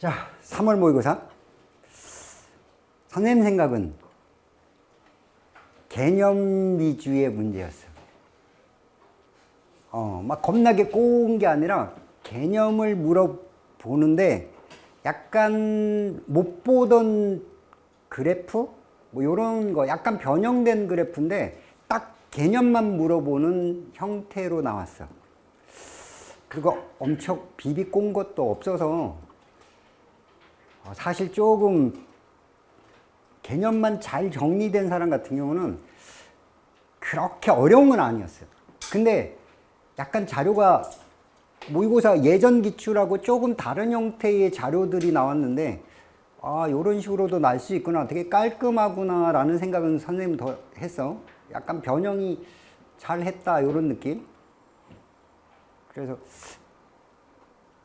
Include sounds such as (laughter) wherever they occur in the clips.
자, 3월 모의고사. 선생님 생각은 개념 위주의 문제였어. 어, 막 겁나게 꼬운 게 아니라 개념을 물어보는데 약간 못 보던 그래프? 뭐 이런 거 약간 변형된 그래프인데 딱 개념만 물어보는 형태로 나왔어. 그리고 엄청 비비 꼰 것도 없어서 어, 사실 조금 개념만 잘 정리된 사람 같은 경우는 그렇게 어려운 건 아니었어요. 근데 약간 자료가 모의고사 예전 기출하고 조금 다른 형태의 자료들이 나왔는데 아 이런 식으로도 날 수 있구나. 되게 깔끔하구나 라는 생각은 선생님 더 했어. 약간 변형이 잘 했다 이런 느낌? 그래서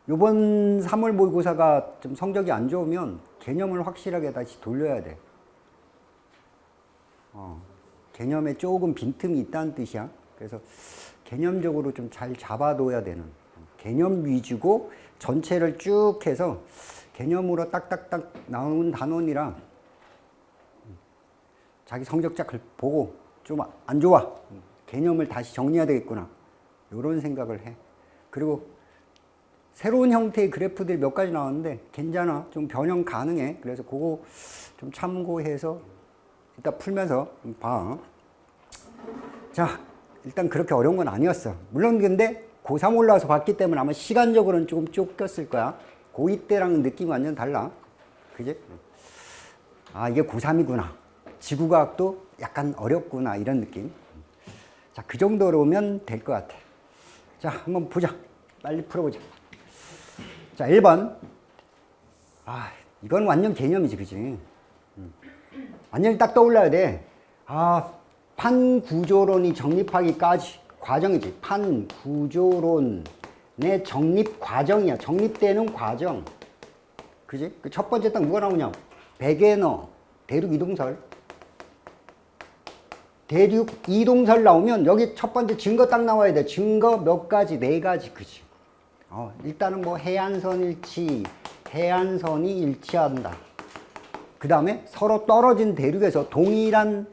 요번 3월 모의고사가 좀 성적이 안 좋으면 개념을 확실하게 다시 돌려야 돼. 어, 개념에 조금 빈틈이 있다는 뜻이야. 그래서 개념적으로 좀 잘 잡아둬야 되는 개념 위주고 전체를 쭉 해서 개념으로 딱딱딱 나오는 단원이라 자기 성적자 보고 좀 안 좋아. 개념을 다시 정리해야 되겠구나. 이런 생각을 해. 그리고 새로운 형태의 그래프들이 몇 가지 나왔는데 괜찮아. 좀 변형 가능해. 그래서 그거 좀 참고해서 이따 풀면서 봐. 자 일단 그렇게 어려운 건 아니었어. 물론 근데 고3 올라와서 봤기 때문에 아마 시간적으로는 조금 쫓겼을 거야. 고2 때랑은 느낌이 완전 달라. 그지? 아 이게 고3이구나. 지구과학도 약간 어렵구나. 이런 느낌. 자그 정도로면 될 것 같아. 자 한번 보자. 빨리 풀어보자 자 1번. 아 이건 완전 개념이지 그지? 음. 완전히 딱 떠올라야 돼아 판구조론이 정립하기까지 과정이지. 판구조론의 정립 과정이야. 정립되는 과정. 그지? 그 첫 번째 딱 뭐가 나오냐? 백에너 대륙 이동설. 대륙 이동설 나오면 여기 첫 번째 증거 딱 나와야 돼. 증거 몇 가지? 네 가지 그지 어, 일단은 뭐 해안선 일치 해안선이 일치한다. 그 다음에 서로 떨어진 대륙에서 동일한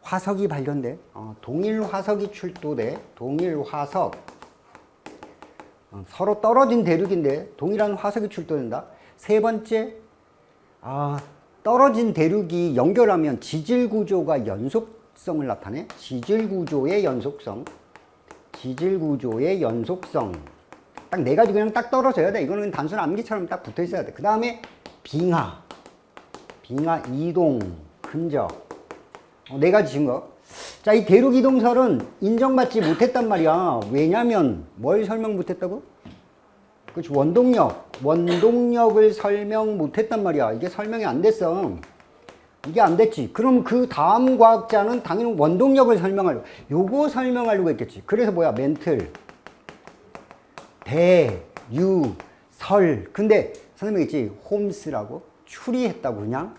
화석이 발견돼. 어, 동일 화석이 출토돼. 동일 화석. 어, 서로 떨어진 대륙인데 동일한 화석이 출토된다. 세 번째 아, 떨어진 대륙이 연결하면 지질 구조가 연속성을 나타내. 지질 구조의 연속성. 지질 구조의 연속성 딱 네 가지 그냥 딱 떨어져야 돼. 이거는 단순 암기처럼 딱 붙어 있어야 돼그 다음에 빙하. 빙하 이동 흔적. 어, 네 가지 증거. 자 이 대륙 이동설은 인정받지 못했단 말이야. 왜냐면 뭘 설명 못했다고? 그렇지 원동력. 원동력을 설명 못했단 말이야. 이게 설명이 안 됐어. 이게 안 됐지. 그럼 그 다음 과학자는 당연히 원동력을 설명하려고. 요거 설명하려고 했겠지. 그래서 뭐야? 멘틀 대, 유, 설. 근데 선생님이 있지 홈스라고? 추리했다고 그냥?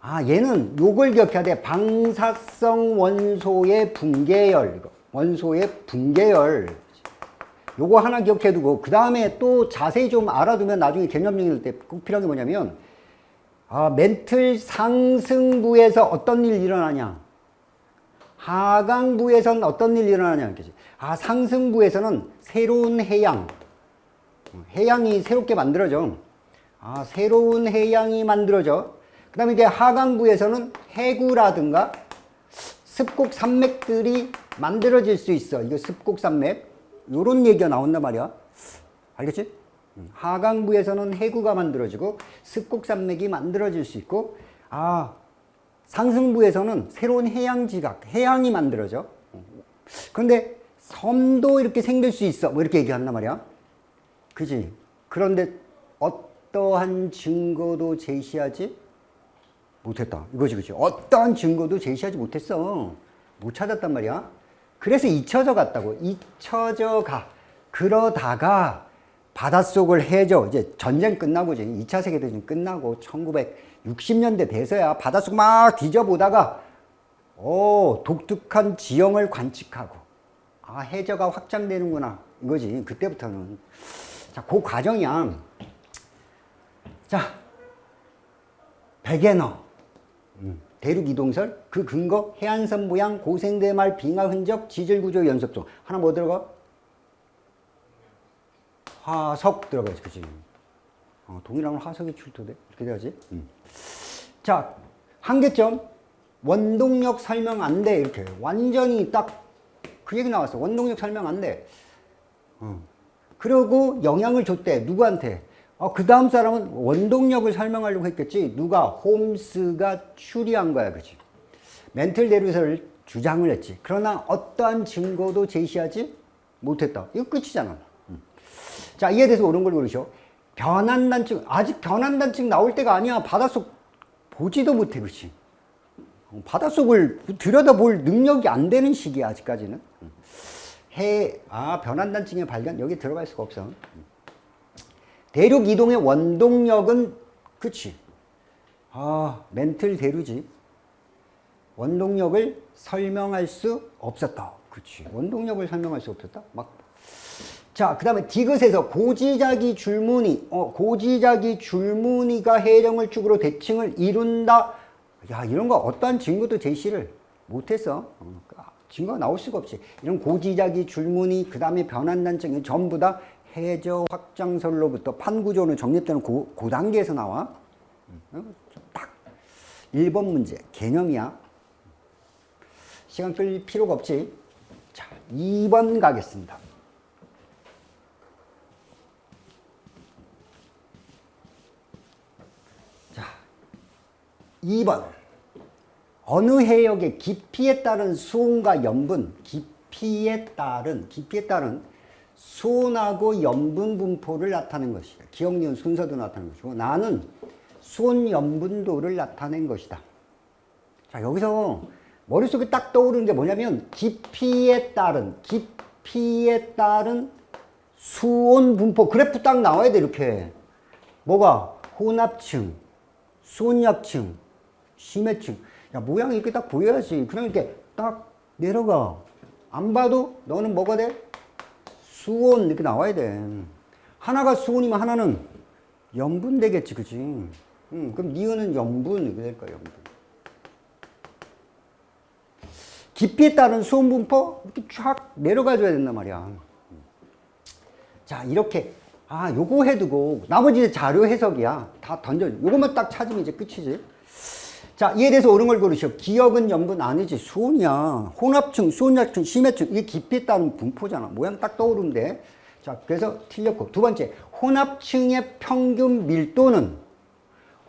아 얘는 요걸 기억해야 돼. 방사성 원소의 붕괴열. 원소의 붕괴열. 요거 하나 기억해 두고 그 다음에 또 자세히 좀 알아두면 나중에 개념 정리할 때 꼭 필요한 게 뭐냐면 아, 멘틀 상승부에서 어떤 일이 일어나냐 하강부에서는 어떤 일이 일어나냐 아 상승부에서는 새로운 해양. 해양이 새롭게 만들어져. 아 새로운 해양이 만들어져. 그 다음에 이제 하강부에서는 해구라든가 습곡 산맥들이 만들어질 수 있어. 이거 습곡 산맥. 요런 얘기가 나온단 말이야. 알겠지? 하강부에서는 해구가 만들어지고 습곡 산맥이 만들어질 수 있고 아 상승부에서는 새로운 해양지각, 해양이 만들어져. 그런데 섬도 이렇게 생길 수 있어. 뭐 이렇게 얘기한단 말이야. 그지? 그런데 어떠한 증거도 제시하지 못했다. 이거지 그지? 어떠한 증거도 제시하지 못했어. 못 찾았단 말이야. 그래서 잊혀져 갔다고. 잊혀져 가. 그러다가 바닷속을 해저 이제 전쟁 끝나고 이제 2차 세계대전 끝나고 1960년대 돼서야 바닷속 막 뒤져보다가 오 독특한 지형을 관측하고 아 해저가 확장되는구나 이거지 그때부터는 자그 과정이야 자, 백에너. 음, 대륙 이동설, 그 근거, 해안선 모양, 고생대말, 빙하 흔적, 지질구조 연습종. 하나 뭐 들어가? 화석 들어가야지, 그지? 어, 동일하면 화석이 출토돼. 이렇게 돼야지. 음. 자, 한계점. 원동력 설명 안 돼. 이렇게. 완전히 딱 그 얘기 나왔어. 원동력 설명 안 돼. 어. 그리고 영향을 줬대. 누구한테? 어, 그 다음 사람은 원동력을 설명하려고 했겠지. 누가? 홈스가 추리한 거야. 그지? 멘틀 대류설을 주장을 했지. 그러나 어떠한 증거도 제시하지 못했다. 이거 끝이잖아. 음. 자, 이에 대해서 옳은 걸 고르셔. 변환단층, 아직 변환단층 나올 때가 아니야. 바닷속 보지도 못해, 그렇지? 바닷속을 들여다볼 능력이 안 되는 시기야, 아직까지는. 해, 아, 변환단층의 발견, 여기 들어갈 수가 없어. 대륙 이동의 원동력은, 그치. 아, 멘틀 대류지. 원동력을 설명할 수 없었다. 그치. 원동력을 설명할 수 없었다? 막. 자, 그 다음에 디귿에서 고지자기 줄무늬, 어, 고지자기 줄무늬가 해령을 축으로 대칭을 이룬다. 야, 이런 거 어떠한 증거도 제시를 못했어. 어, 증거가 나올 수가 없지. 이런 고지자기 줄무늬, 그 다음에 변환단층이 전부 다 해저 확장설로부터 판구조로 정립되는 고, 그 단계에서 나와. 어, 딱 1번 문제, 개념이야. 시간 끌 필요가 없지. 자, 2번 가겠습니다. 자, 2번. 어느 해역의 깊이에 따른 수온과 염분, 깊이에 따른, 깊이에 따른 수온하고 염분 분포를 나타낸 것이다. 기억, 니은, 순서도 나타낸 것이고, 나는 수온, 염분도를 나타낸 것이다. 자, 여기서 머릿속에 딱 떠오르는 게 뭐냐면, 깊이에 따른, 깊이에 따른 수온 분포, 그래프 딱 나와야 돼, 이렇게. 뭐가? 혼합층, 수온약층, 심해층. 야, 모양이 이렇게 딱 보여야지. 그럼 이렇게 딱 내려가. 안 봐도 너는 뭐가 돼? 수온 이렇게 나와야 돼. 하나가 수온이면 하나는 염분 되겠지, 그치? 응, 그럼 니은은 염분 이렇게 될 거야, 염분. 깊이에 따른 수온 분포 이렇게 쫙 내려가 줘야 된단 말이야. 자, 이렇게 아, 요거 해두고 나머지 자료 해석이야. 다 던져. 요것만 딱 찾으면 이제 끝이지. 자, 이에 대해서 옳은 걸 고르시오. 기억은 염분 아니지. 수온이야. 혼합층, 수온약층, 심해층. 이게 깊이에 따른 분포잖아. 모양 딱 떠오르면 돼. 자, 그래서 틀렸고. 두 번째, 혼합층의 평균 밀도는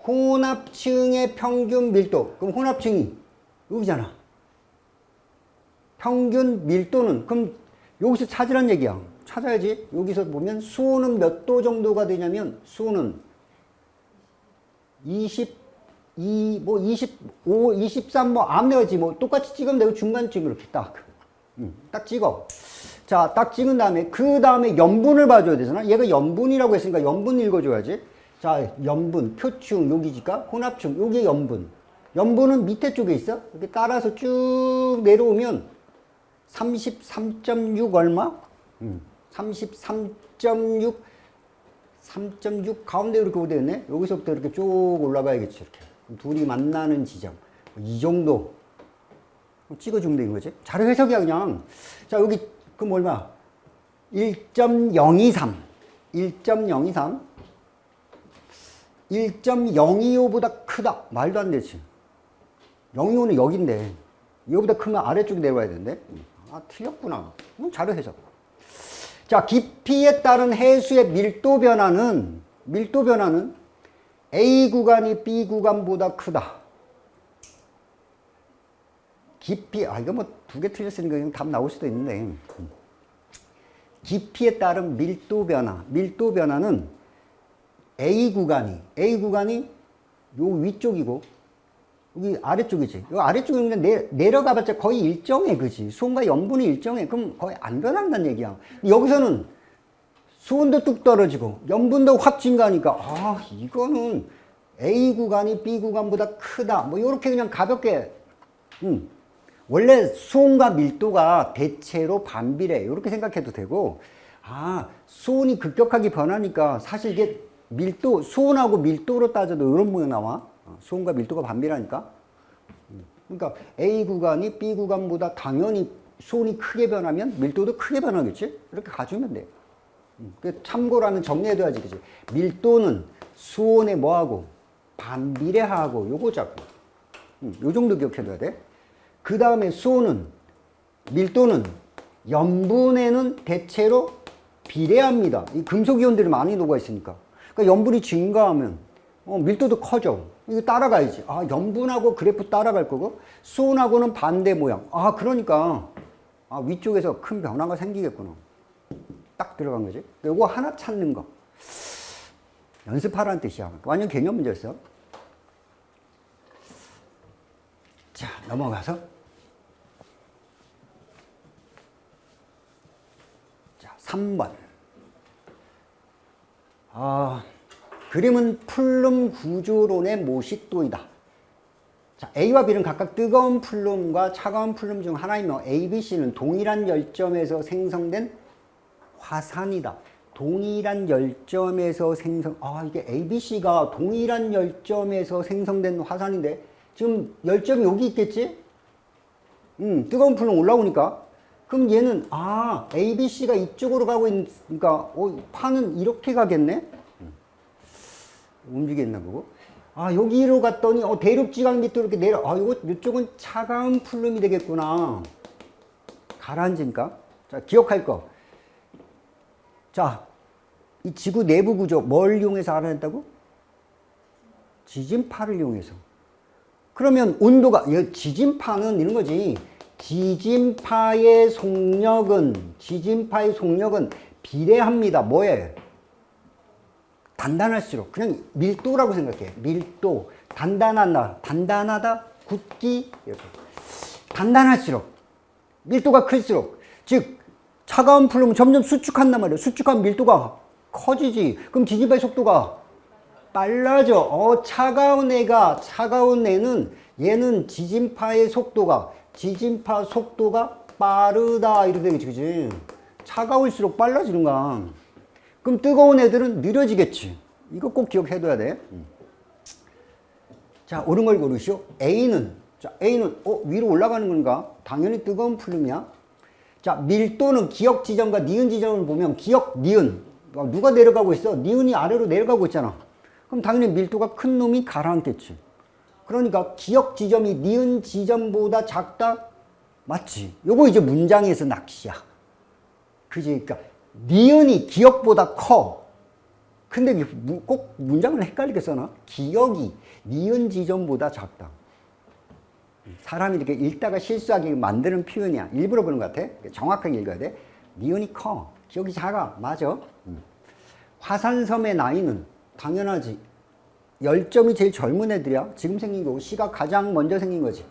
혼합층의 평균 밀도. 그럼 혼합층이 여기잖아. 평균 밀도는 그럼 여기서 찾으란 얘기야. 찾아야지. 여기서 보면 수온은 몇 도 정도가 되냐면 수온은 20 2, 뭐 25, 23, 뭐 암내어지 뭐 똑같이 찍으면 되고 중간쯤 이렇게 딱. 음, 딱 찍어. 자, 딱 찍은 다음에 그 다음에 염분을 봐줘야 되잖아. 얘가 염분이라고 했으니까 염분 읽어줘야지. 자, 염분, 표층, 여기지까 혼합층, 여기 염분. 염분은 밑에 쪽에 있어. 이렇게 따라서 쭉 내려오면 33.6 얼마? 음, 33.6 3.6 가운데 이렇게 오되겠네 여기서부터 이렇게 쭉 올라가야겠지 이렇게 둘이 만나는 지점. 이 정도. 찍어주면 되는 거지? 자료 해석이야 그냥. 자 여기 그럼 얼마? 1.023 1.023 1.025보다 크다. 말도 안 되지. 025는 여긴데. 이거보다 크면 아래쪽에 내려와야 되는데. 아 틀렸구나. 자료 해석. 자 깊이에 따른 해수의 밀도 변화는 밀도 변화는 A 구간이 B 구간보다 크다. 깊이, 아, 이거 뭐 두 개 틀렸으니까 그냥 답 나올 수도 있는데. 깊이에 따른 밀도 변화. 밀도 변화는 A 구간이, A 구간이 요 위쪽이고, 여기 아래쪽이지. 요 아래쪽이 그냥 내, 내려가봤자 거의 일정해, 그지? 수온과 염분이 일정해. 그럼 거의 안 변한다는 얘기야. 여기서는 수온도 뚝 떨어지고 염분도 확 증가하니까 아 이거는 A 구간이 B 구간보다 크다 뭐 이렇게 그냥 가볍게 음. 원래 수온과 밀도가 대체로 반비례 이렇게 생각해도 되고 아 수온이 급격하게 변하니까 사실 이게 밀도, 수온하고 밀도로 따져도 이런 모양 나와. 어, 수온과 밀도가 반비라니까. 음, 그러니까 A 구간이 B 구간보다 당연히 수온이 크게 변하면 밀도도 크게 변하겠지? 이렇게 가주면 돼. 음, 그 참고라면 정리해둬야지, 그지? 밀도는 수온에 뭐하고? 반비례하고 요거자고. 음, 요 정도 기억해둬야 돼. 그 다음에 수온은, 밀도는 염분에는 대체로 비례합니다. 이 금속이온들이 많이 녹아 있으니까. 그러니까 염분이 증가하면 어, 밀도도 커져. 이거 따라가야지. 아, 염분하고 그래프 따라갈 거고 수온하고는 반대 모양. 아, 그러니까 아, 위쪽에서 큰 변화가 생기겠구나. 딱 들어간 거지. 요거 하나 찾는 거. 연습하라는 뜻이야. 완전 개념 문제였어. 자, 넘어가서. 자, 3번. 아, 그림은 플룸 구조론의 모식도이다. 자, A와 B는 각각 뜨거운 플룸과 차가운 플룸 중 하나이며 A, B, C는 동일한 열점에서 생성된 화산이다. 동일한 열점에서 생성, 아, 이게 A, B, C가 동일한 열점에서 생성된 화산인데, 지금 열점이 여기 있겠지? 음, 뜨거운 플룸 올라오니까. 그럼 얘는, 아, A, B, C가 이쪽으로 가고 있으니까, 어, 판은 이렇게 가겠네? 음. 움직였나 보고. 아, 여기로 갔더니, 어, 대륙지각 밑으로 이렇게 내려, 아, 이거, 이쪽은 차가운 플룸이 되겠구나. 가라앉으니까. 자, 기억할 거. 자, 이 지구 내부 구조 뭘 이용해서 알아냈다고? 지진파를 이용해서. 그러면 온도가 지진파는 이런 거지. 지진파의 속력은 지진파의 속력은 비례합니다. 뭐에? 단단할수록 그냥 밀도라고 생각해. 밀도 단단하다 단단하다 굳기 이렇게 단단할수록 밀도가 클수록 즉 차가운 플룸은 점점 수축한단 말이에요. 수축한 밀도가 커지지. 그럼 지진파의 속도가 빨라져. 어, 차가운 애가, 차가운 애는 얘는 지진파의 속도가, 지진파 속도가 빠르다. 이렇게 되겠지, 그지? 차가울수록 빨라지는 거야. 그럼 뜨거운 애들은 느려지겠지. 이거 꼭 기억해둬야 돼. 자, 옳은 걸 고르시오. A는, 자, A는, 어, 위로 올라가는 건가? 당연히 뜨거운 플룸이야. 자, 밀도는 기억 지점과 니은 지점을 보면 기억, 니은. 누가 내려가고 있어? 니은이 아래로 내려가고 있잖아. 그럼 당연히 밀도가 큰 놈이 가라앉겠지. 그러니까 기억 지점이 니은 지점보다 작다? 맞지. 요거 이제 문장에서 낚시야. 그지? 그러니까 니은이 기억보다 커. 근데 꼭 문장을 헷갈리게 써놔. 기억이 니은 지점보다 작다. 사람이 이렇게 읽다가 실수하게 만드는 표현이야. 일부러 그런 것 같아. 정확하게 읽어야 돼. 니은이 커. 기억이 작아. 맞아. 화산섬의 나이는 당연하지. 열점이 제일 젊은 애들이야. 지금 생긴 거고 C가 가장 먼저 생긴 거지.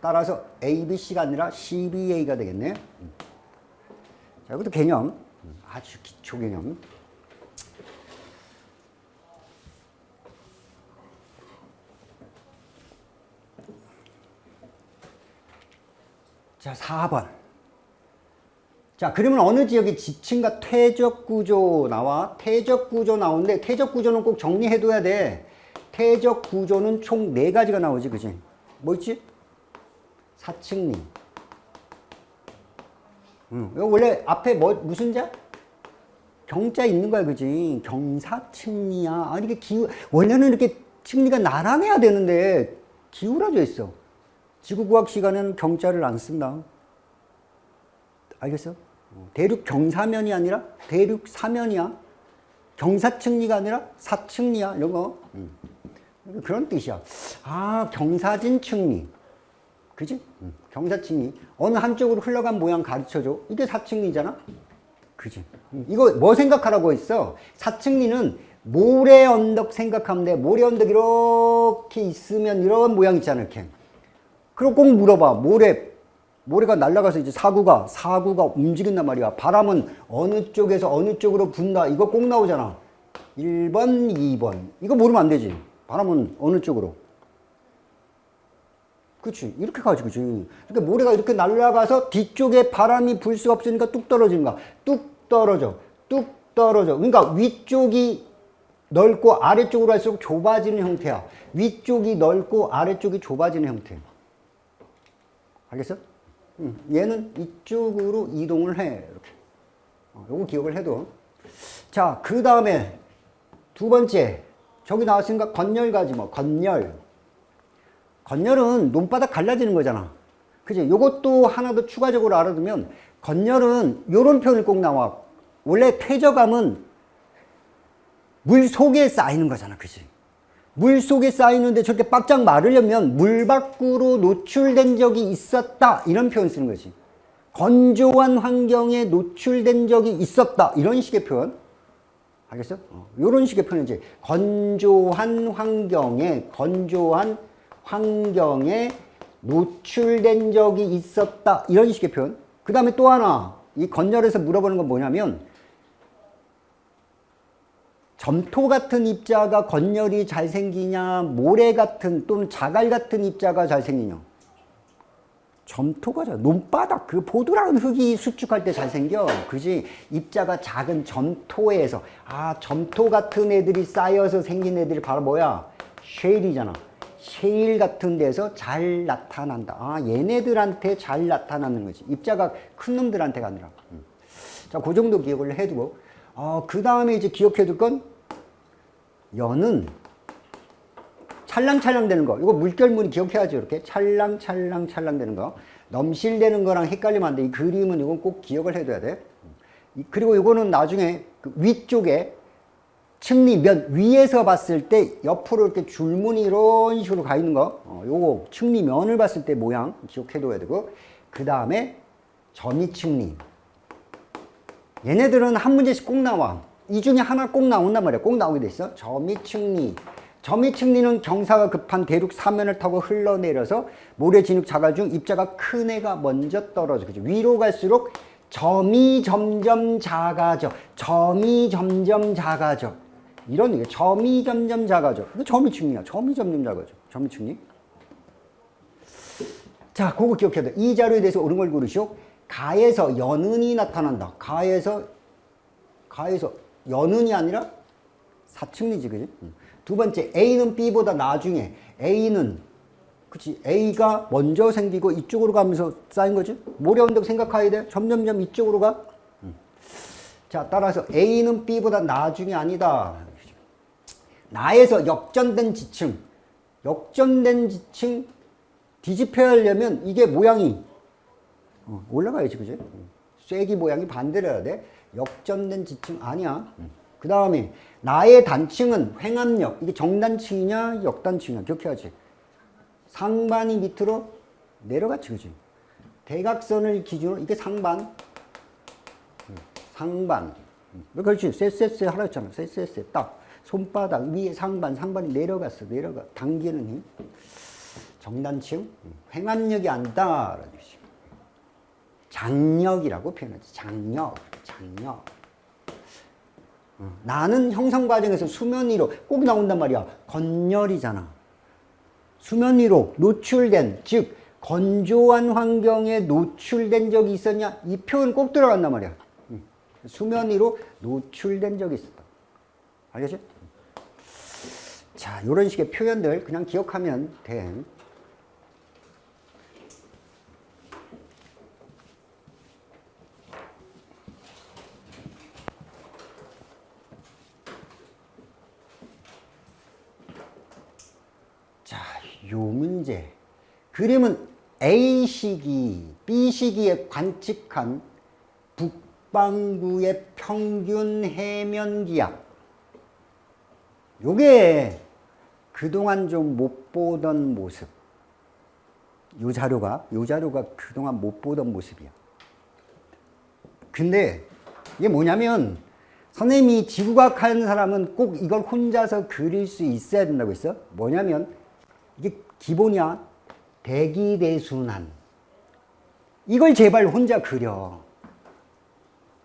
따라서 A, B, C가 아니라 C, B, A가 되겠네. 자, 이것도 개념. 아주 기초 개념. 자, 4번. 자, 그러면 어느 지역이 지층과 퇴적 구조 나와? 퇴적 구조 나오는데, 퇴적 구조는 꼭 정리해둬야 돼. 퇴적 구조는 총네 가지가 나오지, 그지? 뭐 있지? 사층리. 응. 이거 원래 앞에 뭐, 무슨 자? 경자 있는 거야, 그지? 경사층리야. 아니, 이게 기우, 원래는 이렇게 층리가 나란해야 되는데, 기울어져 있어. 지구과학 시간에는 경자를 안 쓴다. 알겠어? 대륙 경사면이 아니라 대륙 사면이야. 경사층리가 아니라 사층리야. 이런 거. 음. 그런 뜻이야. 아, 경사진 층리. 그지? 음. 경사층리. 어느 한쪽으로 흘러간 모양 가르쳐줘. 이게 사층리잖아? 그지? 음. 이거 뭐 생각하라고 했어? 사층리는 모래 언덕 생각하면 돼. 모래 언덕 이렇게 있으면 이런 모양 있잖아, 이렇게. 그럼 꼭 물어봐. 모래, 모래가 날아가서 이제 사구가, 사구가 움직인단 말이야. 바람은 어느 쪽에서 어느 쪽으로 분다. 이거 꼭 나오잖아. 1번, 2번. 이거 모르면 안 되지. 바람은 어느 쪽으로. 그치. 이렇게 가지, 그치. 그러니까 모래가 이렇게 날아가서 뒤쪽에 바람이 불수 없으니까 뚝 떨어지는 거야. 뚝 떨어져. 뚝 떨어져. 그러니까 위쪽이 넓고 아래쪽으로 갈수록 좁아지는 형태야. 위쪽이 넓고 아래쪽이 좁아지는 형태. 알겠어? 응. 얘는 이쪽으로 이동을 해. 이렇게. 어, 요거 기억을 해도. 자, 그 다음에 두 번째. 저기 나왔으니까 건열 가지 뭐. 건열. 건열은 논바닥 갈라지는 거잖아. 그지? 요것도 하나 더 추가적으로 알아두면 건열은 요런 표현이 꼭 나와. 원래 퇴적감은 물 속에 쌓이는 거잖아. 그지? 물 속에 쌓이는데 저렇게 빡짝 마르려면 물 밖으로 노출된 적이 있었다. 이런 표현 쓰는 거지. 건조한 환경에 노출된 적이 있었다. 이런 식의 표현. 알겠어? 어, 이런 식의 표현이지. 건조한 환경에, 건조한 환경에 노출된 적이 있었다. 이런 식의 표현. 그 다음에 또 하나. 이 건열에서 물어보는 건 뭐냐면 점토 같은 입자가 건열이 잘 생기냐 모래 같은 또는 자갈 같은 입자가 잘 생기냐? 점토가 잘 논바닥 그 보드라는 흙이 수축할 때 잘 생겨. 그지? 입자가 작은 점토에서 아 점토 같은 애들이 쌓여서 생긴 애들이 바로 뭐야? 쉐일이잖아. 쉐일 같은 데서 잘 나타난다. 아 얘네들한테 잘 나타나는 거지. 입자가 큰 놈들한테가 아니라. 음. 자그 정도 기억을 해두고 어, 그 다음에 이제 기억해 둘 건 연은 찰랑찰랑 되는 거. 이거 물결문이 기억해야죠. 이렇게 찰랑찰랑 찰랑 되는 거. 넘실되는 거랑 헷갈리면 안 돼. 이 그림은 이건 꼭 기억을 해둬야 돼. 그리고 이거는 나중에 그 위쪽에 측리면 위에서 봤을 때 옆으로 이렇게 줄무늬 이런 식으로 가 있는 거. 어, 요거 측리면을 봤을 때 모양 기억해 둬야 되고. 그 다음에 점이측리. 얘네들은 한 문제씩 꼭 나와. 이 중에 하나 꼭 나온단 말이야. 꼭 나오게 돼 있어. 점이측리. 점이측리는 경사가 급한 대륙 사면을 타고 흘러내려서 모래 진흙 자갈 중 입자가 큰 애가 먼저 떨어져. 그죠? 위로 갈수록 점이 점점 작아져. 점이 점점 작아져. 이런 얘기 점이 점점 작아져. 이거 점이측리야. 점이 점점 작아져. 점이측리. 자, 그거 기억해야 돼. 이 자료에 대해서 옳은 걸 고르시오. 가에서 연은이 나타난다. 가에서 가에서 연은이 아니라 사측리지, 그지? 두 번째, A는 B보다 나중에 A는 그치 A가 먼저 생기고 이쪽으로 가면서 쌓인 거지? 모래 언덕 생각해야 돼. 점점점 이쪽으로 가. 자, 따라서 A는 B보다 나중에 아니다. 나에서 역전된 지층, 역전된 지층 뒤집혀야 하려면 이게 모양이 어, 올라가야지, 그지? 쐐기 모양이 반대로 해야 돼. 역전된 지층 아니야. 그 다음에 나의 단층은 횡압력. 이게 정단층이냐 역단층이냐 기억해야지. 상반이 밑으로 내려갔지 그지. 대각선을 기준으로 이게 상반. 상반. 그렇지. 쎄쎄쎄 하라 했잖아. 쎄쎄쎄 딱. 손바닥 위에 상반. 상반이 내려갔어. 내려가. 당기는 힘. 정단층. 횡압력이 아니다. 라는 뜻이 장력이라고 표현하지. 장력. 장력. 어, 나는 형성 과정에서 수면 위로 꼭 나온단 말이야. 건열이잖아. 수면 위로 노출된 즉 건조한 환경에 노출된 적이 있었냐? 이 표현 꼭 들어간단 말이야. 수면 위로 노출된 적이 있었다. 알겠지? 자, 이런 식의 표현들 그냥 기억하면 돼. 요 문제 그림은 A시기, B시기에 관측한 북반구의 평균 해면 기압. 요게 그동안 좀 못 보던 모습. 요 자료가 요 자료가 그동안 못 보던 모습이야. 근데 이게 뭐냐면 선생님이 지구과학 하는 사람은 꼭 이걸 혼자서 그릴 수 있어야 된다고 했어? 뭐냐면 이게 기본이야. 대기대순환. 이걸 제발 혼자 그려.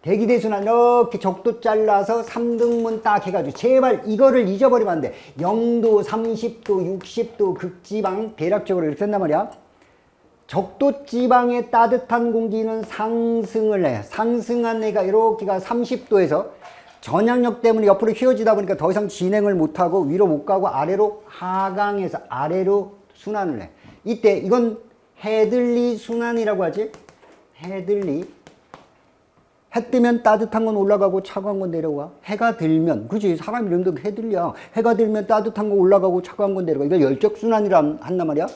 대기대순환 이렇게 적도 잘라서 3등분 딱 해가지고 제발 이거를 잊어버리면 안 돼. 0도, 30도, 60도 극지방 대략적으로 이렇게 쓴단 말이야. 적도 지방의 따뜻한 공기는 상승을 해. 상승한 애가 이렇게가 30도에서 전향력 때문에 옆으로 휘어지다 보니까 더 이상 진행을 못하고 위로 못 가고 아래로 하강해서 아래로 순환을 해. 이때 이건 헤들리 순환이라고 하지. 헤들리. 해 뜨면 따뜻한 건 올라가고 차가운 건 내려와. 해가 들면, 그지? 사람 이름도 해들려. 해가 들면 따뜻한 건 올라가고 차가운 건 내려가. 이걸 열적 순환이라 한단 말이야.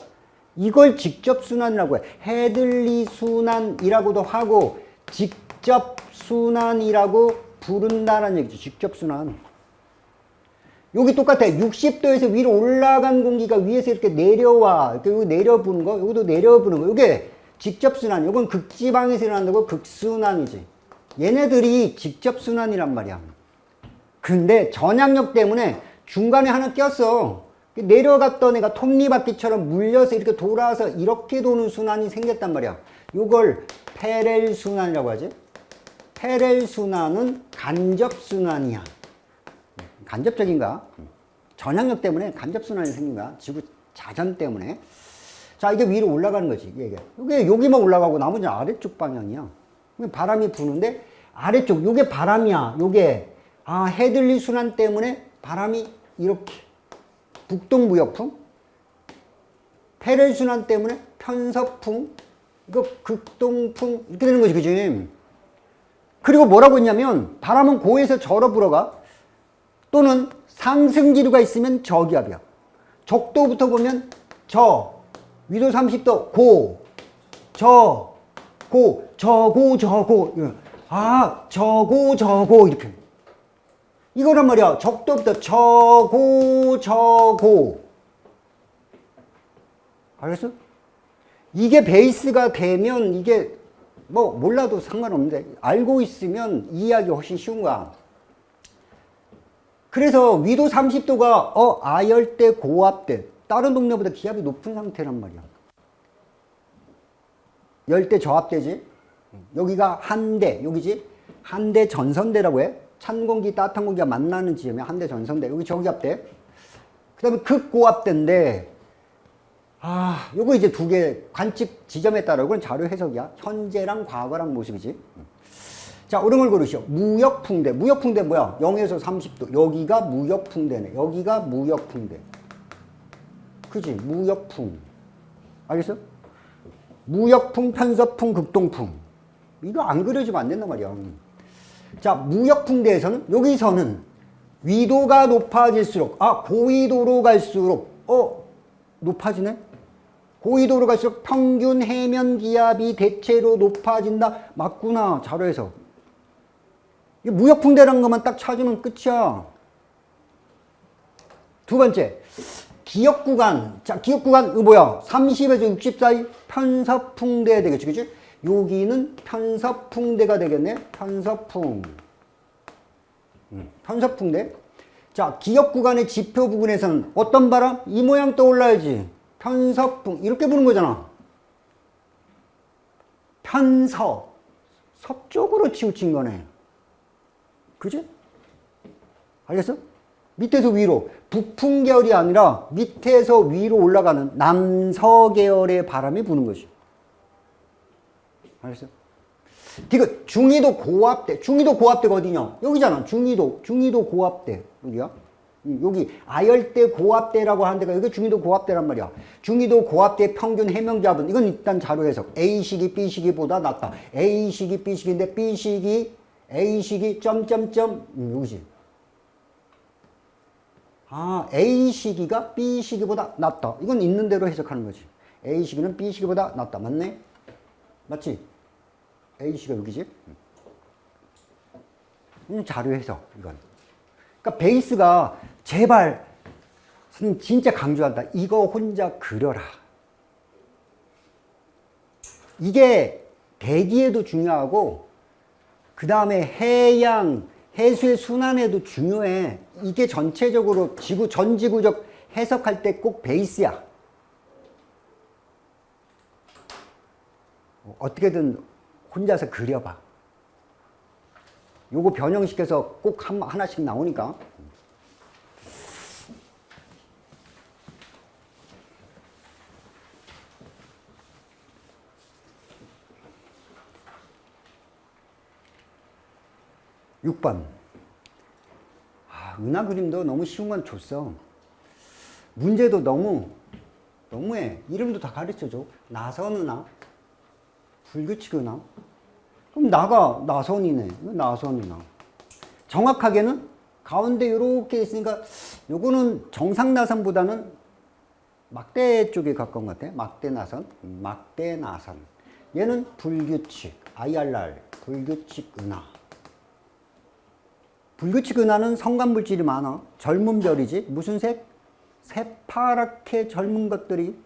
이걸 직접 순환이라고 해. 해들리 순환이라고도 하고 직접 순환이라고 부른다는 얘기죠. 직접 순환. 여기 똑같아. 60도에서 위로 올라간 공기가 위에서 이렇게 내려와. 이렇게 여기 내려부는 거, 여기도 내려부는 거. 이게 직접 순환. 이건 극지방에서 일어난다고 극순환이지. 얘네들이 직접 순환이란 말이야. 근데 전향력 때문에 중간에 하나 꼈어. 내려갔던 애가 톱니바퀴처럼 물려서 이렇게 돌아서 이렇게 도는 순환이 생겼단 말이야. 이걸 페렐 순환이라고 하지. 페렐 순환은 간접 순환이야. 간접적인가? 전향력 때문에 간접 순환이 생긴 거야. 지구 자전 때문에. 자, 이게 위로 올라가는 거지. 이게. 이게 여기만 올라가고 나머지는 아래쪽 방향이야. 바람이 부는데 아래쪽, 요게 바람이야. 요게. 아, 헤들리 순환 때문에 바람이 이렇게. 북동무역풍. 페렐 순환 때문에 편서풍. 이거 극동풍. 이렇게 되는 거지, 그지? 그리고 뭐라고 했냐면 바람은 고에서 저로 불어가 또는 상승기류가 있으면 저기압이야. 적도부터 보면 저, 위도 30도, 고, 저, 고, 저고, 저고. 아, 저고, 저고. 이렇게. 이거란 말이야. 적도부터 저고, 저고. 알겠어? 이게 베이스가 되면 이게 뭐 몰라도 상관없는데 알고 있으면 이해하기 훨씬 쉬운 거야. 그래서 위도 30도가 어 아열대 고압대 다른 동네보다 기압이 높은 상태란 말이야. 열대 저압대지. 여기가 한대 여기지. 한대 전선대라고 해. 찬 공기 따뜻한 공기가 만나는 지점이 한대 전선대. 여기 저기압대. 그 다음에 극고압대인데 아, 요거 이제 두 개 관측 지점에 따라 이건 자료 해석이야. 현재랑 과거랑 모습이지. 자, 걸 고르시오. 무역풍대. 무역풍대 뭐야? 0에서 30도. 여기가 무역풍대네. 여기가 무역풍대. 그지? 무역풍. 알겠어? 무역풍, 편서풍, 극동풍. 이거 안 그려지면 안 된단 말이야. 자, 무역풍대에서는 여기서는 위도가 높아질수록 아, 고위도로 갈수록 어, 높아지네? 고위도로 갈수록 평균 해면 기압이 대체로 높아진다. 맞구나. 자료에서. 무역풍대라는 것만 딱 찾으면 끝이야. 두 번째. 기역 구간. 자, 기역 구간, 이거 뭐야? 30에서 60 사이 편서풍대 되겠지. 그치? 여기는 편서풍대가 되겠네. 편서풍. 음, 편서풍대. 자, 기역 구간의 지표 부분에서는 어떤 바람? 이 모양 떠올라야지. 편서풍. 이렇게 부는 거잖아. 편서. 서쪽으로 치우친 거네. 그지? 알겠어? 밑에서 위로. 북풍 계열이 아니라 밑에서 위로 올라가는 남서 계열의 바람이 부는 거지. 알겠어? 이거 중위도 고압대. 중위도 고압대가 어디냐? 여기잖아. 중위도. 중위도 고압대. 여기야. 여기 아열대 고압대라고 하는 데가 여기 중위도 고압대란 말이야. 중위도 고압대 평균 해명기압은 이건 일단 자료 해석. A식이 B식이보다 낫다. A식이 B식인데 B식이 A식이 점점점 음, 여기지. 아 A시기가 B시기보다 낫다. 이건 있는 대로 해석하는 거지. A시기는 B시기보다 낫다. 맞네? 맞지? A시가 여기지? 음, 자료 해석 이건. 그러니까 베이스가 제발 선생님 진짜 강조한다. 이거 혼자 그려라. 이게 대기에도 중요하고 그 다음에 해양, 해수의 순환에도 중요해. 이게 전체적으로 지구, 전 지구적 해석할 때 꼭 베이스야. 어떻게든 혼자서 그려봐. 요거 변형시켜서 꼭 한, 하나씩 나오니까. 육번 은하 그림도 너무 쉬운 건 줬어. 문제도 너무 너무해. 이름도 다 가르쳐줘. 나선 은하, 불규칙 은하. 그럼 나가 나선이네. 나선 은하. 정확하게는 가운데 이렇게 있으니까 요거는 정상 나선보다는 막대 쪽에 가까운 것 같아. 막대 나선, 막대 나선. 얘는 불규칙, IRR, 불규칙 은하. 불규칙 은하는 성간물질이 많아. 젊은 별이지. 무슨 색? 새파랗게 젊은 것들이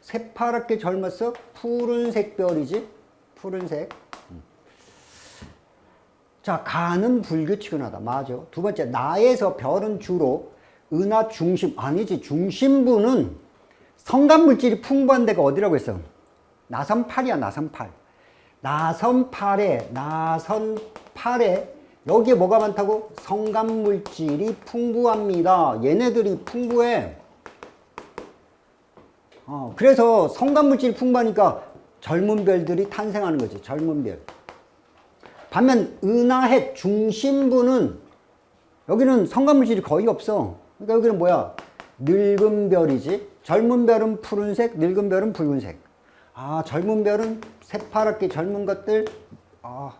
새파랗게 젊었어. 푸른색 별이지. 푸른색. 음. 자, 가는 불규칙 은하다. 맞아. 두 번째, 나에서 별은 주로 은하 중심, 아니지. 중심부는 성간물질이 풍부한 데가 어디라고 했어? 나선팔이야, 나선팔. 나선팔에, 나선팔에 여기에 뭐가 많다고? 성간물질이 풍부합니다. 얘네들이 풍부해. 어, 그래서 성간물질이 풍부하니까 젊은 별들이 탄생하는 거지. 젊은 별. 반면 은하핵 중심부는 여기는 성간물질이 거의 없어. 그러니까 여기는 뭐야? 늙은 별이지. 젊은 별은 푸른색, 늙은 별은 붉은색. 아, 젊은 별은 새파랗게 젊은 것들. 아,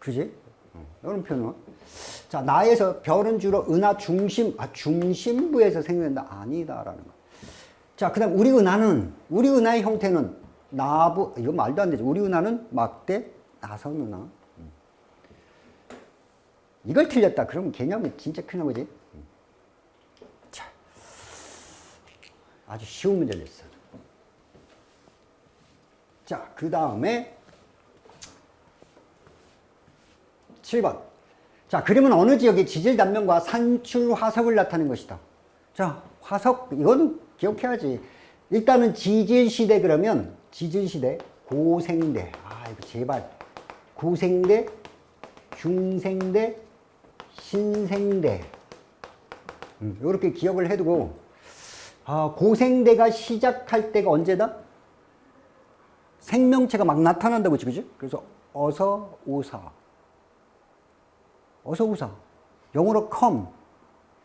그지? 이런 표현은. 자, 나에서 별은 주로 은하 중심, 아, 중심부에서 생겨난다. 아니다라는 거. 자, 그 다음 우리 은하는, 우리 은하의 형태는 나부, 이거 말도 안 되죠. 우리 은하는 막대, 나선 은하. 이걸 틀렸다. 그러면 개념이 진짜 큰일 나지. 자, 아주 쉬운 문제를 냈어. 자, 그 다음에 7번. 자, 그림은 어느 지역의 지질 단면과 산출 화석을 나타낸 것이다. 자, 화석, 이거는 기억해야지. 일단은 지질 시대 그러면 지질 시대, 고생대. 아, 이거 제발. 고생대, 중생대, 신생대. 음, 이렇게 기억을 해두고, 아, 고생대가 시작할 때가 언제다? 생명체가 막 나타난다고 지 그지? 그래서 어서 오사. 어서 오사. 영어로 come.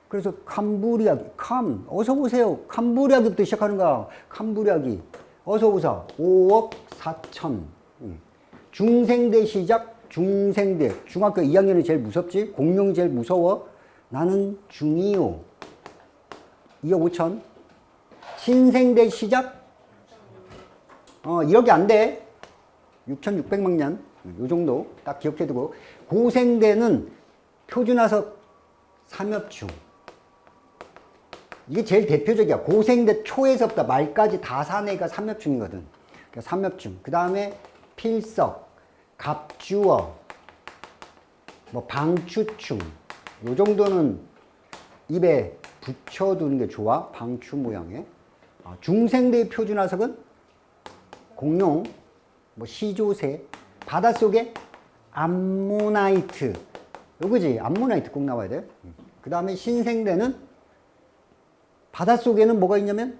그래서 캄부리아기, come. 어서 오세요. 캄부리아기부터 시작하는 거야. 캄부리아기. 어서 오사. 5억 4천. 중생대 시작. 중생대. 중학교 2학년이 제일 무섭지? 공룡이 제일 무서워. 나는 중이요. 2억 5천. 신생대 시작. 어, 1억이 안 돼. 6,600만 년. 요 정도 딱 기억해두고. 고생대는 표준화석 삼엽충. 이게 제일 대표적이야. 고생대 초에서부터 말까지 다 산 애가 삼엽충이거든. 그러니까 삼엽충. 그 다음에 필석, 갑주어, 뭐 방추충. 요 정도는 입에 붙여두는 게 좋아. 방추 모양의. 아, 중생대의 표준화석은 공룡, 뭐 시조새, 바닷속에 암모나이트. 요거지. 암모나이트 꼭 나와야 돼. 그 다음에 신생대는 바닷속에는 뭐가 있냐면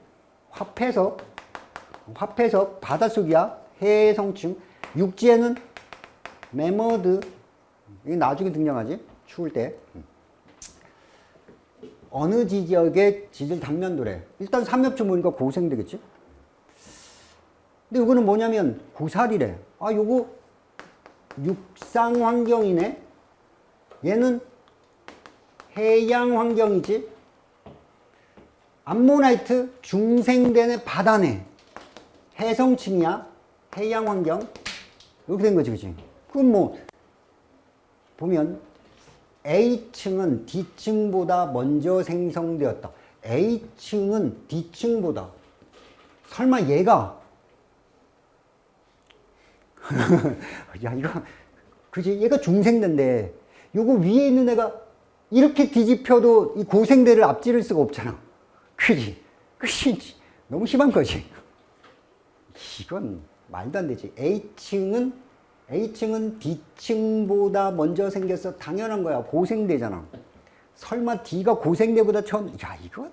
화폐석, 화폐석, 바닷속이야. 해성층. 육지에는 매머드. 이게 나중에 등장하지. 추울 때. 어느 지역의 지질 단면도래. 일단 삼엽충 보니까 고생대겠지. 근데 이거는 뭐냐면 고사리래. 아, 요거 육상 환경이네. 얘는 해양 환경이지. 암모나이트 중생대네 바다네. 해성층이야. 해양 환경. 이렇게 된 거지, 그지? 그럼 뭐, 보면 A층은 D층보다 먼저 생성되었다. A층은 D층보다. 설마 얘가 (laughs) 야 이거 그지 얘가 중생대인데 요거 위에 있는 애가 이렇게 뒤집혀도 이 고생대를 앞지를 수가 없잖아. 그지? 그지. 너무 심한 거지. 이건 말도 안 되지. A층은 A층은 D층보다 먼저 생겨서 당연한 거야. 고생대잖아. 설마 D가 고생대보다 처음 야 이건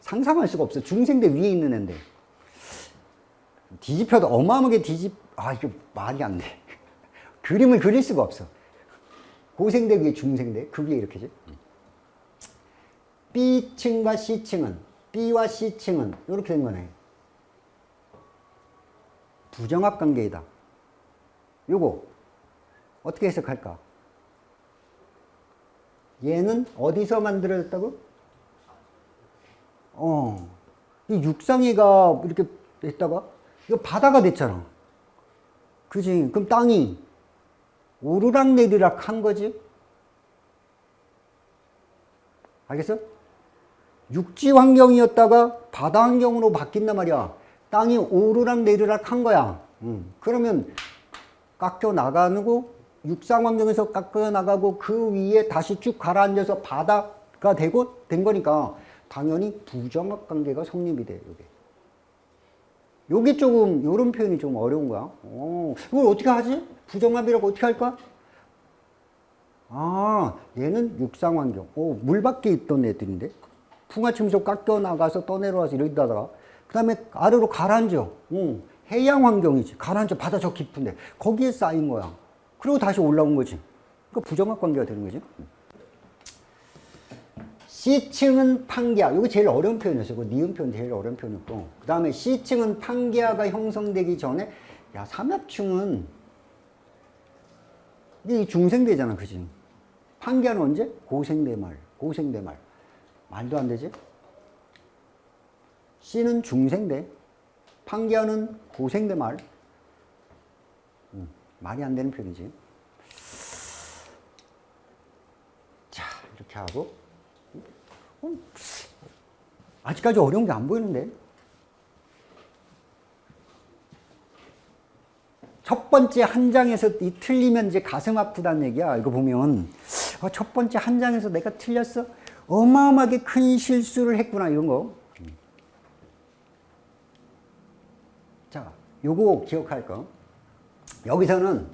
상상할 수가 없어. 중생대 위에 있는 애인데. 뒤집혀도 어마어마하게 뒤집 아 이거 말이 안 돼. (laughs) 그림을 그릴 수가 없어. 고생대 위에 중생대 그 위에 이렇게지. B층과 C층은 B와 C층은 이렇게 된 거네. 부정합 관계이다. 요거 어떻게 해석할까? 얘는 어디서 만들어졌다고? 어, 이 육상이가 이렇게 됐다가 이거 바다가 됐잖아. 그지? 그럼 땅이 오르락 내리락 한 거지? 알겠어? 육지 환경이었다가 바다 환경으로 바뀐단 말이야. 땅이 오르락 내리락 한 거야. 음. 그러면 깎여 나가고 육상 환경에서 깎여 나가고 그 위에 다시 쭉 가라앉아서 바다가 되고 된 거니까 당연히 부정합 관계가 성립이 돼. 요게. 요게 조금 요런 표현이 좀 어려운 거야. 어, 이걸 어떻게 하지? 부정합이라고 어떻게 할까? 아, 얘는 육상 환경. 오, 물 밖에 있던 애들인데. 풍화침소 깎여 나가서 떠내려와서 이러다가 그 다음에 아래로 가라앉아. 응. 해양 환경이지. 가라앉아 바다 저 깊은데 거기에 쌓인 거야. 그리고 다시 올라온 거지. 그 부정합 관계가 되는 거지. C층은 판기하. 이거 제일 어려운 표현이었어. 그 니은 표현 제일 어려운 표현이었고. 그 다음에 C층은 판기하가 형성되기 전에 야 삼합층은 이게 중생대잖아. 그지? 판기하는 언제? 고생대말. 고생대말. 말도 안 되지? C는 중생대. 판기하는 고생대말. 음, 말이 안 되는 표현이지. 자, 이렇게 하고. 음, 아직까지 어려운 게 안 보이는데. 첫 번째 한 장에서 이 틀리면 이제 가슴 아프다는 얘기야. 이거 보면. 아, 첫 번째 한 장에서 내가 틀렸어? 어마어마하게 큰 실수를 했구나. 이런 거. 자, 요거 기억할 거. 여기서는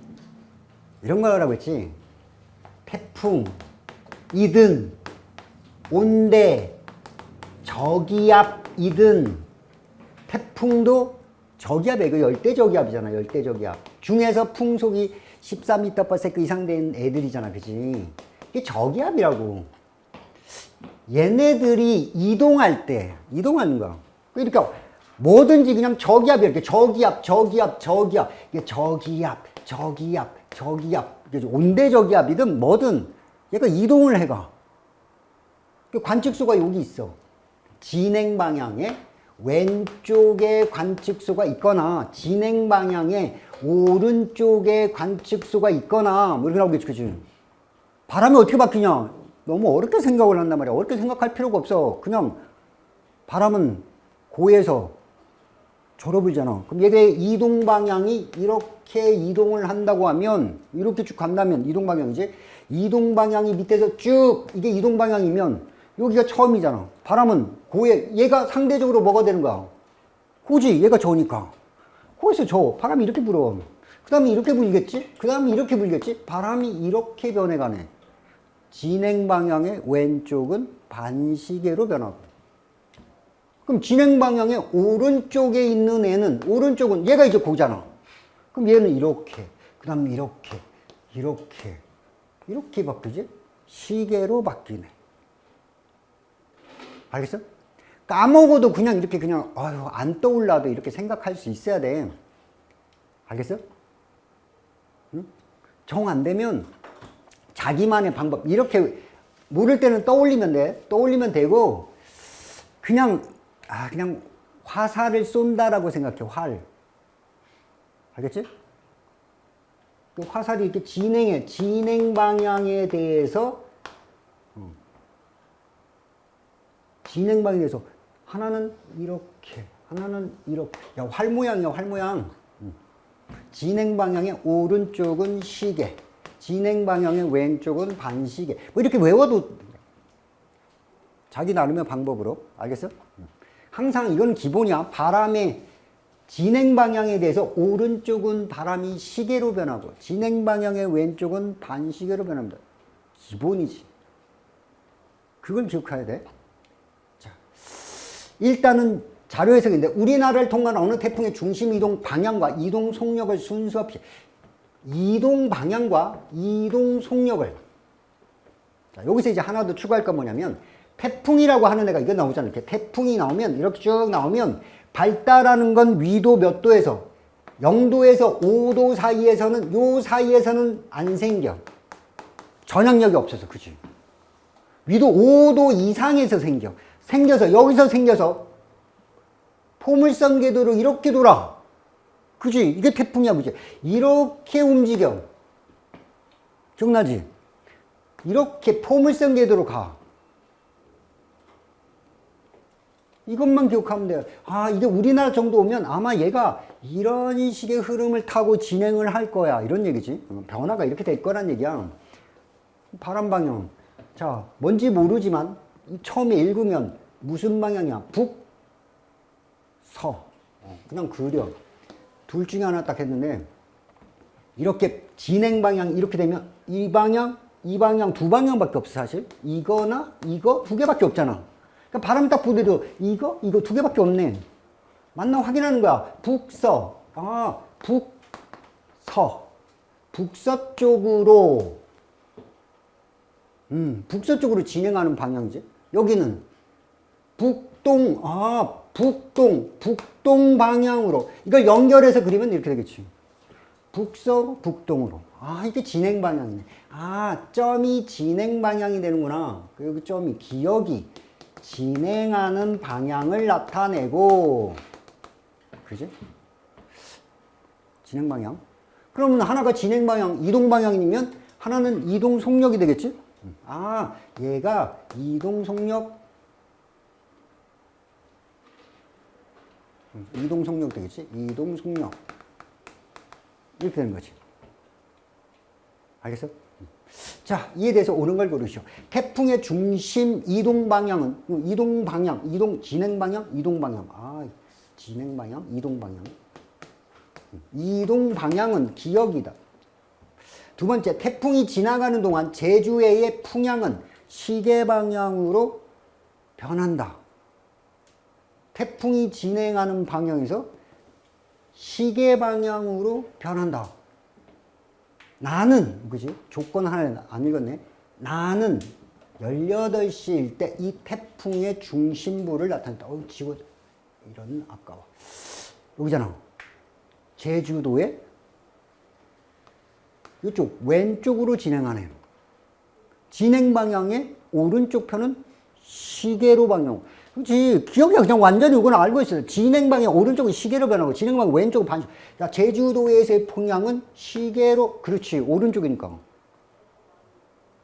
이런 거라고 했지. 태풍, 이든, 온대, 저기압이든, 태풍도 저기압이야. 이거 열대 저기압이잖아. 열대 저기압. 중에서 풍속이 14m/s 이상 된 애들이잖아. 그지? 이게 저기압이라고. 얘네들이 이동할 때, 이동하는 거. 그러니까 뭐든지 그냥 저기압이 이렇게 저기압, 저기압, 저기압, 이게 저기압, 저기압, 저기압, 온대 저기압이든 뭐든 얘가 이동을 해가. 그 관측소가 여기 있어. 진행 방향에 왼쪽에 관측소가 있거나 진행 방향에 오른쪽에 관측소가 있거나 뭐 이렇게 나오겠지, 그지? 바람이 어떻게 바뀌냐? 너무 어렵게 생각을 한단 말이야. 어렵게 생각할 필요가 없어. 그냥 바람은 고에서 졸업이잖아. 그럼 얘의 이동 방향이 이렇게 이동을 한다고 하면 이렇게 쭉 간다면 이동 방향이지. 이동 방향이 밑에서 쭉 이게 이동 방향이면 여기가 처음이잖아. 바람은 고에 얘가 상대적으로 뭐가 되는 거야? 고지. 얘가 저니까. 고에서 저. 바람이 이렇게 불어. 그 다음에 이렇게 불겠지? 그 다음에 이렇게 불겠지? 바람이 이렇게 변해가네. 진행 방향의 왼쪽은 반시계로 변하고 그럼 진행 방향의 오른쪽에 있는 애는 오른쪽은 얘가 이제 고잖아. 그럼 얘는 이렇게 그 다음에 이렇게 이렇게 이렇게 바뀌지? 시계로 바뀌네. 알겠어? 까먹어도 그냥 이렇게 그냥 아유 안 떠올라도 이렇게 생각할 수 있어야 돼. 알겠어? 응? 정 안 되면 자기만의 방법 이렇게 모를 때는 떠올리면 돼 떠올리면 되고 그냥 아 그냥 화살을 쏜다라고 생각해 활 알겠지? 그 화살이 이렇게 진행해 진행 방향에 대해서 진행 방향에 대해서 하나는 이렇게 하나는 이렇게 야 활 모양이야 활 모양 진행 방향의 오른쪽은 시계 진행 방향의 왼쪽은 반시계. 뭐 이렇게 외워도 자기 나름의 방법으로. 알겠어? 항상 이건 기본이야. 바람의 진행 방향에 대해서 오른쪽은 바람이 시계로 변하고 진행 방향의 왼쪽은 반시계로 변합니다. 기본이지. 그걸 기억해야 돼. 자, 일단은 자료 해석인데 우리나라를 통과하는 어느 태풍의 중심 이동 방향과 이동 속력을 순수 없이 이동 방향과 이동 속력을 자, 여기서 이제 하나 더 추가할 건 뭐냐면 태풍이라고 하는 애가 이거 나오잖아요. 이렇게 태풍이 나오면 이렇게 쭉 나오면 발달하는 건 위도 몇 도에서 0도에서 5도 사이에서는 요 사이에서는 안 생겨. 전향력이 없어서 그지. 위도 5도 이상에서 생겨. 생겨서 여기서 생겨서 포물선 궤도로 이렇게 돌아. 그지? 이게 태풍이야, 그지? 이렇게 움직여. 기억나지? 이렇게 포물선 궤도로 가. 이것만 기억하면 돼요. 아, 이게 우리나라 정도 오면 아마 얘가 이런 식의 흐름을 타고 진행을 할 거야. 이런 얘기지. 변화가 이렇게 될 거란 얘기야. 바람 방향. 자, 뭔지 모르지만 처음에 읽으면 무슨 방향이야? 북, 서. 어, 그냥 그려. 둘 중에 하나 딱 했는데 이렇게 진행 방향 이렇게 되면 이 방향, 이 방향 두 방향밖에 없어 사실. 이거나 이거 두 개밖에 없잖아. 그러니까 바람 딱 부대도 이거, 이거 두 개밖에 없네. 맞나 확인하는 거야. 북 서. 아, 북 서. 북서쪽으로 음, 북서쪽으로 진행하는 방향이지. 여기는 북동, 아, 북동, 북동 방향으로. 이걸 연결해서 그리면 이렇게 되겠지. 북서, 북동으로. 아, 이게 진행 방향이네. 아, 점이 진행 방향이 되는구나. 그리고 점이 기억이 진행하는 방향을 나타내고, 그지? 진행 방향. 그러면 하나가 진행 방향, 이동 방향이면 하나는 이동 속력이 되겠지? 아, 얘가 이동 속력, 음, 이동 속력 되겠지? 이동 속력. 이렇게 되는 거지. 알겠어? 자, 이에 대해서 옳은 걸 고르시오. 태풍의 중심 이동 방향은, 이동 방향, 이동, 진행 방향, 이동 방향. 아, 진행 방향, 이동 방향. 이동 방향은 기억이다. 두 번째, 태풍이 지나가는 동안 제주해의 풍향은 시계 방향으로 변한다. 태풍이 진행하는 방향에서 시계 방향으로 변한다. 나는, 그지? 조건 하나 안 읽었네. 나는 18시일 때 이 태풍의 중심부를 나타낸다. 어, 지구, 이런 아까워. 여기잖아. 제주도의 이쪽 왼쪽으로 진행하네요. 진행 방향의 오른쪽 편은 시계로 방향. 그렇지. 기억이 그냥 완전히 이건 알고 있어요. 진행 방향 오른쪽은 시계로 변하고 진행 방향 왼쪽은 반시. 야, 제주도에서의 풍향은 시계로 그렇지. 오른쪽이니까.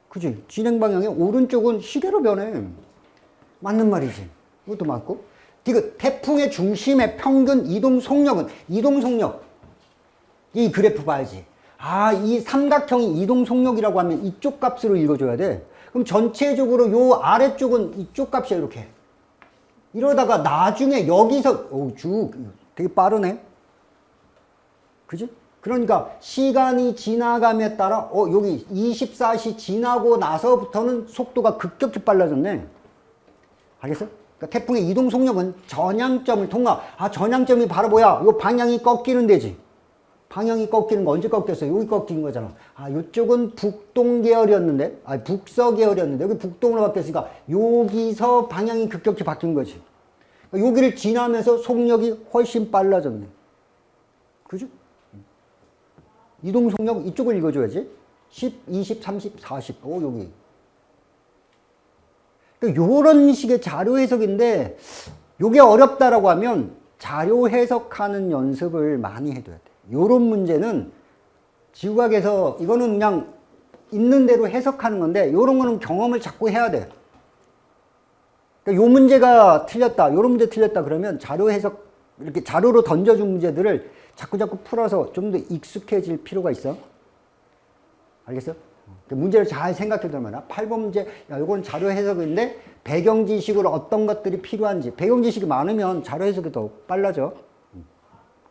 그지? 진행 방향의 오른쪽은 시계로 변해. 맞는 말이지. 이것도 맞고. 그 태풍의 중심의 평균 이동 속력은 이동 속력. 이 그래프 봐야지. 아, 이 삼각형이 이동 속력이라고 하면 이쪽 값으로 읽어줘야 돼. 그럼 전체적으로 요 아래쪽은 이쪽 값이야, 이렇게. 이러다가 나중에 여기서, 오, 쭉, 되게 빠르네. 그지? 그러니까 시간이 지나감에 따라, 어, 여기 24시 지나고 나서부터는 속도가 급격히 빨라졌네. 알겠어? 그러니까 태풍의 이동 속력은 전향점을 통과. 아, 전향점이 바로 뭐야? 요 방향이 꺾이는 데지. 방향이 꺾이는 거 언제 꺾였어요? 여기 꺾인 거잖아. 아, 이쪽은 북동 계열이었는데, 아, 북서 계열이었는데, 여기 북동으로 바뀌었으니까, 여기서 방향이 급격히 바뀐 거지. 그러니까 여기를 지나면서 속력이 훨씬 빨라졌네. 그죠? 이동 속력 이쪽을 읽어줘야지. 10, 20, 30, 40. 오, 여기. 그러니까 요런 식의 자료 해석인데, 요게 어렵다라고 하면 자료 해석하는 연습을 많이 해둬야 돼. 요런 문제는 지구학에서 이거는 그냥 있는 대로 해석하는 건데 요런 거는 경험을 자꾸 해야 돼. 그러니까 요 문제가 틀렸다. 요런 문제 틀렸다 그러면 자료 해석 이렇게 자료로 던져준 문제들을 자꾸 자꾸 풀어서 좀 더 익숙해질 필요가 있어. 알겠어? 그러니까 문제를 잘 생각해 두면 8번 문제 야 요건 자료 해석인데 배경 지식으로 어떤 것들이 필요한지 배경 지식이 많으면 자료 해석이 더 빨라져.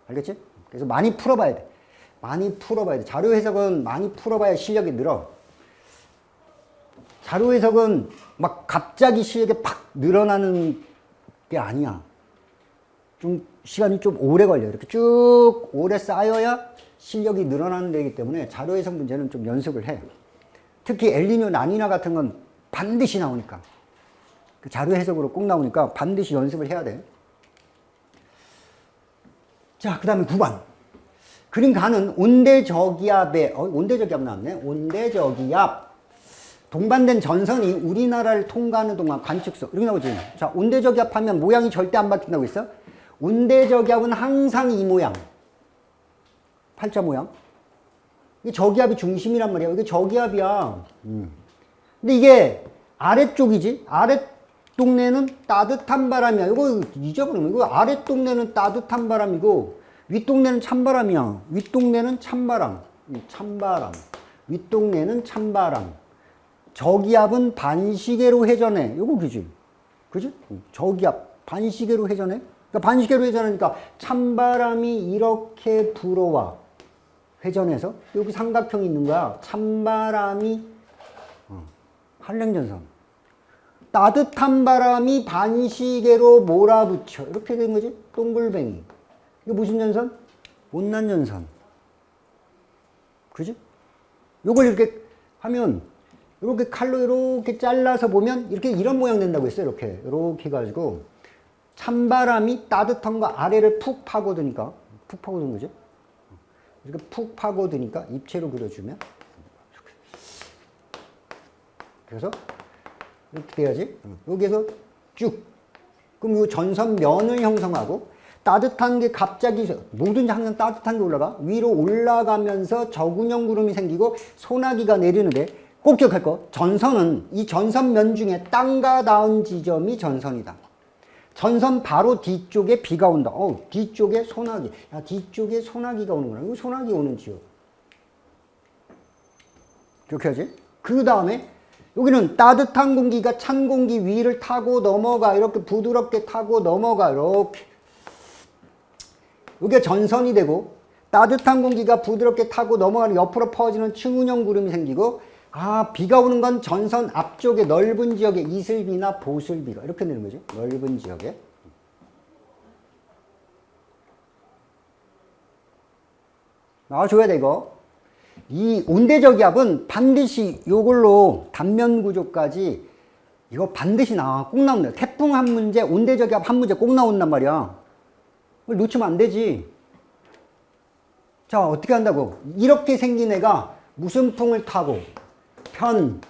알겠지? 그래서 많이 풀어봐야 돼. 많이 풀어봐야 돼. 자료 해석은 많이 풀어봐야 실력이 늘어. 자료 해석은 막 갑자기 실력이 팍 늘어나는 게 아니야. 좀 시간이 좀 오래 걸려. 이렇게 쭉 오래 쌓여야 실력이 늘어나는 데이기 때문에 자료 해석 문제는 좀 연습을 해. 특히 엘리뇨, 나니나 같은 건 반드시 나오니까. 그 자료 해석으로 꼭 나오니까 반드시 연습을 해야 돼. 자, 그 다음에 9번. 그림 가는 온대저기압의, 어, 온대저기압 나왔네. 온대저기압. 동반된 전선이 우리나라를 통과하는 동안 관측소. 이렇게 나오지. 자, 온대저기압 하면 모양이 절대 안 바뀐다고 했어? 온대저기압은 항상 이 모양. 팔자 모양. 이게 저기압이 중심이란 말이야. 이게 저기압이야. 음. 근데 이게 아래쪽이지. 아래 동네는 따뜻한 바람이야. 이거 잊어버리면 이거 아래 동네는 따뜻한 바람이고 윗 동네는 찬바람이야. 윗 동네는 찬바람. 음, 찬바람. 윗 동네는 찬바람. 저기압은 반시계로 회전해. 이거 그지? 그지? 음, 저기압 반시계로 회전해. 그러니까 반시계로 회전하니까 찬바람이 이렇게 불어와. 회전해서 여기 삼각형이 있는 거야. 찬바람이 어, 한랭전선. 따뜻한 바람이 반시계로 몰아붙여. 이렇게 된 거지. 동글뱅이. 이게 무슨 전선? 온난 전선. 그지? 요걸 이렇게 하면 이렇게 칼로 이렇게 잘라서 보면 이렇게 이런 모양 된다고 했어요. 이렇게 이렇게 해가지고 찬바람이 따뜻한 거 아래를 푹 파고드니까 푹 파고드는 거죠. 이렇게 푹 파고드니까 입체로 그려주면. 그래서 이렇게 돼야지. 여기에서 쭉. 그럼 이 전선 면을 형성하고 따뜻한 게 갑자기 뭐든지 항상 따뜻한 게 올라가 위로 올라가면서 저군형 구름이 생기고 소나기가 내리는데 꼭 기억할 거 전선은 이 전선면 중에 땅과 닿은 지점이 전선이다. 전선 바로 뒤쪽에 비가 온다. 어, 뒤쪽에 소나기. 야, 뒤쪽에 소나기가 오는구나. 소나기 오는 지역. 이렇게 하지? 그 다음에 여기는 따뜻한 공기가 찬 공기 위를 타고 넘어가. 이렇게 부드럽게 타고 넘어가. 이렇게. 여기가 전선이 되고 따뜻한 공기가 부드럽게 타고 넘어가는 옆으로 퍼지는 층운형 구름이 생기고 아 비가 오는 건 전선 앞쪽에 넓은 지역에 이슬비나 보슬비가 이렇게 되는 거죠. 넓은 지역에. 나와줘야 돼 이거. 이 온대저기압은 반드시 요걸로 단면 구조까지 이거 반드시 나와. 꼭 나온다. 태풍 한 문제, 온대저기압 한 문제 꼭 나온단 말이야. 놓치면 안 되지. 자 어떻게 한다고? 이렇게 생긴 애가 무슨 풍을 타고 편,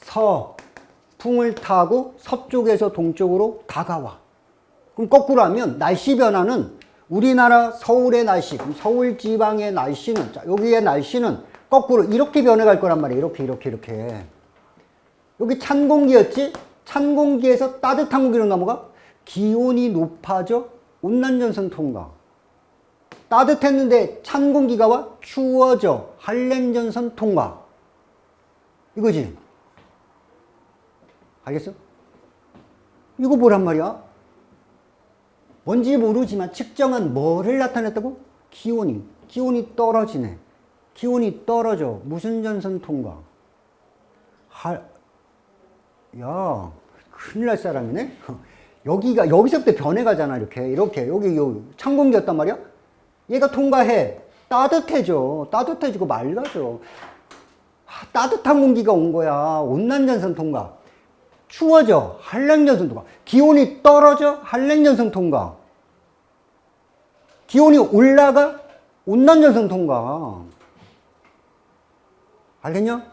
서, 풍을 타고 서쪽에서 동쪽으로 다가와. 그럼 거꾸로 하면 날씨 변화는 우리나라 서울의 날씨, 서울 지방의 날씨는, 자, 여기의 날씨는 거꾸로 이렇게 변해갈 거란 말이에요. 이렇게, 이렇게, 이렇게. 여기 찬 공기였지? 찬 공기에서 따뜻한 공기로 넘어가? 기온이 높아져? 온난전선 통과. 따뜻했는데 찬 공기가 와? 추워져. 한랭전선 통과. 이거지? 알겠어? 이거 뭐란 말이야? 뭔지 모르지만 측정한 뭐를 나타냈다고? 기온이. 기온이 떨어지네. 기온이 떨어져. 무슨 전선 통과? 할, 야, 큰일 날 사람이네? 여기가, 여기서부터 변해가잖아, 이렇게. 이렇게. 여기, 여기 찬공기였단 말이야? 얘가 통과해. 따뜻해져. 따뜻해지고 맑아져. 따뜻한 공기가 온 거야. 온난전선 통과. 추워져. 한랭전선 통과. 기온이 떨어져. 한랭전선 통과. 기온이 올라가. 온난전선 통과. 알겠냐?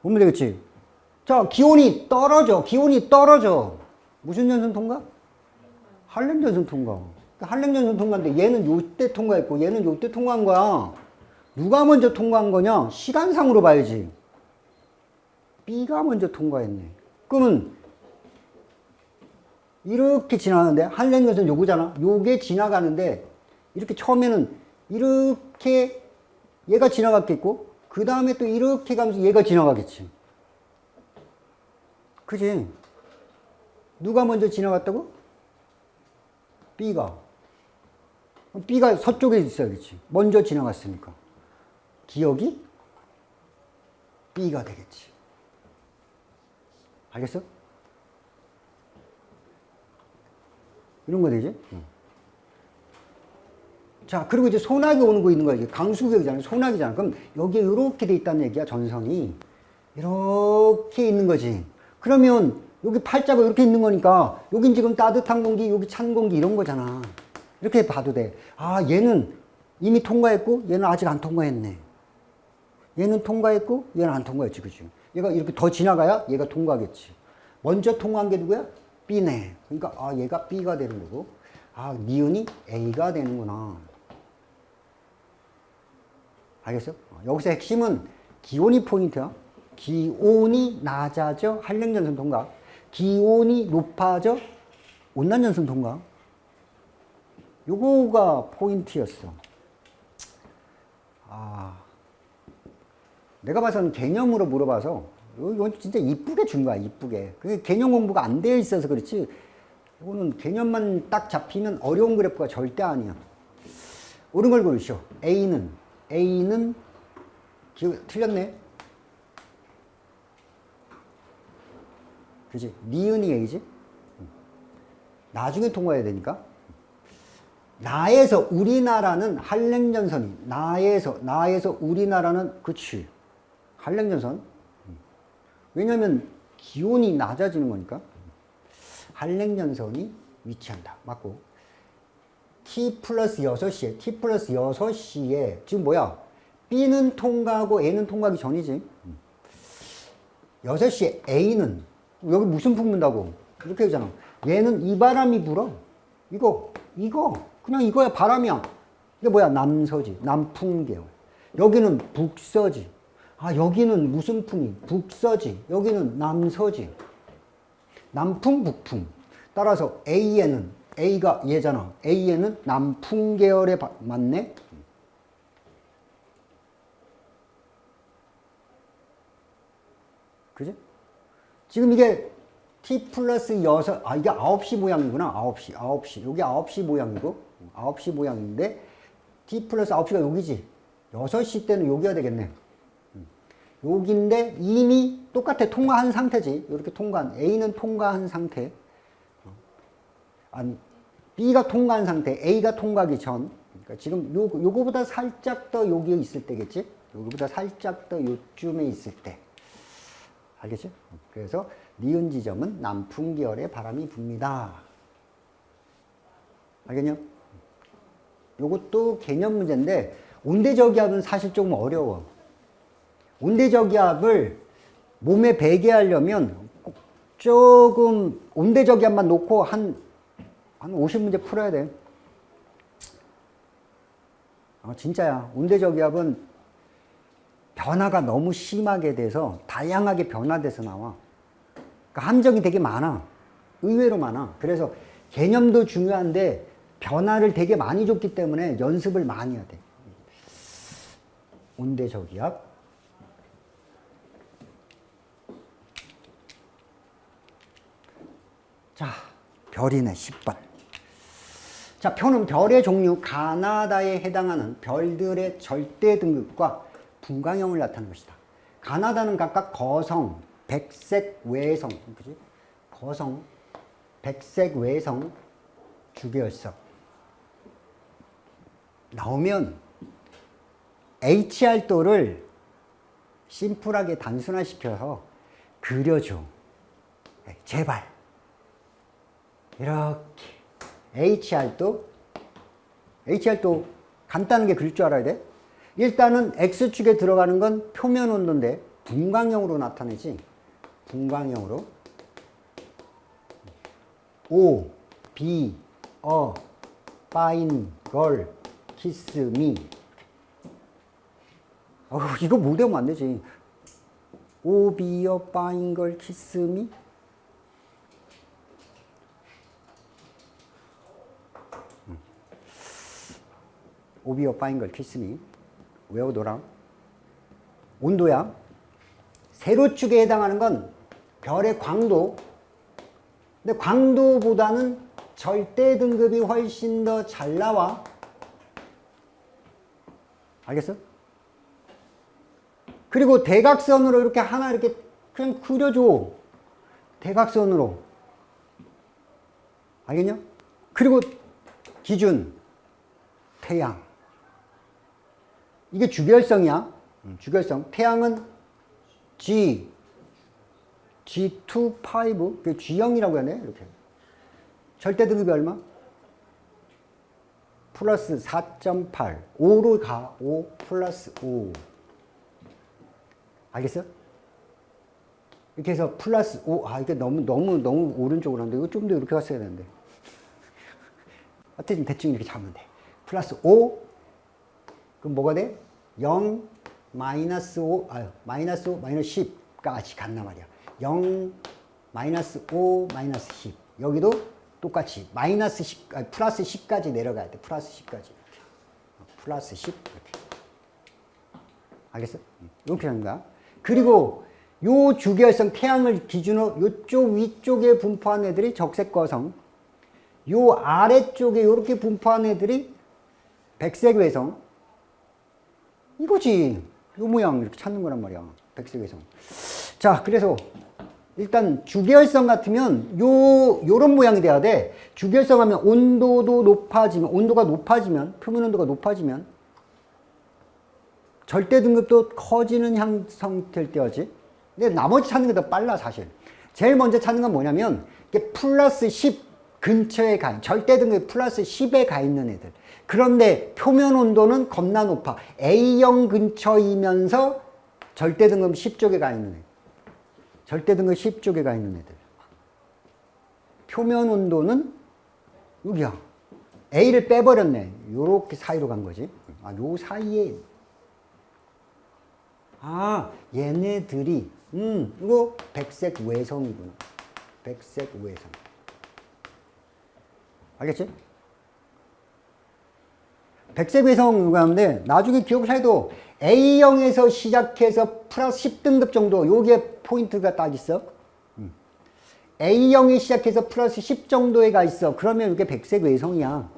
보면 되겠지? 자, 기온이 떨어져. 기온이 떨어져. 무슨 전선 통과? 한랭전선 통과. 한랭전선 통과인데 얘는 요때 통과했고 얘는 요때 통과한 거야. 누가 먼저 통과한 거냐? 시간상으로 봐야지. B가 먼저 통과했네. 그러면 이렇게 지나가는데 한랭전선 요거잖아. 요게 지나가는데 이렇게 처음에는 이렇게 얘가 지나갔겠고 그 다음에 또 이렇게 가면서 얘가 지나가겠지. 그지? 누가 먼저 지나갔다고? B가. B가 서쪽에 있어야겠지. 먼저 지나갔으니까. 기억이 B가 되겠지. 알겠어? 이런 거 되지? 응. 자, 그리고 이제 소나기 오는 거 있는 거야. 이게 강수구역이잖아. 소나기잖아. 그럼 여기에 이렇게 돼 있다는 얘기야, 전선이. 이렇게 있는 거지. 그러면 여기 팔자가 이렇게 있는 거니까 여긴 지금 따뜻한 공기, 여기 찬 공기 이런 거잖아. 이렇게 봐도 돼. 아, 얘는 이미 통과했고 얘는 아직 안 통과했네. 얘는 통과했고 얘는 안 통과했지, 그지? 얘가 이렇게 더 지나가야 얘가 통과하겠지. 먼저 통과한 게 누구야? B네. 그러니까 아, 얘가 B가 되는 거고. 아, 니은이 A가 되는구나. 알겠어? 어, 여기서 핵심은 기온이 포인트야. 기온이 낮아져 한랭전선 통과. 기온이 높아져 온난전선 통과. 요거가 포인트였어. 아, 내가 봐서는 개념으로 물어봐서 이건 진짜 이쁘게 준 거야, 이쁘게. 그게 개념 공부가 안 되어 있어서 그렇지. 이거는 개념만 딱 잡히면 어려운 그래프가 절대 아니야. 옳은 걸 고르시오. A는 A는 기 틀렸네. 그지? 니은이 A지? 나중에 통과해야 되니까. 나에서 우리나라는 한랭전선이 나에서 나에서 우리나라는 그치 한랭전선? 왜냐면 기온이 낮아지는 거니까 한랭전선이 위치한다. 맞고? T 플러스 6시에 t 플러스 6시에 지금 뭐야? B는 통과하고 a는 통과하기 전이지. 6시에 a는 여기 무슨 풍 분다고? 이렇게 하잖아. 얘는 이 바람이 불어. 이거 이거. 그냥 이거야 바람이야. 이게 뭐야? 남서지 남풍계열. 여기는 북서지 아 여기는 무슨 풍이 북서지 여기는 남서지 남풍 북풍 따라서 A에는 A가 얘잖아 A에는 남풍 계열에 바, 맞네 그지? 지금 이게 T 플러스 6, 아, 이게 9시 모양이구나. 9시, 9시. 여기 9시 모양이고, 9시 모양인데, T 플러스 9시가 여기지. 6시 때는 여기가 되겠네. 여기인데, 이미 똑같아. 통과한 상태지. 이렇게 통과한, A는 통과한 상태. 아니, B가 통과한 상태, A가 통과하기 전. 그러니까 지금 요, 요거보다 살짝 더 여기에 있을 때겠지? 요거보다 살짝 더 요쯤에 있을 때. 알겠지? 그래서, 니은 지점은 남풍 계열의 바람이 붑니다. 알겠냐? 요것도 개념 문제인데 온대저기압은 사실 조금 어려워. 온대저기압을 몸에 배게 하려면 조금 온대저기압만 놓고 한, 한 50문제 풀어야 돼. 어, 진짜야. 온대저기압은 변화가 너무 심하게 돼서 다양하게 변화돼서 나와. 그러니까 함정이 되게 많아. 의외로 많아. 그래서 개념도 중요한데 변화를 되게 많이 줬기 때문에 연습을 많이 해야 돼. 온대저기압. 자, 별이네, 10번. 자, 표는 별의 종류, 가나다에 해당하는 별들의 절대 등급과 분광형을 나타내는 것이다. 가나다는 각각 거성, 백색 외성, 그지? 거성, 백색 외성, 주계열석. 나오면 HR도를 심플하게 단순화시켜서 그려줘. 네, 제발. 이렇게. HR도, HR도 간단한 게 그릴 줄 알아야 돼. 일단은 X축에 들어가는 건 표면 온도인데 분광형으로 나타내지. 분광형으로 O, B, A, Fine, Girl, Kiss, Me 어, 이거 못 외우면 안 되지 O, B, A, Fine, Girl, Kiss, Me 오비어 파인 걸 키스미 외우더라 온도야? 세로축에 해당하는 건 별의 광도. 근데 광도보다는 절대 등급이 훨씬 더 잘 나와. 알겠어? 그리고 대각선으로 이렇게 하나 이렇게 그냥 그려줘. 대각선으로. 알겠냐? 그리고 기준. 태양 이게 주결성이야 주결성 태양은 G, G2, 5, 그 G형이라고 하네, 이렇게. 절대 등급이 얼마? 플러스 4.8. 5로 가. 5 플러스 5. 알겠어? 이렇게 해서 플러스 5. 아, 이게 너무, 너무, 너무 오른쪽으로 하는데, 이거 좀 더 이렇게 갔어야 되는데. (laughs) 어쨌든 대충 이렇게 잡으면 돼. 플러스 5. 그럼 뭐가 돼? 0, 마이너스 5, 아 마이너스 5, 마이너스 10까지 간단 말이야. 0, 마이너스 5, 마이너스 10. 여기도 똑같이 마이너스 10, 아니, 플러스 10까지 내려가야 돼. 플러스 10까지. 이렇게. 플러스 10. 이렇게. 알겠어? 하는 거야. 그리고 요 주계열성 태양을 기준으로 요쪽 위쪽에 분포한 애들이 적색거성, 요 아래쪽에 이렇게 분포한 애들이 백색 외성. 이거지. 요 모양 이렇게 찾는 거란 말이야. 백색 외성. 자, 그래서 일단 주계열성 같으면 요 요런 모양이 돼야 돼. 주계열성 하면 온도도 높아지면 온도가 높아지면 표면 온도가 높아지면 절대 등급도 커지는 형성될 때였지. 근데 나머지 찾는 게 더 빨라 사실. 제일 먼저 찾는 건 뭐냐면 플러스 10 근처에 가 절대 등급 플러스 10에 가 있는 애들. 그런데 표면 온도는 겁나 높아. A형 근처이면서 절대 등급 10쪽에 가 있는 애. 절대 등급 10쪽에 가 있는 애들. 표면 온도는 여기야. A를 빼버렸네. 요렇게 사이로 간 거지. 아, 요 사이에. 아, 얘네들이, 음, 이거 백색 외성이구나. 백색 외성. 알겠지? 백색 외성 하는데 나중에 기억을 해도 A형에서 시작해서 플러스 10등급 정도 요게 포인트가 딱 있어. 음. A형이 시작해서 플러스 10 정도에 가 있어. 그러면 이게 백색 외성이야.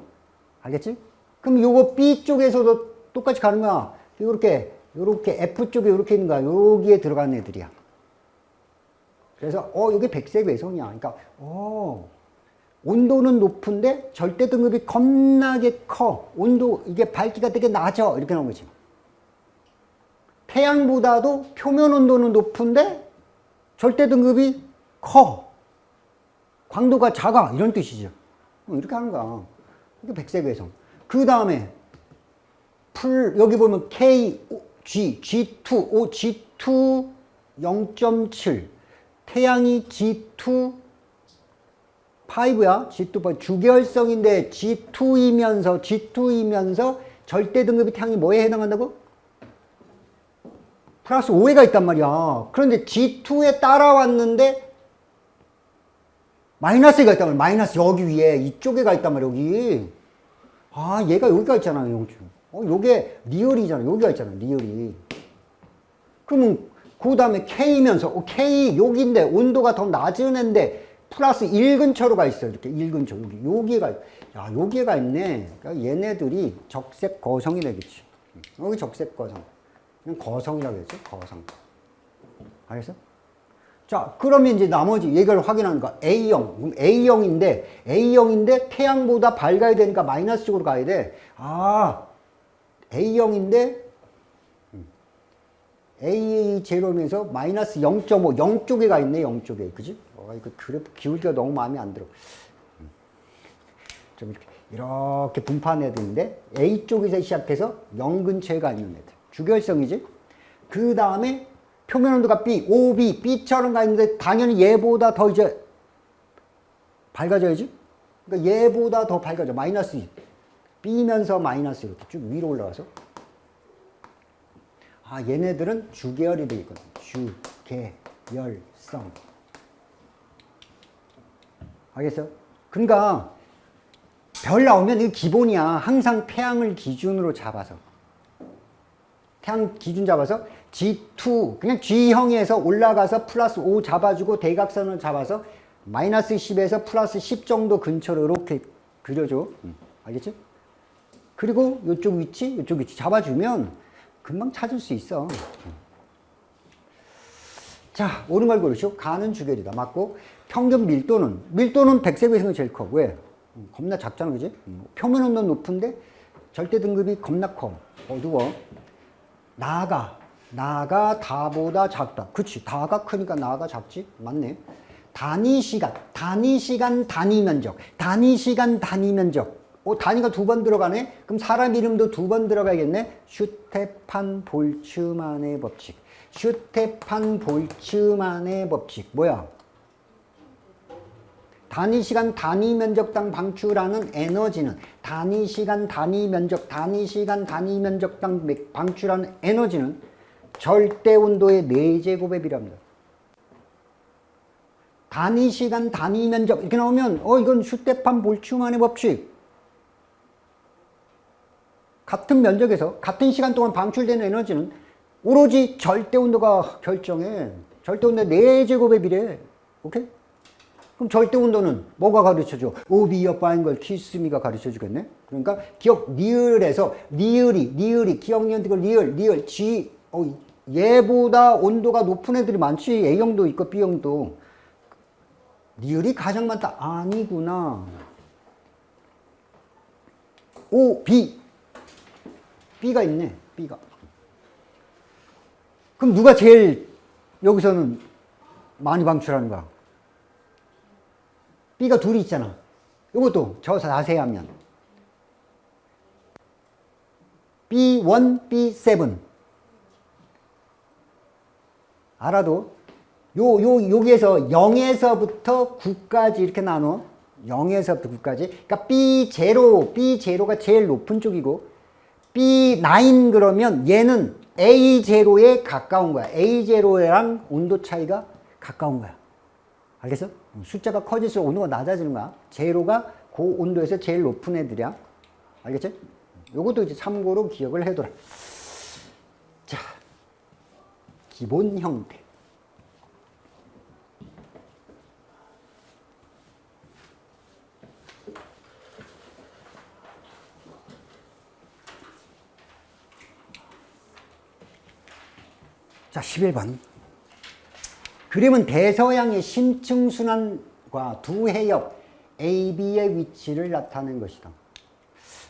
알겠지? 그럼 요거 B쪽에서도 똑같이 가는 거야. 요렇게 요렇게 F쪽에 요렇게 있는 거야. 여기에 들어가는 애들이야. 그래서 어 이게 백색 외성이야. 그러니까 어 온도는 높은데 절대 등급이 겁나게 커. 온도 이게 밝기가 되게 낮아. 이렇게 나온 거지. 태양보다도 표면 온도는 높은데 절대 등급이 커. 광도가 작아. 이런 뜻이죠. 이렇게 하는 거야. 이게 백색 외성. 그 다음에 풀 여기 보면 K, G, G2, O, G2 0.7 태양이 G2 5야. G2 주결성인데 G2이면서 G2이면서 절대 등급이 태양이 뭐에 해당한다고? 플러스 5회가 있단 말이야. 그런데 G2에 따라왔는데 마이너스가 있단 말이야. 마이너스 여기 위에 이쪽에 가 있단 말이야. 여기. 아 얘가 여기가 있잖아. 여기. 어, 요게 리얼이잖아. 여기가 있잖아. 리얼이. 그러면 그 다음에 K면서 어, K 여기인데 온도가 더 낮은 애인데 플러스 1 근처로 가 있어. 이렇게 1 근처. 여기. 여기가, 야, 여기가 있네. 그러니까 얘네들이 적색 거성이 되겠지. 여기 적색 거성. 거성이라고 했죠. 거성. 알겠어? 자, 그러면 이제 나머지 얘기를 확인하는 거 A형. 그럼 A형인데, A형인데 태양보다 밝아야 되니까 마이너스 쪽으로 가야 돼. 아, A형인데, A 제로면서 마이너스 0.5, 0 쪽에 가 있네, 0 쪽에. 그지? 어, 이거 그래프 기울기가 너무 마음에 안 들어. 좀 이렇게, 이렇게 분포한 애들인데, A 쪽에서 시작해서 0 근처에 가 있는 애들. 주결성이지? 그 다음에 표면 온도가 B, OB, B처럼 가 있는데, 당연히 얘보다 더 이제 밝아져야지? 그러니까 얘보다 더 밝아져. 마이너스 2. B면서 마이너스 이렇게 쭉 위로 올라가서. 아, 얘네들은 주계열이 되어 있거든. 주계열성. 알겠어요? 그러니까 별 나오면 이게 기본이야. 항상 태양을 기준으로 잡아서. 태양 기준 잡아서 G2, 그냥 G형에서 올라가서 플러스 5 잡아주고 대각선을 잡아서 마이너스 10에서 플러스 10 정도 근처로 이렇게 그려줘. 알겠지? 그리고 이쪽 위치, 이쪽 위치 잡아주면 금방 찾을 수 있어. 자, 오는 걸 고르시오. 가는 주결이다. 맞고, 평균 밀도는, 밀도는 백색 외성이 제일 커. 왜? 음, 겁나 작잖아, 그지? 음, 표면 온도는 높은데 절대 등급이 겁나 커. 어두워. 나아가. 나가 다보다 작다. 그치. 다가 크니까 나가 작지? 맞네. 단위 시간, 단위 시간, 단위 면적, 단위 시간, 단위 면적. 어, 단위가 두 번 들어가네? 그럼 사람 이름도 두 번 들어가겠네? 슈테판 볼츠만의 법칙. 슈테판 볼츠만의 법칙. 뭐야? 단위 시간 단위 면적당 방출하는 에너지는 단위 시간 단위 면적 단위 시간 단위 면적당 방출하는 에너지는 절대 온도의 4제곱에 비례합니다. 단위 시간 단위 면적 이렇게 나오면 어 이건 슈테판 볼츠만의 법칙. 같은 면적에서 같은 시간 동안 방출되는 에너지는 오로지 절대 온도가 결정해. 절대 온도 4제곱에 비례해. 오케이? 그럼 절대 온도는 뭐가 가르쳐줘? 오비어 파인걸 키스미가 가르쳐주겠네? 그러니까 기억 리을에서 리을이 리을이 기억 니은티고 리을 리을 G 어, 얘보다 온도가 높은 애들이 많지 A형도 있고 B형도 리을이 가장 많다 아니구나 O B B가 있네 B가 그럼 누가 제일 여기서는 많이 방출하는 거야? B가 둘이 있잖아. 이것도 저 자세히 하면. B1, B7 알아도 요, 요, 여기에서 0에서부터 9까지 이렇게 나눠. 0에서부터 9까지. 그러니까 B0, B0가 제일 높은 쪽이고 B9 그러면 얘는 A0에 가까운 거야 A0랑 온도 차이가 가까운 거야 알겠어? 숫자가 커질수록 온도가 낮아지는 거야. 제로가 그 온도에서 제일 높은 애들이야. 알겠지? 요것도 이제 참고로 기억을 해둬라. 자, 기본 형태. 자, 11번. 그림은 대서양의 심층순환과 두 해역 AB의 위치를 나타낸 것이다.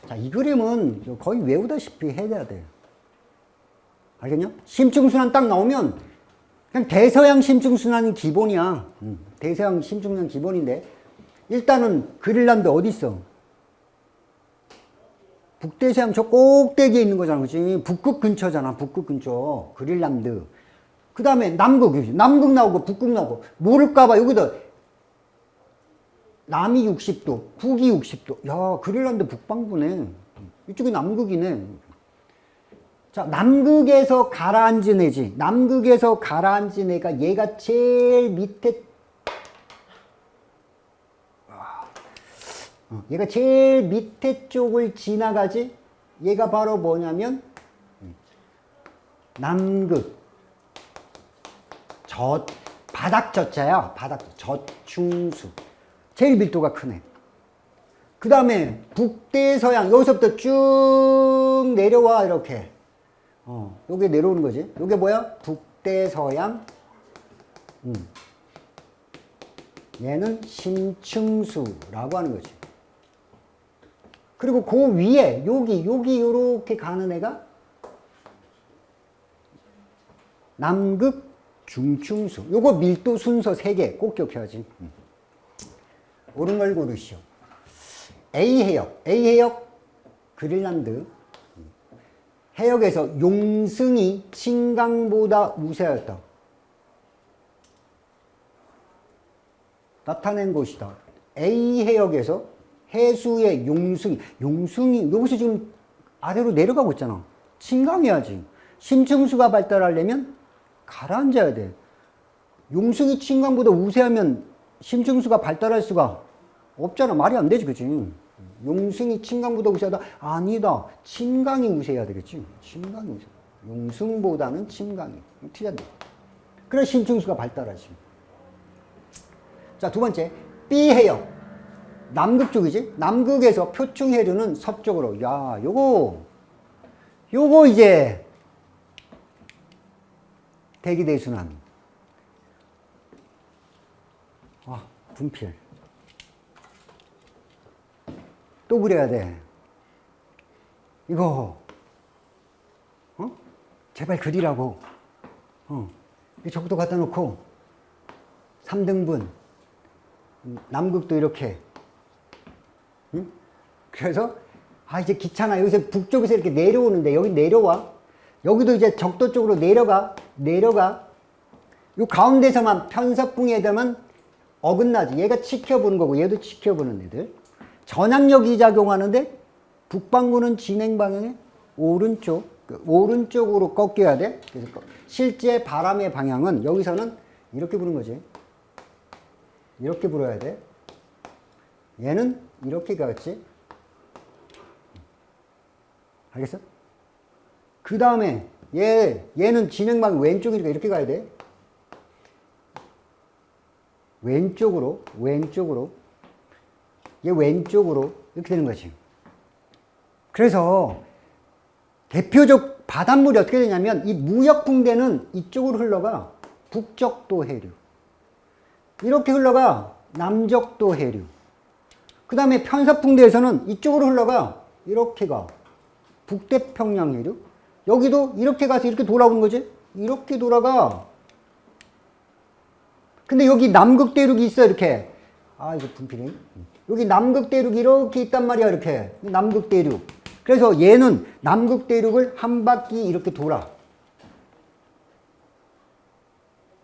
자, 이 그림은 거의 외우다시피 해야 돼. 알겠냐? 심층순환 딱 나오면 그냥 대서양 심층순환이 기본이야. 음, 대서양 심층순환 기본인데 일단은 그릴란드 어디 있어? 북대서양 저 꼭대기에 있는 거잖아. 그치? 북극 근처잖아. 북극 근처. 그릴란드. 그 다음에 남극, 남극 나오고 북극 나오고 모를까봐 여기다 남이 60도, 북이 60도. 야, 그릴란드 북방부네. 이쪽이 남극이네. 자, 남극에서 가라앉은 애지. 남극에서 가라앉은 애가 얘가 제일 밑에 어, 얘가 제일 밑에 쪽을 지나가지. 얘가 바로 뭐냐면 남극. 저 바닥 젖자야 바닥 저충수. 제일 밀도가 크네. 그 다음에 북대서양 여기서부터 쭉 내려와 이렇게. 어 요게 내려오는 거지. 요게 뭐야? 북대서양. 음. 얘는 심층수라고 하는 거지. 그리고 그 위에 여기 여기 요렇게 가는 애가 남극 중충수. 요거 밀도 순서 3개 꼭 기억해야지. 음. 옳은 걸 고르시오. A 해역. A 해역 그린란드. 음. 해역에서 용승이 신강보다 우세하였다. 나타낸 것이다. A 해역에서 해수의 용승이, 용승이, 여기서 지금 아래로 내려가고 있잖아. 신강해야지. 심층수가 발달하려면 가라앉아야 돼. 용승이 친강보다 우세하면 심층수가 발달할 수가 없잖아. 말이 안 되지, 그치? 용승이 친강보다 우세하다? 아니다. 친강이 우세해야 되겠지. 친강이 우세. 용승보다는 친강이. 틀렸네. 그래 심층수가 발달하지. 자, 두 번째. B해역. 남극 쪽이지? 남극에서 표층해류는 서쪽으로. 야, 요거, 요거 이제 대기대순환. 아, 분필. 또 그래야 돼. 이거, 어? 제발 그리라고. 어. 이 적도 갖다 놓고 3등분 남극도 이렇게 응? 그래서 아 이제 귀찮아 여기서 북쪽에서 이렇게 내려오는데 여기 내려와 여기도 이제 적도 쪽으로 내려가 내려가. 요 가운데서만 편서풍에 되면 어긋나지. 얘가 지켜보는 거고 얘도 지켜보는 애들. 전압력이 작용하는데 북반구는 진행 방향에 오른쪽 그 오른쪽으로 꺾여야 돼. 그래서 실제 바람의 방향은 여기서는 이렇게 부는 거지. 이렇게 불어야 돼. 얘는 이렇게 가겠지? 알겠어? 그 다음에 얘, 얘는 진행방이 왼쪽이니까 이렇게 가야 돼. 왼쪽으로, 왼쪽으로. 얘 왼쪽으로 이렇게 되는 거지. 그래서 대표적 바닷물이 어떻게 되냐면 이 무역풍대는 이쪽으로 흘러가 북적도 해류. 이렇게 흘러가 남적도 해류. 그 다음에 편서풍대에서는 이쪽으로 흘러가 이렇게 가 북태평양 해류. 여기도 이렇게 가서 이렇게 돌아오는 거지. 이렇게 돌아가. 근데 여기 남극대륙이 있어 이렇게. 아 이거 분필이. 여기 남극대륙이 이렇게 있단 말이야 이렇게. 남극대륙. 그래서 얘는 남극대륙을 한 바퀴 이렇게 돌아.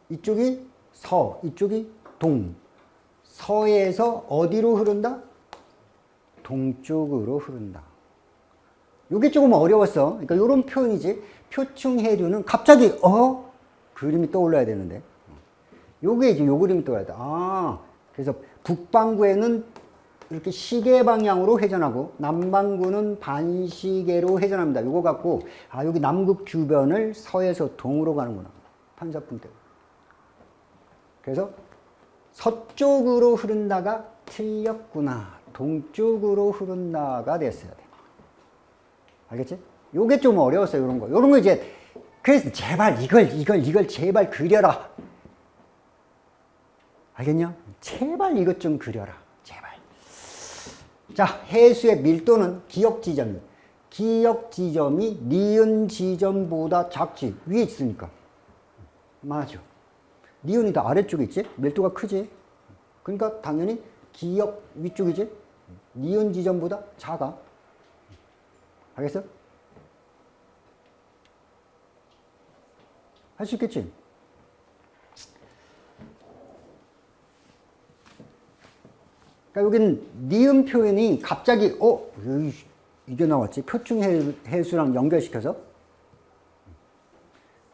이쪽이 서, 이쪽이 동. 서에서 어디로 흐른다? 동쪽으로 흐른다. 이게 조금 어려웠어. 그러니까 이런 표현이지. 표충해류는 갑자기 어 그림이 떠올라야 되는데. 요게 이제 요 그림이 떠올라야 돼. 아 그래서 북반구에는 이렇게 시계 방향으로 회전하고 남반구는 반시계로 회전합니다. 요거 갖고 아 여기 남극 주변을 서에서 동으로 가는구나. 판사풍 때. 그래서 서쪽으로 흐른다가 틀렸구나. 동쪽으로 흐른다가 됐어야 돼. 알겠지? 요게 좀 어려웠어요, 이런 거. 이런 거 이제, 그래서 제발 이걸, 이걸, 이걸 제발 그려라. 알겠냐? 제발 이것 좀 그려라. 제발. 자, 해수의 밀도는 기역 지점이. 기역 지점이 니은 지점보다 작지. 위에 있으니까. 맞아. 니은이 더 아래쪽에 있지? 밀도가 크지? 그러니까 당연히 기역 위쪽이지? 니은 지점보다 작아. 알겠어? 할 수 있겠지? 그러니까 여기는 니은 표현이 갑자기 어? 이게 나왔지? 표충 해수랑 연결시켜서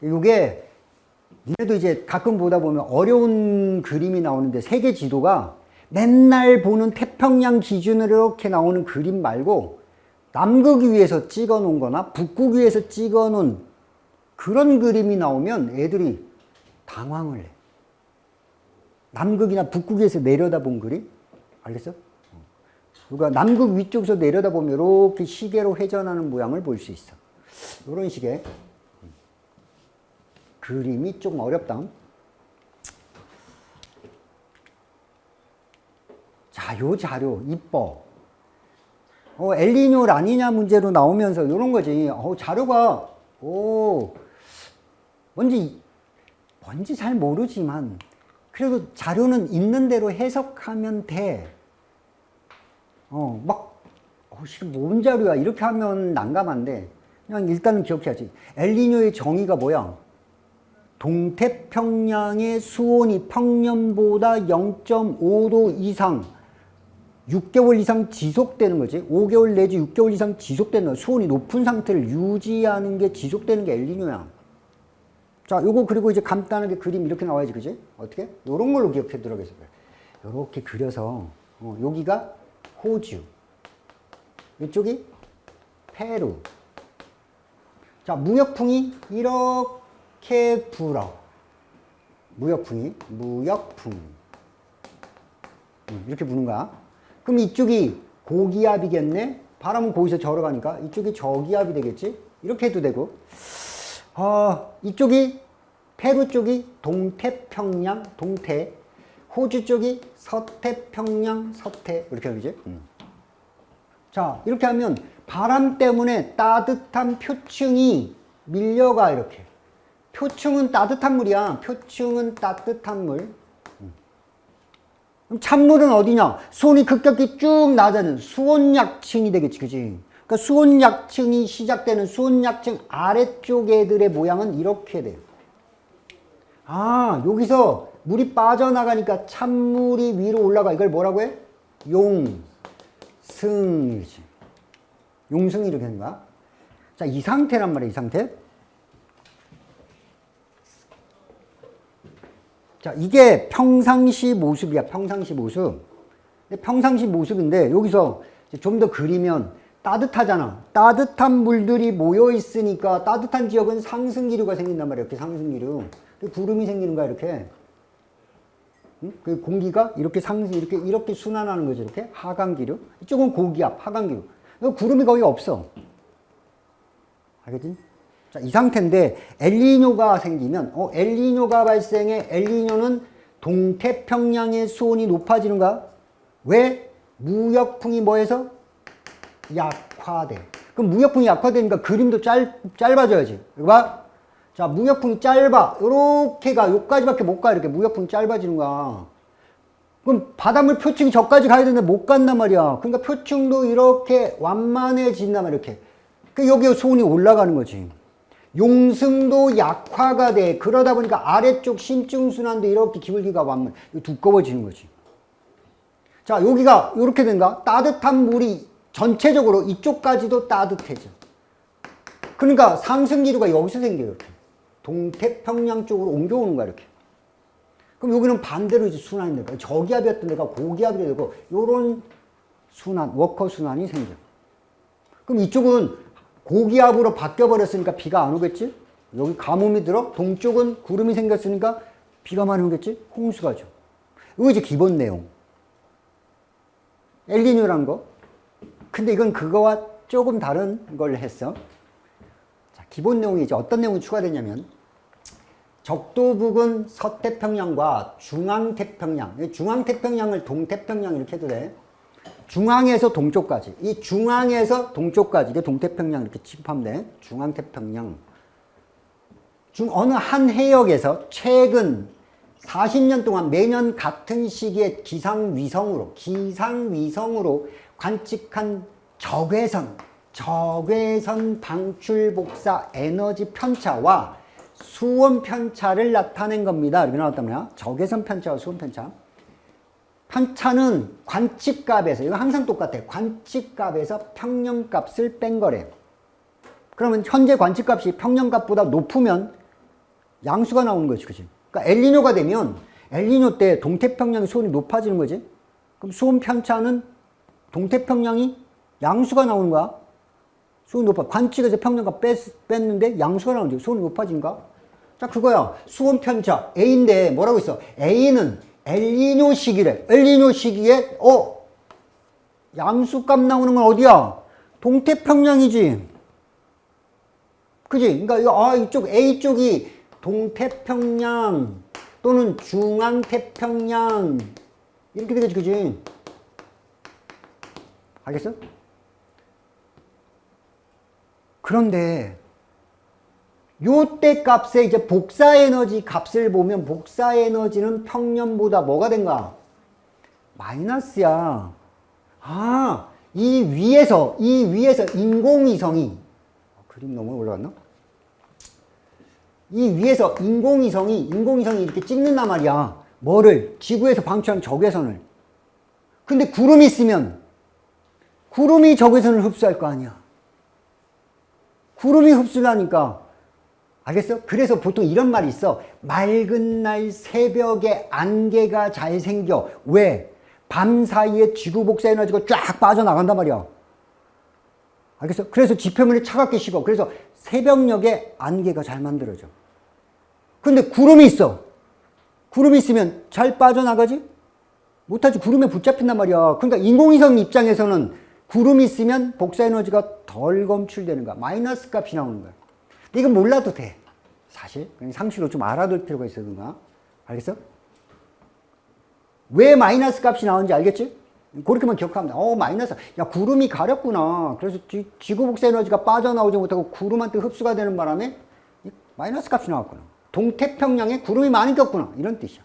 이게 니네도 이제 가끔 보다 보면 어려운 그림이 나오는데 세계 지도가 맨날 보는 태평양 기준으로 이렇게 나오는 그림 말고 남극 위에서 찍어 놓은 거나 북극 위에서 찍어 놓은 그런 그림이 나오면 애들이 당황을 해. 남극이나 북극에서 내려다본 그림? 알겠어? 누가 남극 위쪽에서 내려다보면 이렇게 시계로 회전하는 모양을 볼 수 있어. 이런 식의 그림이 조금 어렵다. 자, 요 자료 이뻐. 어, 엘리뇨 라니냐 문제로 나오면서 이런 거지. 어, 자료가 오 뭔지 뭔지 잘 모르지만 그래도 자료는 있는 대로 해석하면 돼. 어, 막 어, 뭔 자료야 이렇게 하면 난감한데 그냥 일단은 기억해야지. 엘리뇨의 정의가 뭐야? 동태평양의 수온이 평년보다 0.5도 이상 6개월 이상 지속되는 거지. 5개월 내지 6개월 이상 지속되는 거. 수온이 높은 상태를 유지하는 게 지속되는 게 엘니뇨야. 자, 요거 그리고 이제 간단하게 그림 이렇게 나와야지, 그지? 어떻게? 요런 걸로 기억해 들어가겠어요. 요렇게 그려서, 어, 여기가 호주. 이쪽이 페루. 자, 무역풍이 이렇게 불어. 무역풍이, 무역풍. 음, 이렇게 부는 거야. 그럼 이쪽이 고기압이겠네? 바람은 거기서 절어 가니까 이쪽이 저기압이 되겠지? 이렇게 해도 되고 어, 이쪽이 페루 쪽이 동태평양 동태 호주 쪽이 서태평양 서태 이렇게 하지 음. 자 이렇게 하면 바람 때문에 따뜻한 표층이 밀려가 이렇게. 표층은 따뜻한 물이야. 표층은 따뜻한 물. 음. 그럼 찬물은 어디냐? 수온이 급격히 쭉 낮아지는 수온약층이 되겠지. 그지? 그러니까 수온약층이 시작되는 수온약층 아래쪽 애들의 모양은 이렇게 돼요. 아, 여기서 물이 빠져나가니까 찬물이 위로 올라가. 이걸 뭐라고 해? 용승이지. 용승이 이렇게 되는 거야. 자, 이 상태란 말이야, 이 상태. 자, 이게 평상시 모습이야, 평상시 모습. 평상시 모습인데, 여기서 좀 더 그리면 따뜻하잖아. 따뜻한 물들이 모여 있으니까 따뜻한 지역은 상승기류가 생긴단 말이야, 이렇게 상승기류. 구름이 생기는 거야, 이렇게. 응? 그 공기가 이렇게 상승, 이렇게, 이렇게 순환하는 거죠, 이렇게. 하강기류. 이쪽은 고기압, 하강기류. 구름이 거의 없어. 알겠지? 자, 이 상태인데 엘니뇨가 생기면 어, 엘니뇨가 발생해 엘니뇨는 동태평양의 수온이 높아지는 거야. 왜? 무역풍이 뭐해서? 약화돼. 그럼 무역풍이 약화되니까 그림도 짧, 짧아져야지. 이거 봐. 자, 무역풍이 짧아. 요렇게 가 요까지밖에 못 가. 이렇게 무역풍이 짧아지는 거야. 그럼 바닷물 표층이 저까지 가야 되는데 못 간단 말이야. 그러니까 표층도 이렇게 완만해진단 말이야. 이렇게. 그 여기 수온이 올라가는 거지. 용승도 약화가 돼. 그러다 보니까 아래쪽 심증순환도 이렇게 기울기가 완만, 두꺼워지는 거지. 자, 여기가 이렇게 된가? 따뜻한 물이 전체적으로 이쪽까지도 따뜻해져. 그러니까 상승기류가 여기서 생겨요. 이렇게. 동태평양 쪽으로 옮겨오는 거야, 이렇게. 그럼 여기는 반대로 이제 순환이 되고, 저기압이었던 데가 고기압이 되고, 요런 순환, 워커 순환이 생겨. 그럼 이쪽은 고기압으로 바뀌어버렸으니까 비가 안 오겠지? 여기 가뭄이 들어? 동쪽은 구름이 생겼으니까 비가 많이 오겠지? 홍수가 죠. 이거 이제 기본 내용. 엘리뇨란 거. 근데 이건 그거와 조금 다른 걸 했어. 자, 기본 내용이 이제 어떤 내용이 추가되냐면 적도 부근 서태평양과 중앙태평양, 중앙태평양을 동태평양 이렇게 해도 돼. 중앙에서 동쪽까지 이 중앙에서 동쪽까지 이게 동태평양 이렇게 돼 중앙태평양 중 어느 한 해역에서 최근 40년 동안 매년 같은 시기에 기상위성으로 기상위성으로 관측한 적외선 적외선 방출 복사 에너지 편차와 수온 편차를 나타낸 겁니다. 이렇게 나왔단 말이야. 적외선 편차와 수온 편차. 편차는 관측값에서 이거 항상 똑같아 관측값에서 평년값을 뺀 거래 그러면 현재 관측값이 평년값보다 높으면 양수가 나오는 거지 그치? 그러니까 엘리뇨가 되면 엘리뇨 때 동태평양의 수온이 높아지는 거지. 그럼 수온 편차는 동태평양이 양수가 나오는 거야? 수온이 높아. 관측에서 평년값 뺐, 뺐는데 양수가 나오는 거지. 수온이 높아진가 자 그거야. 수온 편차. A인데 뭐라고 있어? A는 엘리뇨 시기래. 엘리뇨 시기에 어 양수값 나오는 건 어디야? 동태평양이지. 그지? 그러니까 아 이쪽 A 쪽이 동태평양 또는 중앙태평양 이렇게 되겠지, 그지? 알겠어? 그런데 요때 값에 이제 복사 에너지 값을 보면 복사 에너지는 평년보다 뭐가 된가? 마이너스야. 아, 이 위에서, 이 위에서 인공위성이, 어, 그림 너무 올라갔나? 이 위에서 인공위성이, 인공위성이 이렇게 찍는단 말이야. 뭐를? 지구에서 방출한 적외선을. 근데 구름이 있으면, 구름이 적외선을 흡수할 거 아니야. 구름이 흡수를 하니까 알겠어? 그래서 보통 이런 말이 있어. 맑은 날 새벽에 안개가 잘 생겨. 왜? 밤 사이에 지구 복사 에너지가 쫙 빠져나간단 말이야. 알겠어? 그래서 지표면이 차갑게 식어. 그래서 새벽녘에 안개가 잘 만들어져. 근데 구름이 있어. 구름이 있으면 잘 빠져나가지? 못하지. 구름에 붙잡힌단 말이야. 그러니까 인공위성 입장에서는 구름이 있으면 복사 에너지가 덜 검출되는 거야. 마이너스 값이 나오는 거야. 이건 몰라도 돼. 사실 상식으로 좀 알아둘 필요가 있어 누가 알겠어? 왜 마이너스 값이 나오는지 알겠지? 그렇게만 기억하면 돼. 어, 마이너스. 야, 구름이 가렸구나. 그래서 지, 지구 복사 에너지가 빠져나오지 못하고 구름한테 흡수가 되는 바람에 마이너스 값이 나왔구나. 동태평양에 구름이 많이 꼈구나. 이런 뜻이야.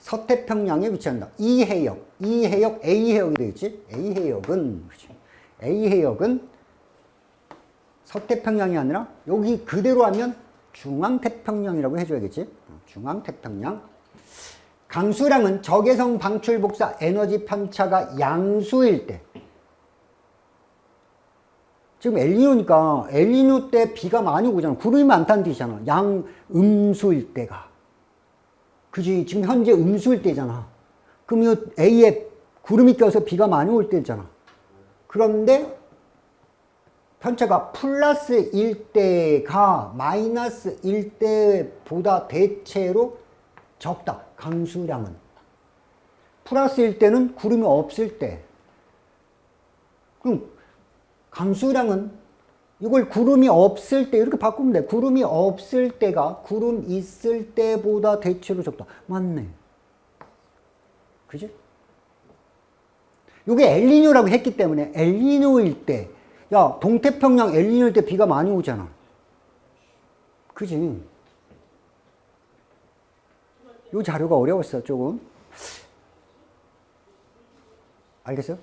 서태평양에 위치한다. 이 해역, 이 해역 A 해역이 되겠지? A 해역은 그렇지. A 해역은 서태평양이 아니라 여기 그대로 하면 중앙태평양이라고 해줘야겠지? 중앙태평양. 강수량은 적외선 방출 복사 에너지 편차가 양수일 때 지금 엘니뇨니까 엘니뇨 때 비가 많이 오잖아. 구름이 많다는 뜻이잖아. 양 음수일 때가. 그지? 지금 현재 음수일 때잖아. 그럼 이 A에 구름이 껴서 비가 많이 올 때잖아. 그런데 편차가 플러스 1대가 마이너스 1대보다 대체로 적다. 강수량은. 플러스 1대는 구름이 없을 때. 그럼 강수량은 이걸 구름이 없을 때 이렇게 바꾸면 돼. 구름이 없을 때가 구름 있을 때보다 대체로 적다. 맞네. 그지? 이게 엘니뇨라고 했기 때문에 엘니뇨일 때, 야 동태평양 엘니뇨일 때 비가 많이 오잖아. 그지? 이 자료가 어려웠어 조금. 알겠어요?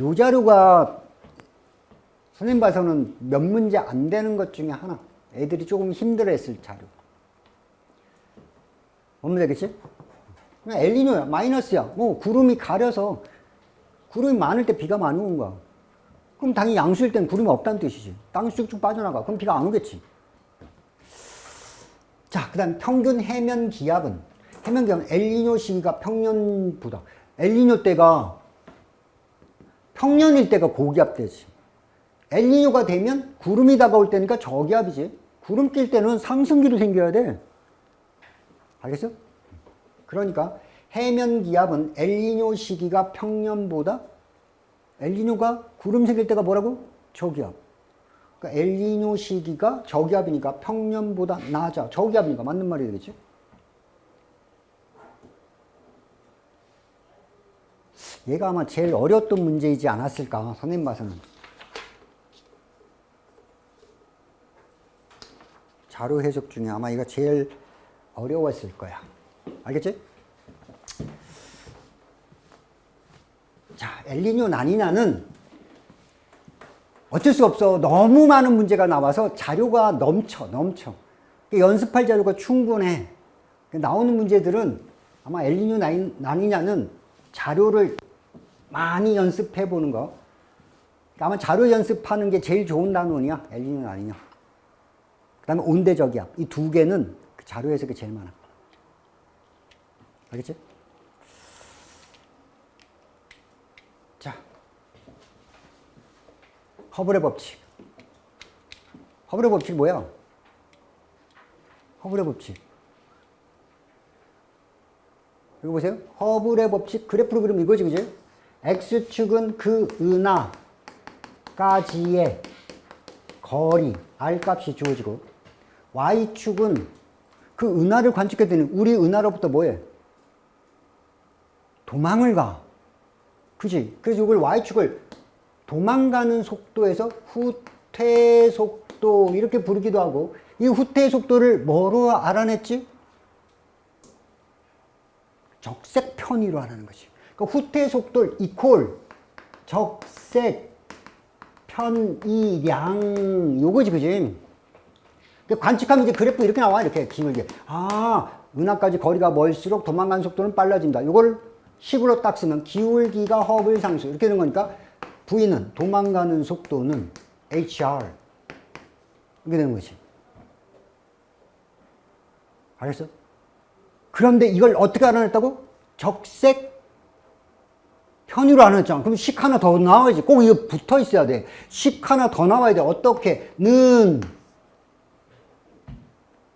이 자료가 선생님 봐서는 몇 문제 안 되는 것 중에 하나. 애들이 조금 힘들어했을 자료. 뭔 되겠지? 그냥 엘리뇨야. 마이너스야. 뭐 구름이 가려서 구름이 많을 때 비가 많이 온 거야. 그럼 당연히 양수일 땐 구름이 없다는 뜻이지. 땅이 쑥쑥 빠져나가. 그럼 비가 안 오겠지. 자, 그 다음 평균 해면 기압은 해면 기압은 엘리뇨 시기가 평년보다 엘리뇨 때가 평년일 때가 고기압 되지. 엘니뇨가 되면 구름이 다가올 때니까 저기압이지. 구름 낄 때는 상승기로 생겨야 돼. 알겠어? 그러니까 해면 기압은 엘니뇨 시기가 평년보다 엘니뇨가 구름 생길 때가 뭐라고? 저기압. 그러니까 엘니뇨 시기가 저기압이니까 평년보다 낮아. 저기압이니까 맞는 말이 되겠지? 얘가 아마 제일 어려웠던 문제이지 않았을까 선생님 봐서는. 자료 해석 중에 아마 이거 제일 어려웠을 거야. 알겠지? 자, 엘리뇨 나니냐는 어쩔 수 없어. 너무 많은 문제가 나와서 자료가 넘쳐, 넘쳐. 연습할 자료가 충분해. 나오는 문제들은 아마 엘리뇨 나니냐는 자료를 많이 연습해 보는 거. 아마 자료 연습하는 게 제일 좋은 단원이야. 엘리뇨 나니냐. 그 다음에 온대적이압. 이두 개는 그 자료 해석이 제일 많아. 알겠지? 자. 허블의 법칙. 허블의 법칙 뭐야? 허블의 법칙. 이거 보세요. 허블의 법칙 그래프로 그리면 이거지, 그지? X축은 그 은하까지의 거리, R값이 주어지고 Y축은 그 은하를 관측했더니 우리 은하로부터 뭐해? 도망을 가. 그지? 그래서 이걸 Y축을 도망가는 속도에서 후퇴 속도 이렇게 부르기도 하고 이 후퇴 속도를 뭐로 알아냈지? 적색 편의로 하라는 거지. 그러니까 후퇴 속도를 이퀄 적색 편의량 요거지 그지? 관측하면 이제 그래프 이렇게 나와 이렇게 기울게 아 은하까지 거리가 멀수록 도망가는 속도는 빨라진다 이걸 10으로 딱 쓰면 기울기가 허블 상수 이렇게 되는 거니까 V는 도망가는 속도는 HR 이렇게 되는 거지. 알겠어? 그런데 이걸 어떻게 알아냈다고? 적색 편의로 알아냈잖아. 그럼 식 하나 더 나와야지. 꼭 이거 붙어 있어야 돼식 하나 더 나와야 돼. 어떻게? 는.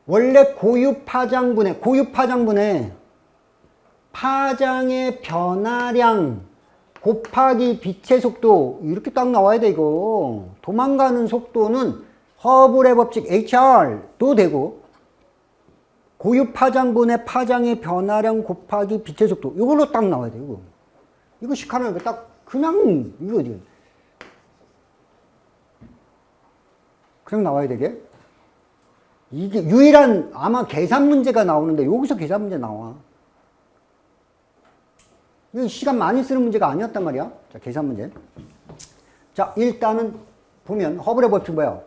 원래 고유 파장분해, 고유 파장분해 파장의 변화량 곱하기 빛의 속도 이렇게 딱 나와야 돼 이거 도망가는 속도는 허블의 법칙 HR도 되고 고유 파장분의 파장의 변화량 곱하기 빛의 속도. 이걸로 딱 나와야 돼, 이거. 이거 식하는 딱, 그냥, 이거, 이거. 그냥 나와야 되게. 이게 유일한 아마 계산 문제가 나오는데 여기서 계산 문제 나와. 시간 많이 쓰는 문제가 아니었단 말이야. 자, 계산 문제. 자, 일단은 보면 허블의 법칙 뭐야?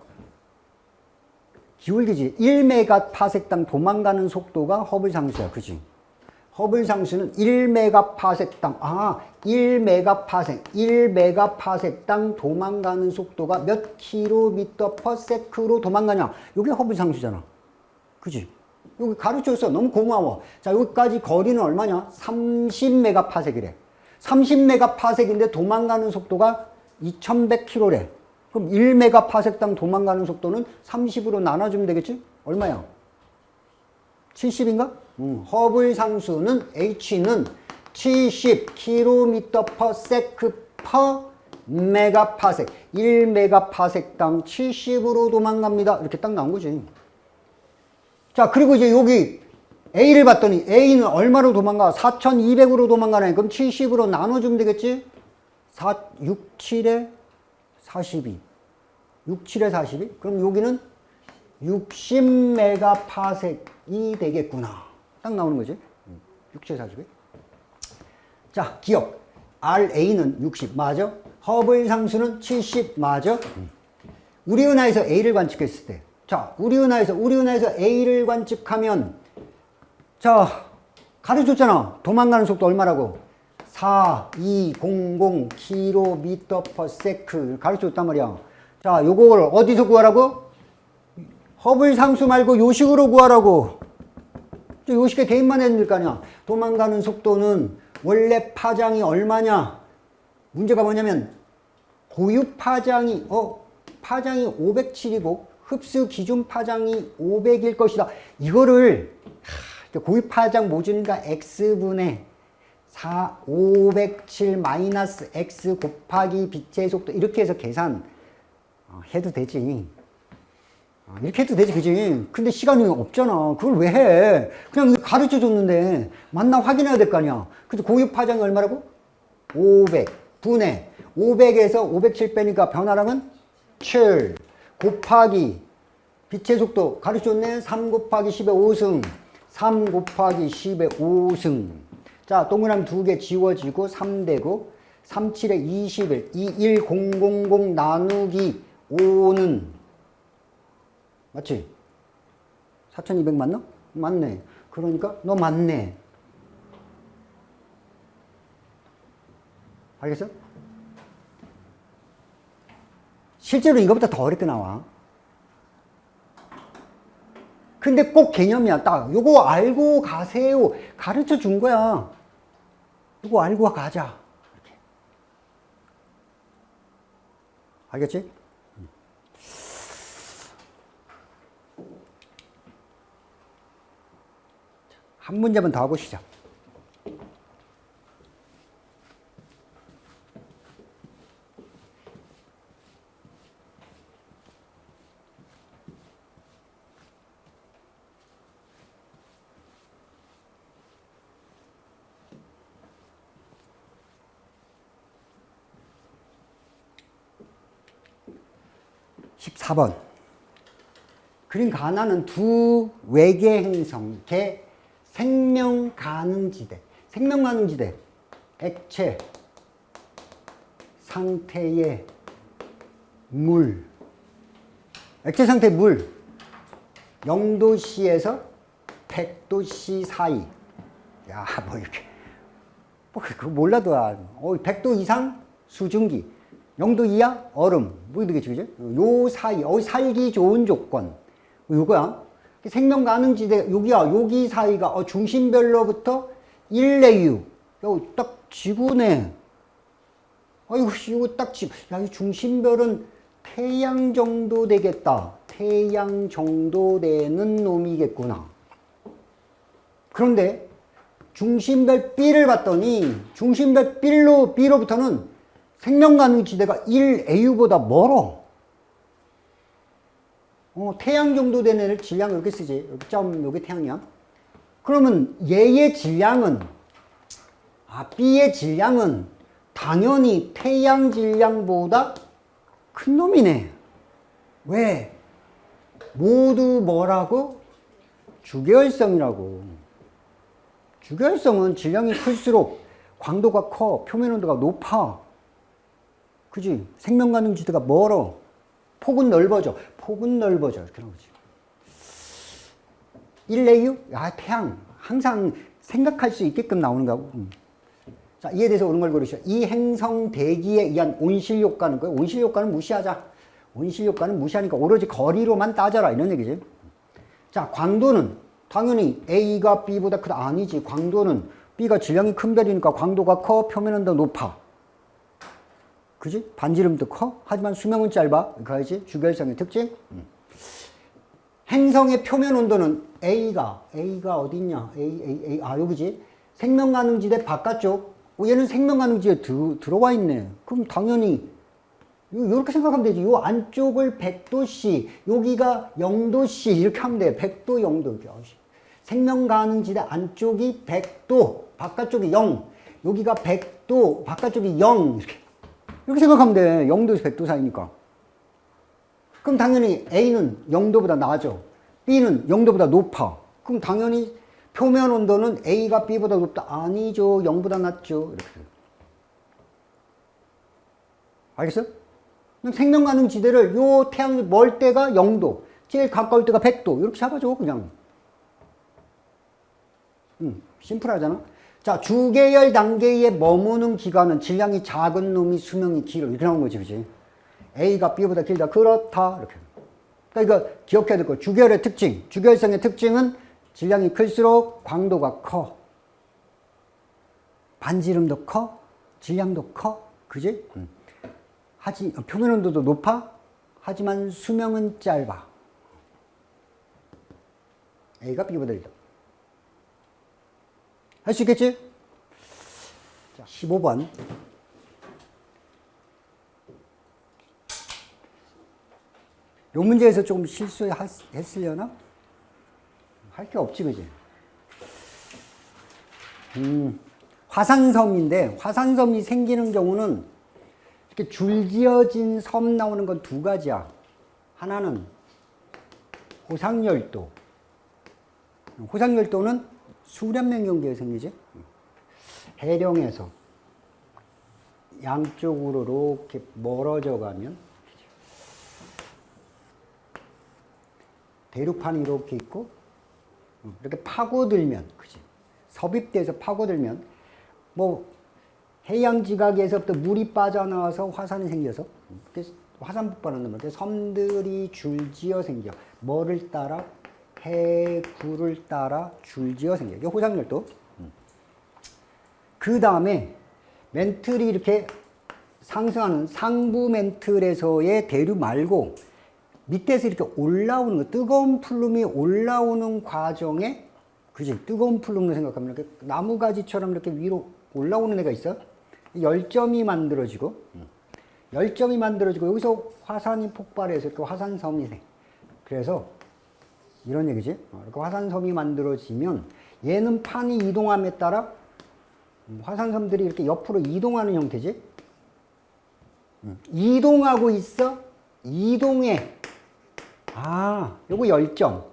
기울기지. 1메가 파섹당 도망가는 속도가 허블 상수야. 그지? 허블 상수는 1메가 파섹당, 아, 1메가 파섹, 1메가 파섹당 도망가는 속도가 몇 킬로미터 per sec로 도망가냐. 이게 허블 상수잖아. 그지? 여기 가르쳐줬어. 너무 고마워. 자, 여기까지 거리는 얼마냐? 30메가 파섹이래. 30메가 파섹인데 도망가는 속도가 2100km래. 그럼 1메가 파섹당 도망가는 속도는 30으로 나눠주면 되겠지? 얼마야? 70인가? 음, 허블 상수는 H는 70km per sec per 메가파섹 1메가파섹당 70으로 도망갑니다. 이렇게 딱 나온 거지. 자, 그리고 이제 여기 A를 봤더니 A는 얼마로 도망가? 4200으로 도망가네. 그럼 70으로 나눠주면 되겠지? 4, 6, 7에 42. 6, 7에 42? 그럼 여기는 60메가파섹이 되겠구나. 딱 나오는 거지. 6, 7에 42. 자, 기억. RA는 60. 맞아? 허블 상수는 70. 맞아? 우리 은하에서 A를 관측했을 때. 자, 우리 은하에서, 우리 은하에서 A를 관측하면, 자, 가르쳤잖아. 도망가는 속도 얼마라고? 4, 2, 0, 0 km per sec 가르쳐줬단 말이야. 자, 요걸 어디서 구하라고? 허블 상수 말고 요식으로 구하라고. 요식에 대입만 해도 될거 아니야. 도망가는 속도는 원래 파장이 얼마냐? 문제가 뭐냐면 고유 파장이 어 파장이 507이고 흡수 기준 파장이 500일 것이다. 이거를 하, 고유 파장 모준이니까 x분의 4, 507 마이너스 x 곱하기 빛의 속도 이렇게 해서 계산 어, 해도 되지. 어, 이렇게 해도 되지, 그지? 근데 시간이 없잖아. 그걸 왜 해? 그냥 가르쳐 줬는데 만나 확인해야 될 거 아니야. 근데 고유 파장이 얼마라고? 500 분의 500에서 507 빼니까 변화량은 7 곱하기 빛의 속도 가르쳐 줬네. 3 곱하기 10의 5승 3 곱하기 10의 5승 자, 동그라미 두 개 지워지고 3되고 3, 7에 21, 2, 1, 0, 0, 0 나누기 5는 맞지? 4200 맞나? 맞네. 그러니까 너 맞네. 알겠어? 실제로 이거보다 더 어렵게 나와. 근데 꼭 개념이야. 딱 요거 알고 가세요. 가르쳐 준 거야. 이거 알고 가자. 이렇게. 알겠지? 한 문제만 더 하고 시작. 십사 번 그림 가나는 두 외계 행성, 개 생명 가능지대. 생명 가능지대. 액체 상태의 물. 액체 상태 물. 0도씨에서 100도씨 사이. 야, 뭐 이렇게. 뭐, 그거 몰라도, 아, 어, 100도 이상 수증기. 0도 이하 얼음. 뭐 되겠지, 그죠? 요 사이, 어, 살기 좋은 조건. 요거야. 생명 가능 지대, 여기야, 여기 사이가, 어, 중심별로부터 1레유. 야, 딱 지구네. 아이고, 이거 딱 지구. 야, 이 중심별은 태양 정도 되겠다. 태양 정도 되는 놈이겠구나. 그런데 중심별 B를 봤더니 중심별 B로, B로부터는 생명 가능지대가 1AU보다 멀어. 어, 태양 정도 되는 애를 질량 이렇게 쓰지. 여기 점, 여기 태양이야. 그러면 얘의 질량은 아 B의 질량은 당연히 태양 질량보다 큰 놈이네. 왜? 모두 뭐라고? 주계열성이라고. 주계열성은 질량이 클수록 광도가 커, 표면 온도가 높아. 그지? 생명 가능 지대가 멀어. 폭은 넓어져. 폭은 넓어져. 이렇게 나오지. 일레유? 아, 태양. 항상 생각할 수 있게끔 나오는 거고. 음. 자, 이에 대해서 옳은 걸 고르시오. 이 행성 대기에 의한 온실 효과는 거예요. 온실 효과는 무시하자. 온실 효과는 무시하니까 오로지 거리로만 따져라. 이런 얘기지. 자, 광도는 당연히 A가 B보다 크다. 아니지. 광도는 B가 질량이 큰 별이니까 광도가 커. 표면은 더 높아. 그지? 반지름도 커. 하지만 수명은 짧아. 그거지? 주결성의 특징. 음. 행성의 표면 온도는 A가, A가 어딨냐? A, A, A. 아, 여기지? 생명 가능지대 바깥쪽. 어, 얘는 생명 가능지에 드, 들어와 있네. 그럼 당연히 이렇게 생각하면 되지. 요 안쪽을 100도씨, 여기가 0도씨 이렇게 하면 돼. 100도, 0도. 이렇게. 생명 가능지대 안쪽이 100도, 바깥쪽이 0. 여기가 100도, 바깥쪽이 0. 이렇게. 이렇게 생각하면 돼. 0도에서 100도 사이니까. 그럼 당연히 A는 0도보다 낮아. B는 0도보다 높아. 그럼 당연히 표면 온도는 A가 B보다 높다. 아니죠. 0보다 낮죠. 이렇게. 알겠어? 생명 가능 지대를 요 태양이 멀 때가 0도, 제일 가까울 때가 100도. 이렇게 잡아줘, 그냥. 음, 심플하잖아. 자, 주계열 단계에 머무는 기간은 질량이 작은 놈이 수명이 길어. 이렇게 나온 거지, 그지? A가 B보다 길다. 그렇다. 이렇게. 그러니까 이거 기억해야 될 거. 주계열의 특징. 주계열성의 특징은 질량이 클수록 광도가 커. 반지름도 커. 질량도 커. 그지? 음. 하지, 표면 온도도 높아. 하지만 수명은 짧아. A가 B보다 길다. 할 수 있겠지? 자, 15번. 요 문제에서 조금 실수했으려나? 할 게 없지, 그지? 음, 화산섬인데, 화산섬이 생기는 경우는 이렇게 줄지어진 섬 나오는 건 두 가지야. 하나는 호상열도. 호상열도는 수련명 경계에 생기지. 해령에서 양쪽으로 이렇게 멀어져 가면 대륙판이 이렇게 있고 이렇게 파고들면 그지? 섭입돼서 파고들면 뭐 해양 지각에서부터 물이 빠져나와서 화산이 생겨서 화산 폭발하는 건데 섬들이 줄지어 생겨. 뭐를 따라 해구를 따라 줄지어 생겨 이게 호상열도 그 다음에 멘틀이 이렇게 상승하는 상부 멘틀에서의 대류 말고 밑에서 이렇게 올라오는 거, 뜨거운 풀룸이 올라오는 과정에, 그지? 뜨거운 풀룸을 생각하면 이렇게 나무가지처럼 이렇게 위로 올라오는 애가 있어. 열점이 만들어지고, 열점이 만들어지고, 여기서 화산이 폭발해서 이렇게 화산섬이 생. 그래서, 이런 얘기지. 어, 이렇게 화산섬이 만들어지면, 얘는 판이 이동함에 따라 화산섬들이 이렇게 옆으로 이동하는 형태지. 이동하고 있어. 이동해. 아, 요거 열점.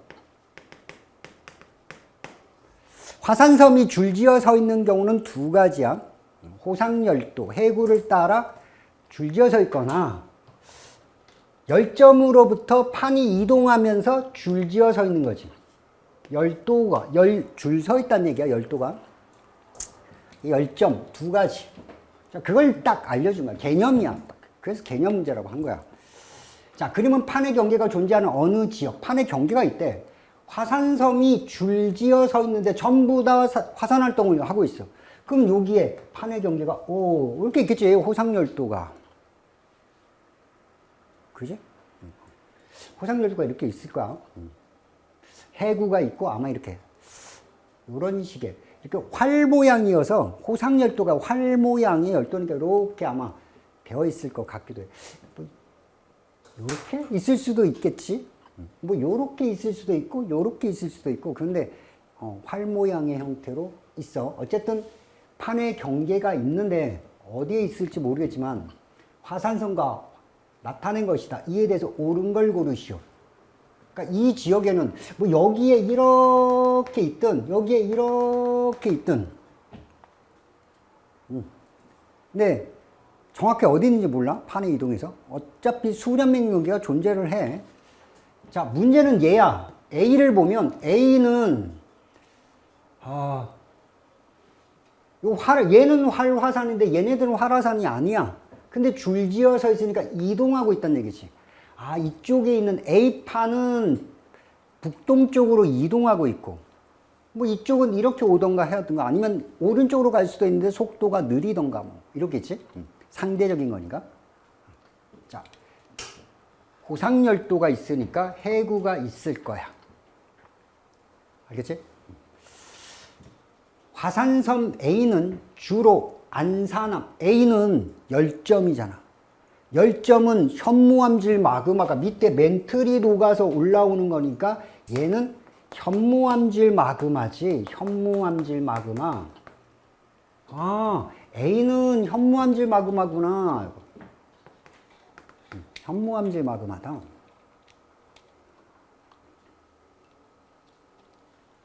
화산섬이 줄지어 서 있는 경우는 두 가지야. 호상열도, 해구를 따라 줄지어 서 있거나 열점으로부터 판이 이동하면서 줄지어 서 있는 거지. 열도가, 열, 줄 서 있다는 얘기야, 열도가. 열점, 두 가지. 그걸 딱 알려준 거야. 개념이야. 그래서 개념 문제라고 한 거야. 자, 그러면 판의 경계가 존재하는 어느 지역, 판의 경계가 있대. 화산섬이 줄지어 서 있는데 전부 다 화산 활동을 하고 있어. 그럼 여기에 판의 경계가, 오, 이렇게 있겠지. 호상열도가. 그지? 호상열도가 이렇게 있을 거야. 해구가 있고 아마 이렇게. 이런 식의. 이렇게 활 모양이어서 호상열도가 활 모양의 열도니까 이렇게 아마 되어 있을 것 같기도 해. 요렇게 있을 수도 있겠지. 뭐 요렇게 있을 수도 있고 요렇게 있을 수도 있고 그런데 어, 활 모양의 형태로 있어. 어쨌든 판의 경계가 있는데 어디에 있을지 모르겠지만 화산성과 나타낸 것이다. 이에 대해서 옳은 걸 고르시오. 그러니까 이 지역에는 뭐 여기에 이렇게 있든 여기에 이렇게 있든 음. 근데 정확히 어디 있는지 몰라 판의 이동에서 어차피 수렴 맹경계가 존재를 해. 자 문제는 얘야. A를 보면 A는 아, 요 활, 얘는 활화산인데 얘네들은 활화산이 아니야. 근데 줄지어 서 있으니까 이동하고 있다는 얘기지. 아, 이쪽에 있는 A판은 북동쪽으로 이동하고 있고, 뭐 이쪽은 이렇게 오던가 해야든가 아니면 오른쪽으로 갈 수도 있는데 속도가 느리던가 뭐, 이렇겠지? 상대적인 거니까. 자, 고상열도가 있으니까 해구가 있을 거야. 알겠지? 화산섬 A는 주로 안산암 A는 열점이잖아. 열점은 현무암질 마그마가 밑에 멘틀이 녹아서 올라오는 거니까 얘는 현무암질 마그마지. 현무암질 마그마. 아, A는 현무암질 마그마구나. 현무암질 마그마다.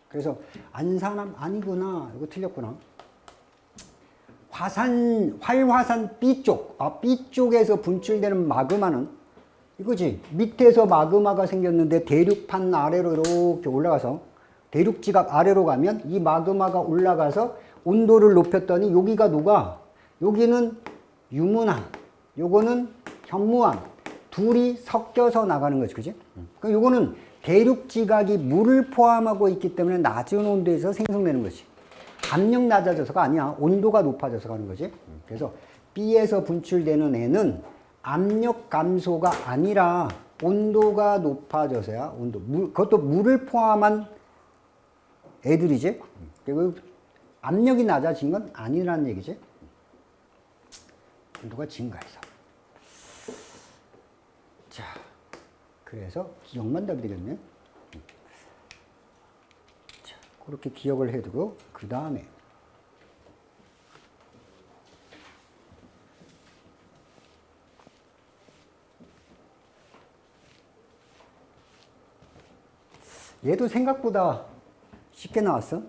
그래서 안산암 아니구나. 이거 틀렸구나. 화산, 활화산 B쪽, 아, B쪽에서 분출되는 마그마는 이거지. 밑에서 마그마가 생겼는데 대륙판 아래로 이렇게 올라가서 대륙지각 아래로 가면 이 마그마가 올라가서 온도를 높였더니 여기가 녹아. 여기는 유문암, 요거는 현무암. 둘이 섞여서 나가는 거지. 그지? 그러니까 요거는 대륙 지각이 물을 포함하고 있기 때문에 낮은 온도에서 생성되는 것이 압력 낮아져서가 아니야. 온도가 높아져서 가는 거지. 그래서 B에서 분출되는 애는 압력 감소가 아니라 온도가 높아져서야 온도 물, 그것도 물을 포함한 애들이지. 그리고 압력이 낮아진 건 아니라는 얘기지. 온도가 증가해서. 자 그래서 기억만 답이 되겠네. 자, 그렇게 기억을 해두고 그 다음에 얘도 생각보다 쉽게 나왔어.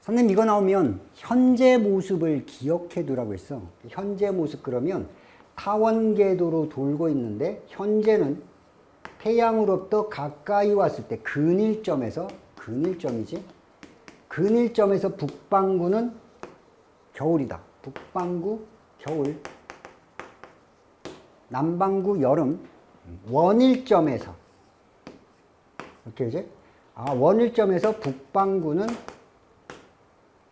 선생님 이거 나오면 현재 모습을 기억해 두라고 했어. 현재 모습 그러면 타원궤도로 돌고 있는데 현재는 태양으로부터 가까이 왔을 때 근일점에서 근일점이지? 근일점에서 북반구는 겨울이다. 북반구 겨울. 남반구 여름. 원일점에서. 이렇게 이제? 아 원일점에서 북반구는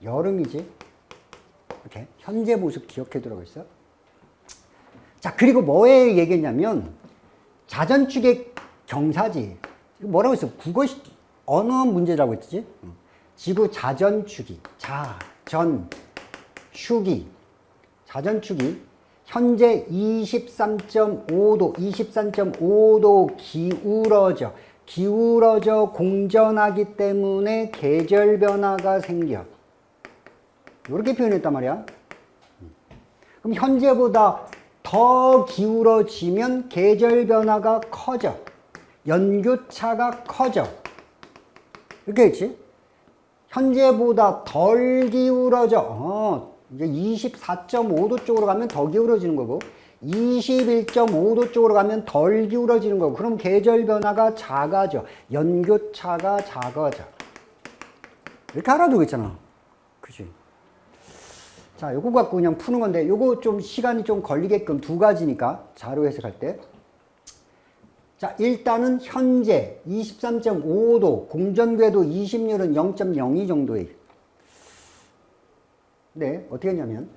여름이지? 이렇게 현재 모습 기억해 두라고 했어. 자, 그리고 뭐에 얘기했냐면, 자전축의 경사지. 뭐라고 했어? 국어, 언어 문제라고 했지? 지구 자전축이, 자, 전, 축이, 자전축이 현재 23.5도, 23.5도 기울어져, 기울어져 공전하기 때문에 계절 변화가 생겨. 이렇게 표현했단 말이야. 그럼 현재보다 더 기울어지면 계절 변화가 커져. 연교차가 커져. 이렇게 했지? 현재보다 덜 기울어져. 어, 이제 24.5도 쪽으로 가면 더 기울어지는 거고, 21.5도 쪽으로 가면 덜 기울어지는 거고, 그럼 계절 변화가 작아져. 연교차가 작아져. 이렇게 알아두고 있잖아. 그지? 자, 요거 갖고 그냥 푸는 건데, 요거 좀 시간이 좀 걸리게끔 두 가지니까, 자료 해석할 때. 자, 일단은 현재 23.5도, 공전궤도 20률은 0.02 정도에. 네, 어떻게 했냐면,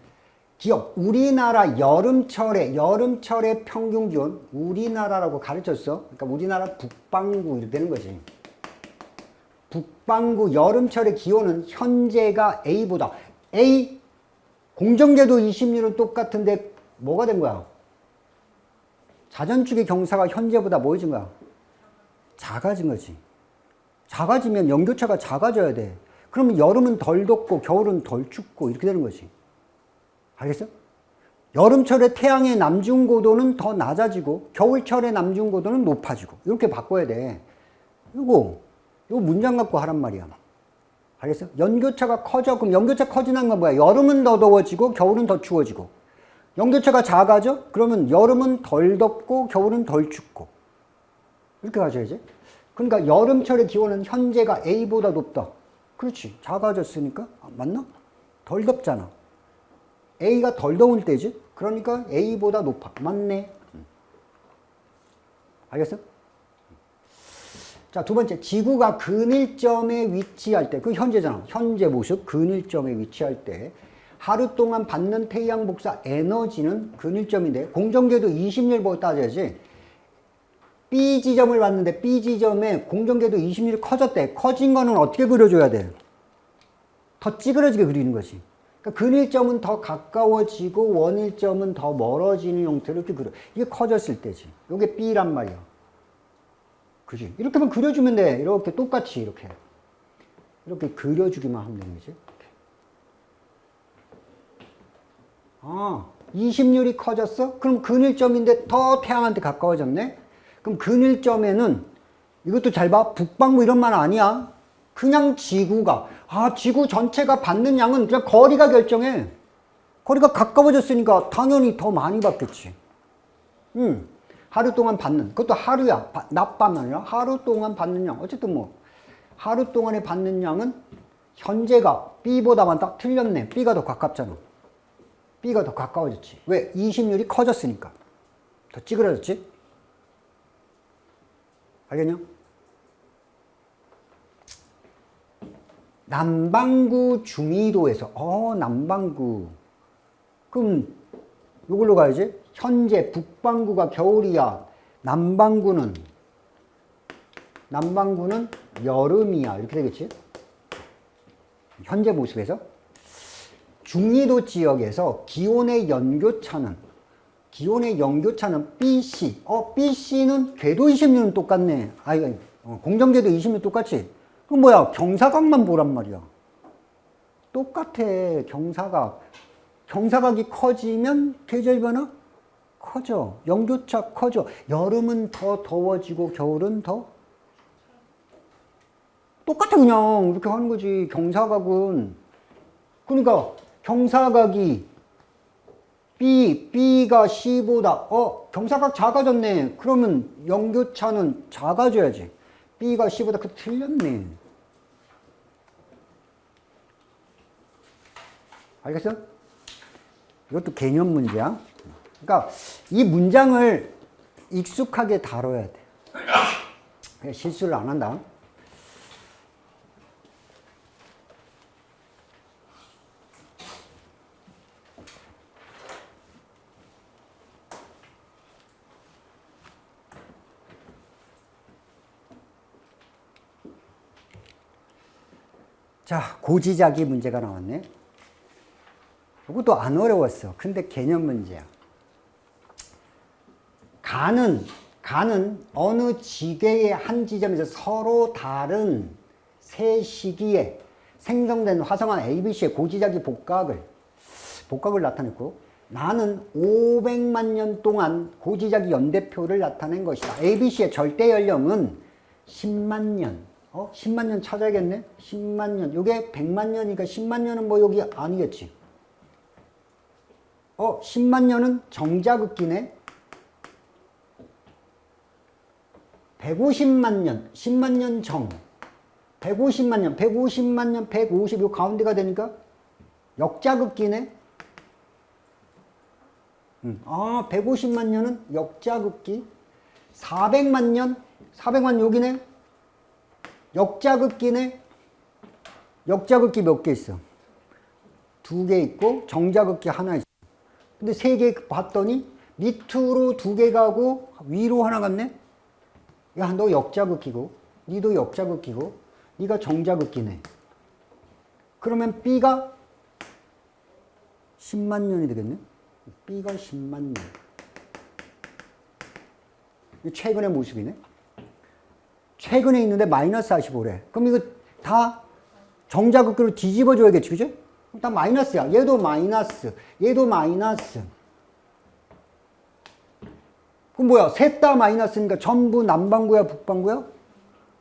기억, 우리나라 여름철에, 여름철의 평균 기온, 우리나라라고 가르쳤어. 그러니까 우리나라 북반구 이렇게 되는 거지. 북반구 여름철의 기온은 현재가 A보다, A, 공정계도 20률은 똑같은데 뭐가 된 거야? 자전축의 경사가 현재보다 뭐해진 거야? 작아진 거지. 작아지면 연교차가 작아져야 돼. 그러면 여름은 덜 덥고 겨울은 덜 춥고 이렇게 되는 거지. 알겠어? 여름철에 태양의 남중 고도는 더 낮아지고 겨울철의 남중 고도는 높아지고 이렇게 바꿔야 돼. 이거 이거 문장 갖고 하란 말이야. 알겠어? 연교차가 커져. 그럼 연교차 커지는 건 뭐야? 여름은 더 더워지고 겨울은 더 추워지고. 연교차가 작아져? 그러면 여름은 덜 덥고 겨울은 덜 춥고. 이렇게 가져야지. 그러니까 여름철의 기온은 현재가 A보다 높다. 그렇지. 작아졌으니까. 아, 맞나? 덜 덥잖아. A가 덜 더울 때지. 그러니까 A보다 높아. 맞네. 알겠어? 자, 두 번째. 지구가 근일점에 위치할 때, 그 현재잖아. 현재 모습, 근일점에 위치할 때, 하루 동안 받는 태양 복사 에너지는 근일점인데, 공정궤도 20일 따져야지. B 지점을 봤는데, B 지점에 공정궤도 20일 커졌대. 커진 거는 어떻게 그려줘야 돼? 더 찌그러지게 그리는 거지. 그러니까 근일점은 더 가까워지고 원일점은 더 멀어지는 형태로 이렇게 그려. 이게 커졌을 때지. 이게 B란 말이야. 그지? 이렇게만 그려주면 돼. 이렇게 똑같이 이렇게. 이렇게 그려주기만 하면 되는 거지. 아, 20률이 커졌어? 그럼 근일점인데 더 태양한테 가까워졌네? 그럼 근일점에는 이것도 잘 봐. 북방구 이런 말 아니야. 그냥 지구가 아 지구 전체가 받는 양은 그냥 거리가 결정해. 거리가 가까워졌으니까 당연히 더 많이 받겠지. 음, 하루 동안 받는 그것도 하루야. 낮밤 아니라 하루 동안 받는 양. 어쨌든 뭐 하루 동안에 받는 양은 현재가 B보다 많다? 틀렸네. B가 더 가깝잖아. B가 더 가까워졌지. 왜? 20률이 커졌으니까. 더 찌그러졌지? 알겠냐? 남반구 중위도에서 어 남반구 그럼 이걸로 가야지 현재 북반구가 겨울이야 남반구는 남반구는 여름이야 이렇게 되겠지 현재 모습에서 중위도 지역에서 기온의 연교차는 기온의 연교차는 BC 어 BC는 궤도 20년 똑같네 아 이거 어, 공정궤도 20년 똑같지 그 뭐야 경사각만 보란 말이야. 똑같아 경사각. 경사각이 커지면 계절 변화 커져. 연교차 커져. 여름은 더 더워지고 겨울은 더 똑같아 그냥 이렇게 하는 거지. 경사각은 그러니까 경사각이 B, B가 C보다 어 경사각 작아졌네. 그러면 연교차는 작아져야지. B가 C보다 그 틀렸네. 알겠어? 이것도 개념 문제야. 그러니까 이 문장을 익숙하게 다뤄야 돼. 실수를 안 한다. 자, 고지자기 문제가 나왔네. 이것도 안 어려웠어. 근데 개념 문제야. 간은, 간은 어느 지계의 한 지점에서 서로 다른 세 시기에 생성된 화성한 ABC의 고지자기 복각을, 복각을 나타냈고, 나는 500만 년 동안 고지자기 연대표를 나타낸 것이다. ABC의 절대 연령은 10만 년, 어? 10만 년 찾아야겠네? 10만 년. 이게 100만 년이니까 10만 년은 뭐 여기 아니겠지. 어, 10만 년은 정자극기네. 150만 년, 10만 년 정. 150만 년, 150만 년, 150, 요 가운데가 되니까 역자극기네. 음, 아, 150만 년은 역자극기. 400만 년, 400만 여기네. 역자극기네. 역자극기 몇 개 있어? 두 개 있고 정자극기 하나 있어. 근데 세 개 봤더니 밑으로 두 개 가고 위로 하나 갔네? 야, 너 역자극기고 니도 역자극기고 니가 정자극기네. 그러면 B가 10만 년이 되겠네? B가 10만 년. 최근의 모습이네. 최근에 있는데 마이너스 45래. 그럼 이거 다 정자극기로 뒤집어 줘야겠지, 그죠? 다 마이너스야. 얘도 마이너스, 얘도 마이너스. 그럼 뭐야? 셋 다 마이너스니까 전부 남반구야, 북반구야?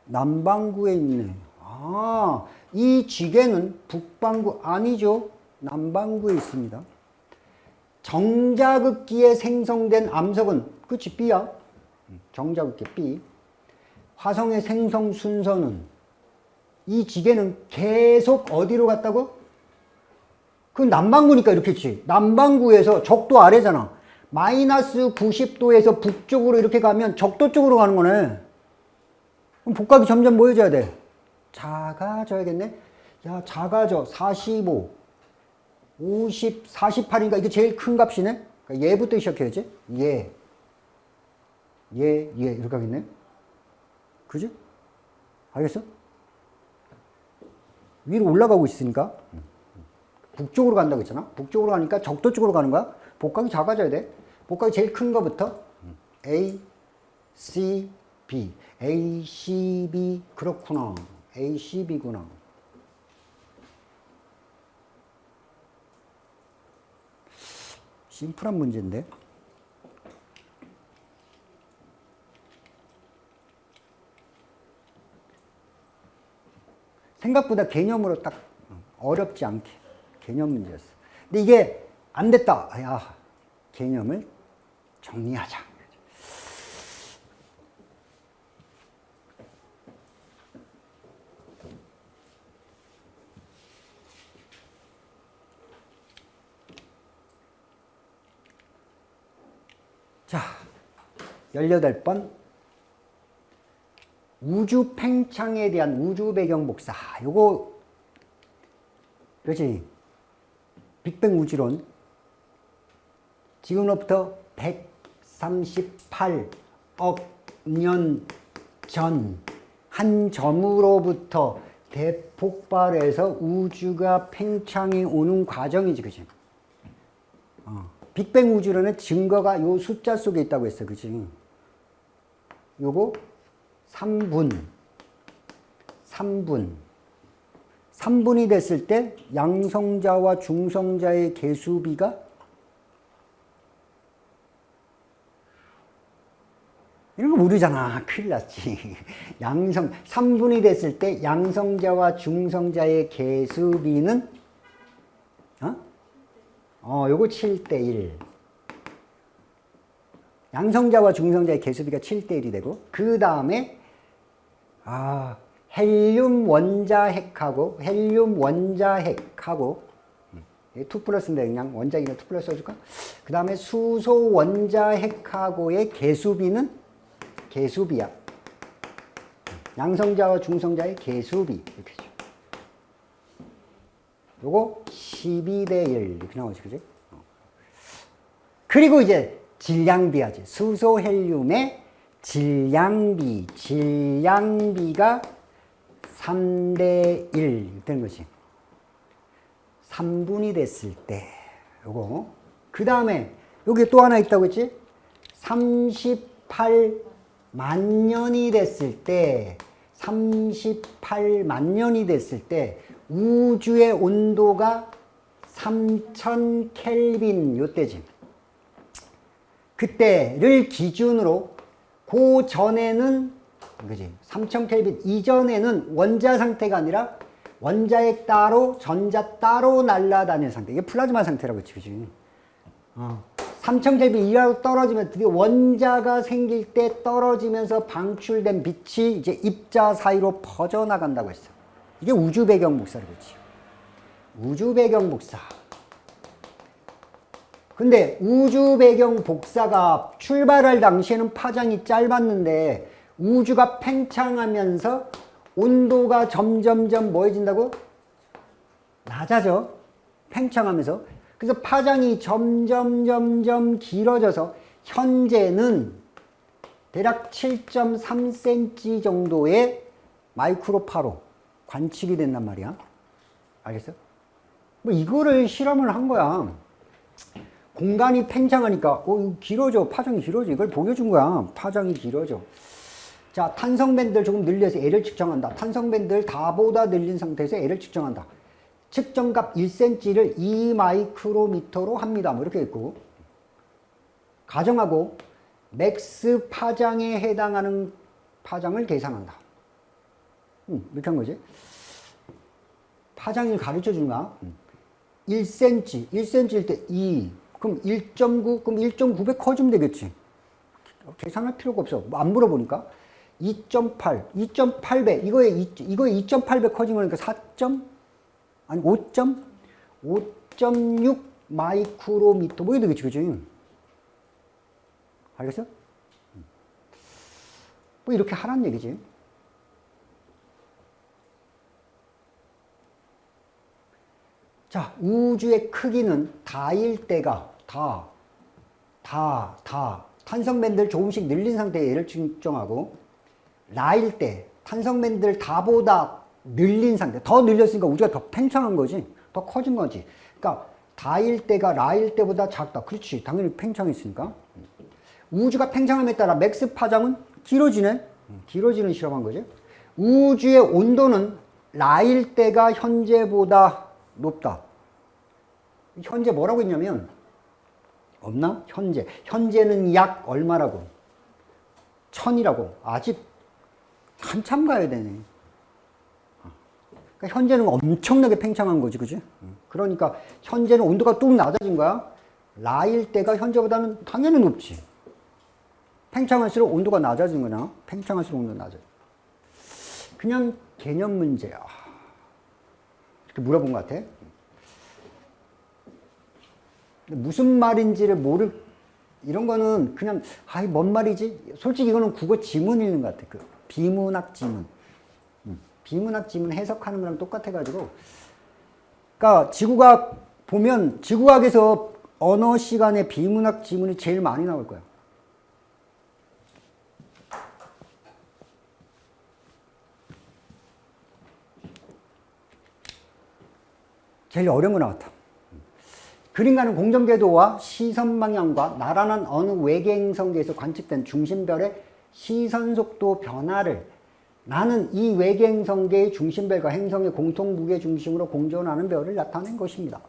남반구에 있네. 아, 이 지게는 북반구 아니죠? 남반구에 있습니다. 정자극기에 생성된 암석은 그치 B야. 정자극기 B. 화성의 생성 순서는 이 지게는 계속 어디로 갔다고? 그 남반구니까 이렇게 했지. 남반구에서 적도 아래잖아. 마이너스 90도에서 북쪽으로 이렇게 가면 적도 쪽으로 가는 거네. 그럼 복각이 점점 뭐해져야 돼? 작아져야겠네. 야, 작아져. 45, 50, 48이니까 이게 제일 큰 값이네. 그러니까 얘부터 시작해야지. 얘. 얘, 얘. 이렇게 하겠네. 그지? 알겠어? 위로 올라가고 있으니까. 북쪽으로 간다고 했잖아. 북쪽으로 가니까 적도 쪽으로 가는 거야. 복각이 작아져야 돼. 복각이 제일 큰 거부터 A, C, B. A, C, B. 그렇구나. A, C, B구나. 심플한 문제인데. 생각보다 개념으로 딱 어렵지 않게 개념 문제였어. 근데 이게 안 됐다. 야, 개념을 정리하자. 자, 18번. 우주 팽창에 대한 우주 배경 복사. 요거, 그렇지. 빅뱅 우주론. 지금로부터 138억 년 전 한 점으로부터 대폭발해서 우주가 팽창해 오는 과정이지, 그지? 어. 빅뱅 우주론의 증거가 요 숫자 속에 있다고 했어, 그지? 요거 3분, 3분. 3분이 됐을 때 양성자와 중성자의 개수비가 이런 거 모르잖아. 큰일 났지. (laughs) 양성, 3분이 됐을 때 양성자와 중성자의 개수비는 어? 어, 요거 7대 1. 양성자와 중성자의 개수비가 7대 1이 되고, 그 다음에, 아, 헬륨 원자핵하고, 헬륨 원자핵하고, 2 플러스인데 그냥 원자기는 2 플러스 써줄까? 그 다음에 수소 원자핵하고의 개수비는 개수비야. 양성자와 중성자의 개수비. 이렇게 죠 요거 12대 1 이렇게 나오지, 그지? 그리고 이제 질량비 하지. 수소 헬륨의 질량비. 질량비가 3대 1 되는 거지. 3분이 됐을 때 요거. 그 다음에 여기 또 하나 있다고 했지? 38만 년이 됐을 때 38만 년이 됐을 때 우주의 온도가 3000 켈빈 요때지. 그때를 기준으로 그 전에는 그지? 3000 켈빈 이전에는 원자 상태가 아니라 원자핵 따로 전자 따로 날아다니는 상태. 이게 플라즈마 상태라고 했지 그지? 어. 3000 켈빈 이하로 떨어지면 드디어 원자가 생길 때 떨어지면서 방출된 빛이 이제 입자 사이로 퍼져나간다고 했어. 이게 우주 배경 복사를 그지. 우주 배경 복사 근데 우주 배경 복사가 출발할 당시에는 파장이 짧았는데 우주가 팽창하면서 온도가 점점점 뭐해진다고? 낮아져. 팽창하면서. 그래서 파장이 점점 점점 길어져서 현재는 대략 7.3cm 정도의 마이크로파로 관측이 된단 말이야. 알겠어? 뭐 이거를 실험을 한 거야. 공간이 팽창하니까 어, 길어져. 파장이 길어져. 이걸 보여준 거야. 파장이 길어져. 자, 탄성밴드를 조금 늘려서 L을 측정한다. 탄성밴드를 가보다 늘린 상태에서 L을 측정한다. 측정값 1cm를 2마이크로미터로 합니다. 뭐 이렇게 있고 가정하고 max 파장에 해당하는 파장을 계산한다. 음, 이렇게 한 거지. 파장을 가르쳐 주는가? 음. 1cm, 1cm일 때 2, 그럼 1.9, 그럼 1.9배 커지면 되겠지. 계산할 필요가 없어. 뭐안 물어보니까. 2.8, 2.8배, 이거에, 2, 이거에 2.8배 커진 거니까 4. 아니, 5. 5.6 마이크로미터, 뭐 이렇게 되겠지, 그지? 알겠어? 뭐 이렇게 하란 얘기지. 자, 우주의 크기는 다일 때가 다, 다, 다 탄성밴드를 조금씩 늘린 상태의 얘를 측정하고 라일 때 탄성밴드를 다보다 늘린 상태, 더 늘렸으니까 우주가 더 팽창한 거지, 더 커진 거지. 그러니까 다일 때가 라일 때보다 작다. 그렇지, 당연히 팽창했으니까. 우주가 팽창함에 따라 max 파장은 길어지네. 길어지는 실험한 거지. 우주의 온도는 나일 때가 현재보다 높다. 현재 뭐라고 했냐면 없나? 현재. 현재는 약 얼마라고? 천이라고. 아직 한참 가야 되네. 그러니까 현재는 엄청나게 팽창한 거지, 그지? 그러니까 현재는 온도가 뚝 낮아진 거야. 라일 때가 현재보다는 당연히 높지. 팽창할수록 온도가 낮아진 거나 팽창할수록 온도가 낮아져. 그냥 개념 문제야. 이렇게 물어본 것 같아. 무슨 말인지를 모를 이런 거는 그냥 아이 뭔 말이지? 솔직히 이거는 국어 지문 읽는 것 같아. 그 비문학 지문. 음, 비문학 지문 해석하는 거랑 똑같아 가지고 그러니까 지구과학 보면 지구과학에서 언어 시간에 비문학 지문이 제일 많이 나올 거야. 제일 어려운 거 나왔다. 그림가는 공정궤도와 시선 방향과 나란한 어느 외계 행성계에서 관측된 중심별의 시선 속도 변화를 나는 이 외계 행성계의 중심별과 행성의 공통 무게 중심으로 공존하는 별을 나타낸 것입니다.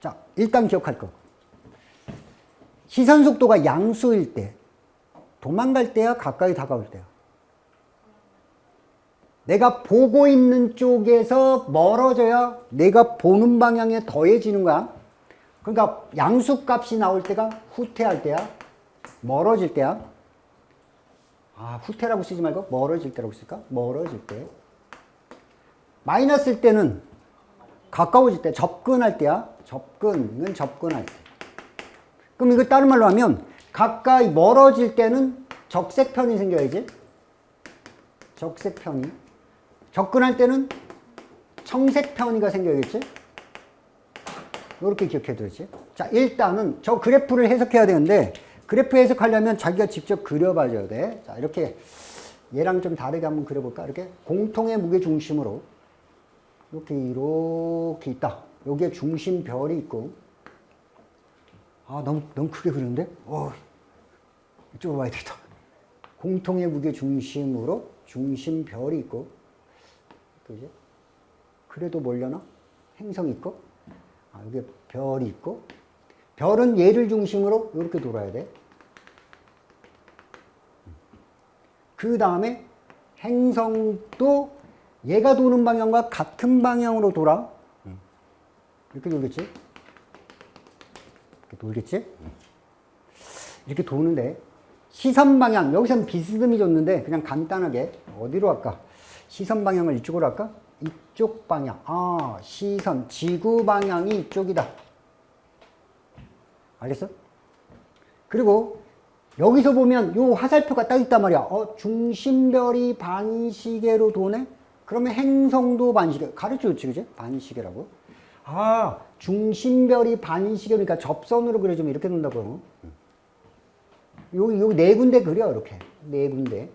자, 일단 기억할 거. 시선 속도가 양수일 때, 도망갈 때야, 가까이 다가올 때야. 내가 보고 있는 쪽에서 멀어져야 내가 보는 방향에 더해지는 거야. 그러니까 양수값이 나올 때가 후퇴할 때야. 멀어질 때야. 아, 후퇴라고 쓰지 말고 멀어질 때라고 쓸까? 멀어질 때. 마이너스일 때는 가까워질 때, 접근할 때야. 접근은 접근할 때. 그럼 이거 다른 말로 하면 가까이 멀어질 때는 적색편이 생겨야지. 적색편이. 접근할 때는 청색 편이가 생겨야겠지? 이렇게 기억해둬야지. 자, 일단은 저 그래프를 해석해야 되는데 그래프 해석하려면 자기가 직접 그려봐줘야 돼. 자, 이렇게 얘랑 좀 다르게 한번 그려볼까? 이렇게 공통의 무게 중심으로 이렇게 이렇게 있다. 여기에 중심 별이 있고 아, 너무 너무 크게 그리는데? 어, 이쪽으로 와야 되겠다. 공통의 무게 중심으로 중심 별이 있고 그지? 그래도 뭘려나? 행성이 있고, 아, 여기 별이 있고, 별은 얘를 중심으로 이렇게 돌아야 돼. 그 다음에 행성도 얘가 도는 방향과 같은 방향으로 돌아. 이렇게 돌겠지? 이렇게 돌겠지? 이렇게 도는데, 시선 방향, 여기서는 비스듬히 줬는데, 그냥 간단하게, 어디로 할까? 시선 방향을 이쪽으로 할까? 이쪽 방향. 아, 시선, 지구 방향이 이쪽이다. 알겠어? 그리고 여기서 보면 요 화살표가 딱 있단 말이야. 어, 중심별이 반시계로 도네? 그러면 행성도 반시계. 가르쳐 줬지, 그지? 반시계라고. 아, 중심별이 반시계니까 접선으로 그려주면 이렇게 된다고. 여기, 여기 네 군데 그려, 이렇게. 네 군데.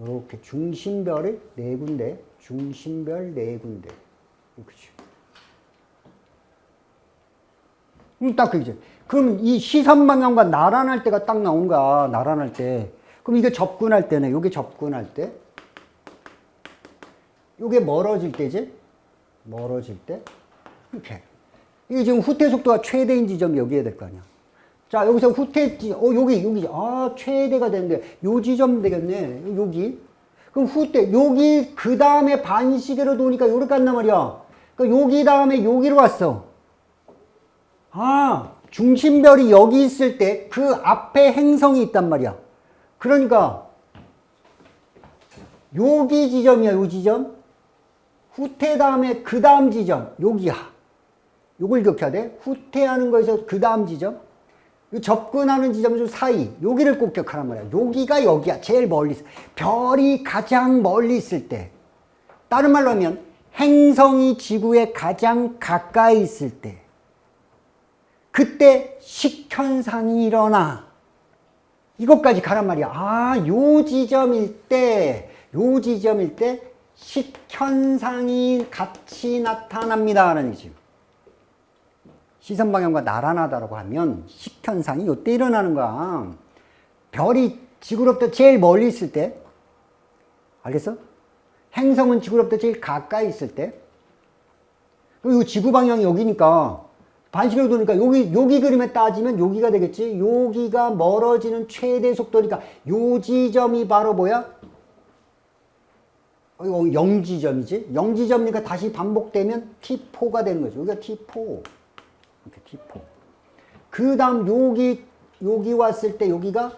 이렇게 중심별을 네 군데, 중심별 네 군데. 그렇지. 음, 딱 그지. 그럼 이 시선 방향과 나란할 때가 딱 나온 거야. 나란할 때. 그럼 이게 접근할 때네. 요게 접근할 때. 요게 멀어질 때지? 멀어질 때. 이렇게. 이게 지금 후퇴 속도가 최대인 지점이 여기에 될 거 아니야. 자, 여기서 후퇴, 지- 어, 여기, 여기, 아, 최대가 되는데, 요 지점 되겠네. 여기. 그럼 후퇴, 여기, 그 다음에 반시계로 도니까 요렇게 간단 말이야. 그러니까 여기 다음에 여기로 왔어. 아, 중심별이 여기 있을 때 그 앞에 행성이 있단 말이야. 그러니까, 여기 지점이야, 요 지점. 후퇴 다음에 그 다음 지점, 여기야. 요걸 기억해야 돼. 후퇴하는 거에서 그 다음 지점. 이 접근하는 지점 중 사이. 여기를 꼭 기억하란 말이야. 여기가 여기야. 제일 멀리. 별이 가장 멀리 있을 때. 다른 말로 하면 행성이 지구에 가장 가까이 있을 때. 그때 식현상이 일어나. 이것까지 가란 말이야. 아, 요 지점일 때, 요 지점일 때 식현상이 같이 나타납니다. 라는 얘기죠. 시선 방향과 나란하다라고 하면 식현상이 요때 일어나는 거야. 별이 지구로부터 제일 멀리 있을 때, 알겠어? 행성은 지구로부터 제일 가까이 있을 때, 그리고 지구 방향이 여기니까 반시계로 도니까 여기 여기 그림에 따지면 여기가 되겠지. 여기가 멀어지는 최대 속도니까 요 지점이 바로 뭐야? 어, 이거 0지점이지. 0지점이니까 다시 반복되면 T4가 되는 거죠. 여기가 T4. 이렇게 T4. 그 다음 여기, 여기 왔을 때 여기가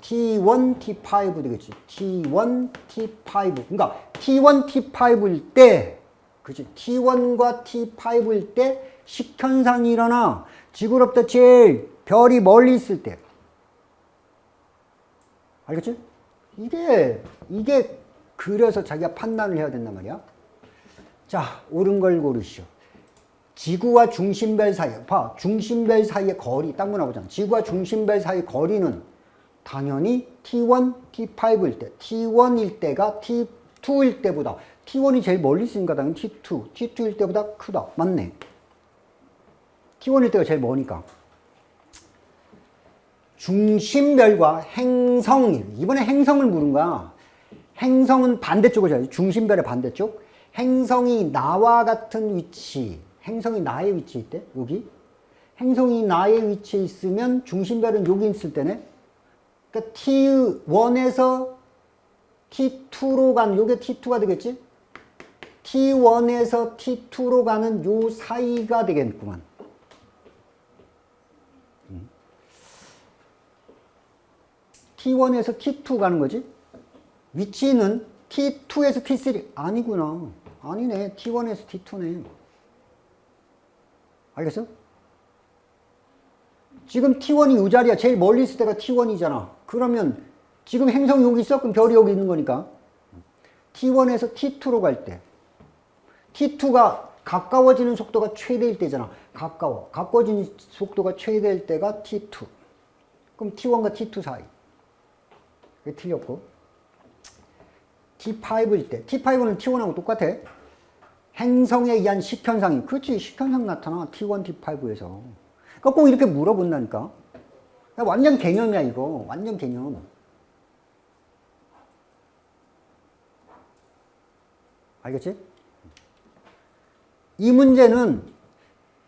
T1, T5 되겠지. T1, T5. 그러니까 T1, T5일 때, 그치. T1과 T5일 때 식현상이 일어나 지구로부터 제일 별이 멀리 있을 때. 알겠지? 이게, 이게 그려서 자기가 판단을 해야 된단 말이야. 자, 옳은 걸 고르시오. 지구와 중심별 사이, 봐, 중심별 사이의 거리, 딱 물어보잖아. 지구와 중심별 사이 거리는 당연히 T1, T5일 때, T1일 때가 T2일 때보다, T1이 제일 멀리 있으니까 당연히 T2, T2일 때보다 크다. 맞네. T1일 때가 제일 머니까. 중심별과 행성, 이번에 행성을 물은 거야. 행성은 반대쪽을 잡아요. 중심별의 반대쪽. 행성이 나와 같은 위치, 행성이 나의 위치에 있대, 여기. 행성이 나의 위치에 있으면 중심별은 여기 있을 때네. 그러니까 T1에서 T2로 가는, 요게 T2가 되겠지? T1에서 T2로 가는 요 사이가 되겠구만. 음. T1에서 T2 가는 거지? 위치는 T2에서 T3 아니구나. 아니네. T1에서 T2네. 알겠어? 지금 T1이 이 자리야. 제일 멀리 있을 때가 T1이잖아. 그러면 지금 행성이 여기 있어? 그럼 별이 여기 있는 거니까. T1에서 T2로 갈 때. T2가 가까워지는 속도가 최대일 때잖아. 가까워. 가까워지는 속도가 최대일 때가 T2. 그럼 T1과 T2 사이. 그게 틀렸고. T5일 때. T5는 T1하고 똑같아. 행성에 의한 식현상이. 그렇지. 식현상 나타나. T1, T5에서. 그러니까 꼭 이렇게 물어본다니까. 완전 개념이야, 이거. 완전 개념. 알겠지? 이 문제는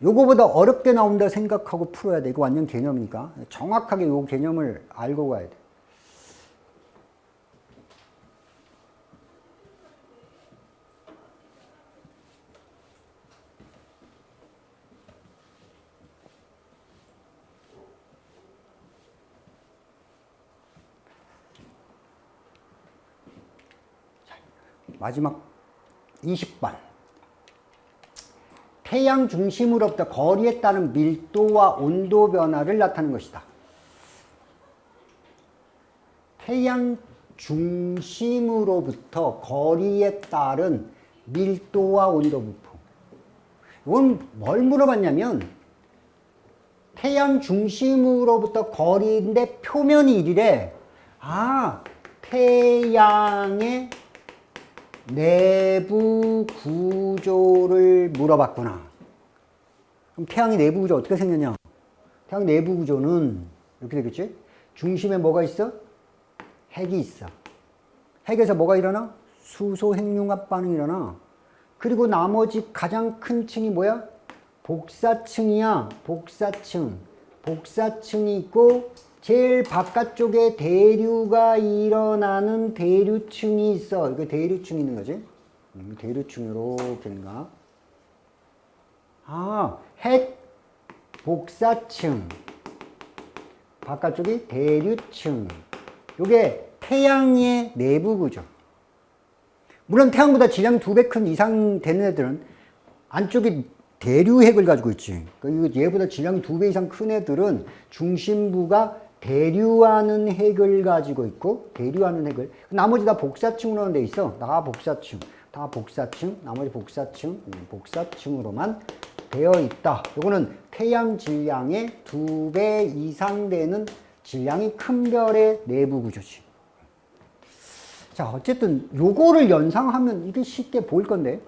요거보다 어렵게 나온다 생각하고 풀어야 돼. 이거 완전 개념이니까. 정확하게 요 개념을 알고 가야 돼. 마지막 20번. 태양 중심으로부터 거리에 따른 밀도와 온도 변화를 나타내는 것이다. 태양 중심으로부터 거리에 따른 밀도와 온도 분포. 이건 뭘 물어봤냐면 태양 중심으로부터 거리인데 표면이 1이래. 아, 태양의 내부 구조를 물어봤구나. 그럼 태양의 내부 구조 어떻게 생겼냐? 태양 내부 구조는 이렇게 되겠지? 중심에 뭐가 있어? 핵이 있어. 핵에서 뭐가 일어나? 수소 핵융합 반응이 일어나. 그리고 나머지 가장 큰 층이 뭐야? 복사층이야. 복사층. 복사층이 있고 제일 바깥쪽에 대류가 일어나는 대류층이 있어. 이거 대류층이 있는 거지. 음, 대류층 이렇게 있는가? 아, 핵 복사층. 바깥쪽이 대류층. 요게 태양의 내부 구조. 물론 태양보다 질량이 두배 큰 이상 되는 애들은 안쪽이 대류핵을 가지고 있지. 그러니까 얘보다 질량이 두배 이상 큰 애들은 중심부가 대류하는 핵을 가지고 있고 대류하는 핵을 나머지 다 복사층으로 돼 있어. 다 복사층. 다 복사층. 나머지 복사층. 음, 복사층으로만 되어 있다. 요거는 태양 질량의 두 배 이상 되는 질량이 큰 별의 내부 구조지. 자, 어쨌든 요거를 연상하면 이게 쉽게 보일 건데.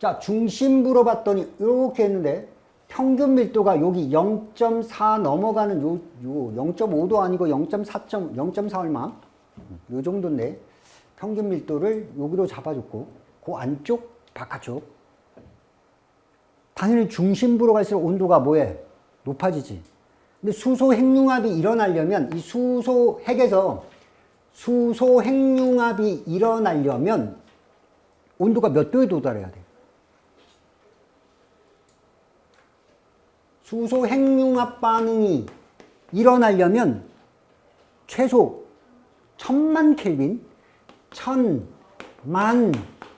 자, 중심부로 봤더니 이렇게 했는데 평균 밀도가 여기 0.4 넘어가는 요, 요 0.5도 아니고 0.4. 0.4 얼마? 요 정도인데 평균 밀도를 여기로 잡아줬고 그 안쪽, 바깥쪽 당연히 중심부로 갈수록 온도가 뭐해? 높아지지. 근데 수소 핵융합이 일어나려면 이 수소 핵에서 수소 핵융합이 일어나려면 온도가 몇 도에 도달해야 돼? 수소 핵융합 반응이 일어나려면 최소 천만 켈빈, 천 만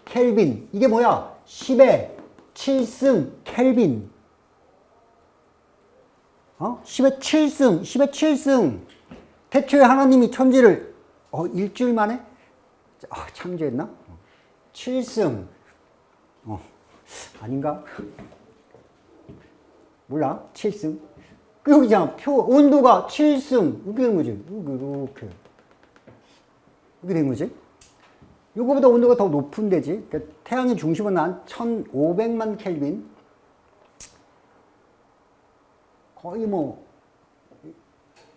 켈빈 이게 뭐야? 10의 7승 켈빈 어? 10의 7승, 10의 7승 태초에 하나님이 천지를 어, 일주일 만에 아, 창조했나? 7승 어, 아닌가? 몰라? 7승 그 여기잖아 표 온도가 7승 이렇게 된 거지 이렇게 이렇게 된 거지 이거보다 온도가 더 높은 데지 그러니까 태양의 중심은 한 1500만 켈빈 거의 뭐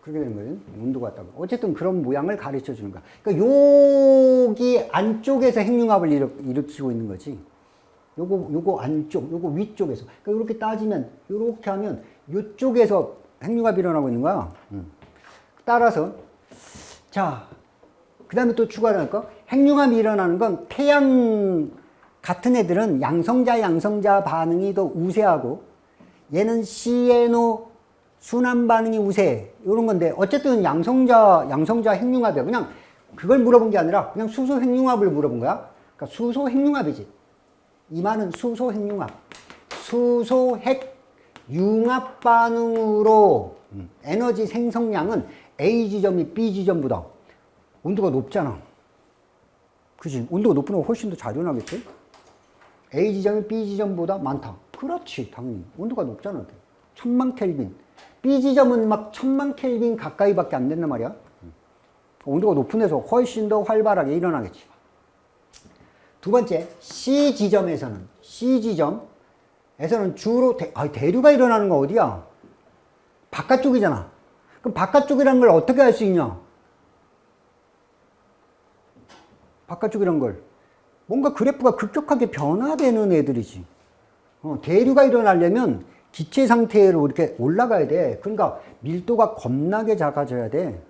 그렇게 되는 거예요. 온도가 같다고. 어쨌든 그런 모양을 가르쳐 주는 거야. 그러니까 여기 안쪽에서 핵융합을 일으, 일으키고 있는 거지. 요거, 요거 안쪽, 요거 위쪽에서. 그러니까 이렇게 따지면, 이렇게 하면, 이쪽에서 핵융합이 일어나고 있는 거야. 음. 따라서, 자, 그 다음에 또 추가로 할까? 핵융합이 일어나는 건 태양 같은 애들은 양성자, 양성자 반응이 더 우세하고, 얘는 CNO 순환 반응이 우세 이런 건데 어쨌든 양성자 양성자 핵융합이야 그냥 그걸 물어본 게 아니라 그냥 수소 핵융합을 물어본 거야 그러니까 수소 핵융합이지 이 말은 수소 핵융합 수소 핵융합 반응으로 에너지 생성량은 A 지점이 B 지점보다 온도가 높잖아. 그지? 온도가 높으면 훨씬 더 잘 일어나겠지? A 지점이 B 지점보다 많다. 그렇지 당연히. 온도가 높잖아 천만 켈빈. B 지점은 막 천만 켈빈 가까이밖에 안 된단 말이야. 온도가 높은 데서 훨씬 더 활발하게 일어나겠지. 두 번째, C 지점에서는, C 지점에서는 주로 대, 아, 대류가 일어나는 거 어디야? 바깥쪽이잖아. 그럼 바깥쪽이라는 걸 어떻게 알 수 있냐? 바깥쪽이란 걸. 뭔가 그래프가 급격하게 변화되는 애들이지. 어, 대류가 일어나려면 기체 상태로 이렇게 올라가야 돼. 그러니까 밀도가 겁나게 작아져야 돼.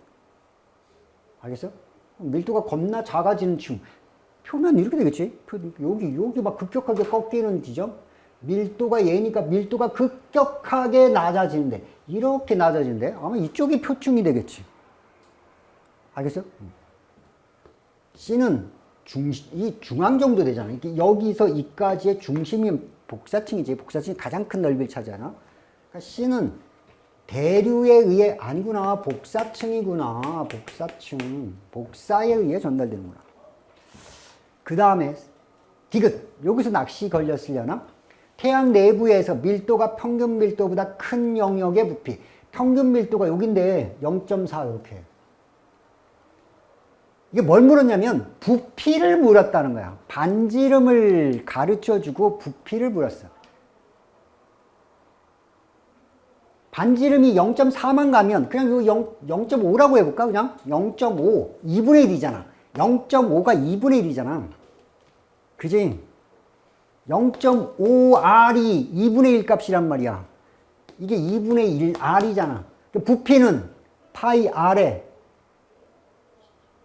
알겠어? 밀도가 겁나 작아지는 층. 표면 이렇게 되겠지? 여기, 여기 막 급격하게 꺾이는 지점. 밀도가 얘니까 밀도가 급격하게 낮아지는데, 이렇게 낮아지는데, 아마 이쪽이 표층이 되겠지. 알겠어? C는 중, 이 중앙 정도 되잖아. 여기서 이까지의 중심이 복사층이지. 복사층이 가장 큰 넓이를 차지하나. 그러니까 C는 대류에 의해 아니구나. 복사층이구나. 복사층. 복사에 의해 전달되는구나. 그 다음에 디귿. 여기서 낚시 걸렸으려나? 태양 내부에서 밀도가 평균 밀도보다 큰 영역의 부피. 평균 밀도가 여긴데 0.4 이렇게. 이게 뭘 물었냐면 부피를 물었다는 거야. 반지름을 가르쳐주고 부피를 물었어. 반지름이 0.4만 가면 그냥 이거 0, 0.5라고 해볼까? 그냥 0.5 2분의 1이잖아. 0.5가 2분의 1이잖아. 그지? 0.5R이 2분의 1 값이란 말이야. 이게 2분의 1 R이잖아. 부피는 파이 R에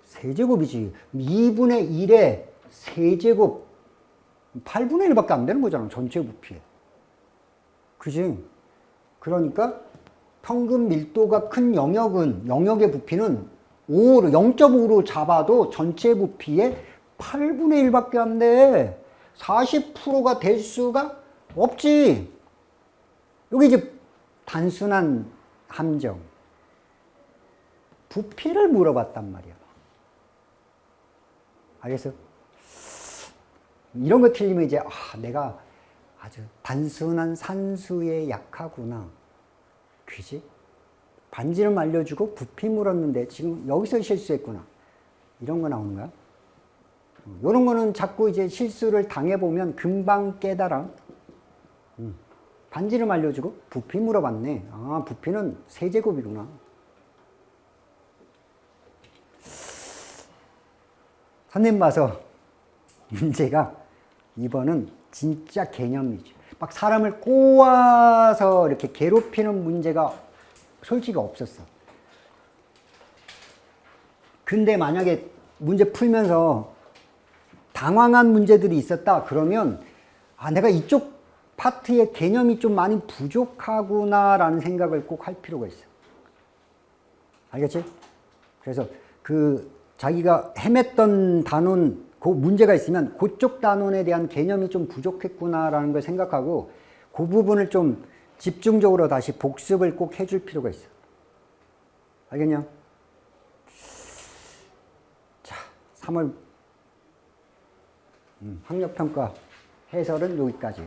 세제곱이지. 2분의 1에 세제곱 8분의 1밖에 안 되는 거잖아. 전체 부피에. 그지? 그러니까 평균 밀도가 큰 영역은 영역의 부피는 5로 0.5로 잡아도 전체 부피의 8분의 1밖에 안 돼. 40%가 될 수가 없지. 여기 이제 단순한 함정. 부피를 물어봤단 말이야. 알겠어? 이런 거 틀리면 이제 아, 내가 아주 단순한 산수에 약하구나. 그지? 반지름 알려주고 부피 물었는데 지금 여기서 실수했구나. 이런 거 나오는 거야. 이런 거는 자꾸 이제 실수를 당해보면 금방 깨달아. 음. 반지름 알려주고 부피 물어봤네. 아, 부피는 세제곱이구나. 선생님 봐서 (laughs) 문제가 이번은 진짜 개념이죠. 막 사람을 꼬아서 이렇게 괴롭히는 문제가 솔직히 없었어. 근데 만약에 문제 풀면서 당황한 문제들이 있었다 그러면 아 내가 이쪽 파트의 개념이 좀 많이 부족하구나 라는 생각을 꼭 할 필요가 있어. 알겠지? 그래서 그 자기가 헤맸던 단원 그 문제가 있으면 그쪽 단원에 대한 개념이 좀 부족했구나 라는 걸 생각하고 그 부분을 좀 집중적으로 다시 복습을 꼭 해줄 필요가 있어. 알겠냐? 자, 3월 음, 학력평가 해설은 여기까지.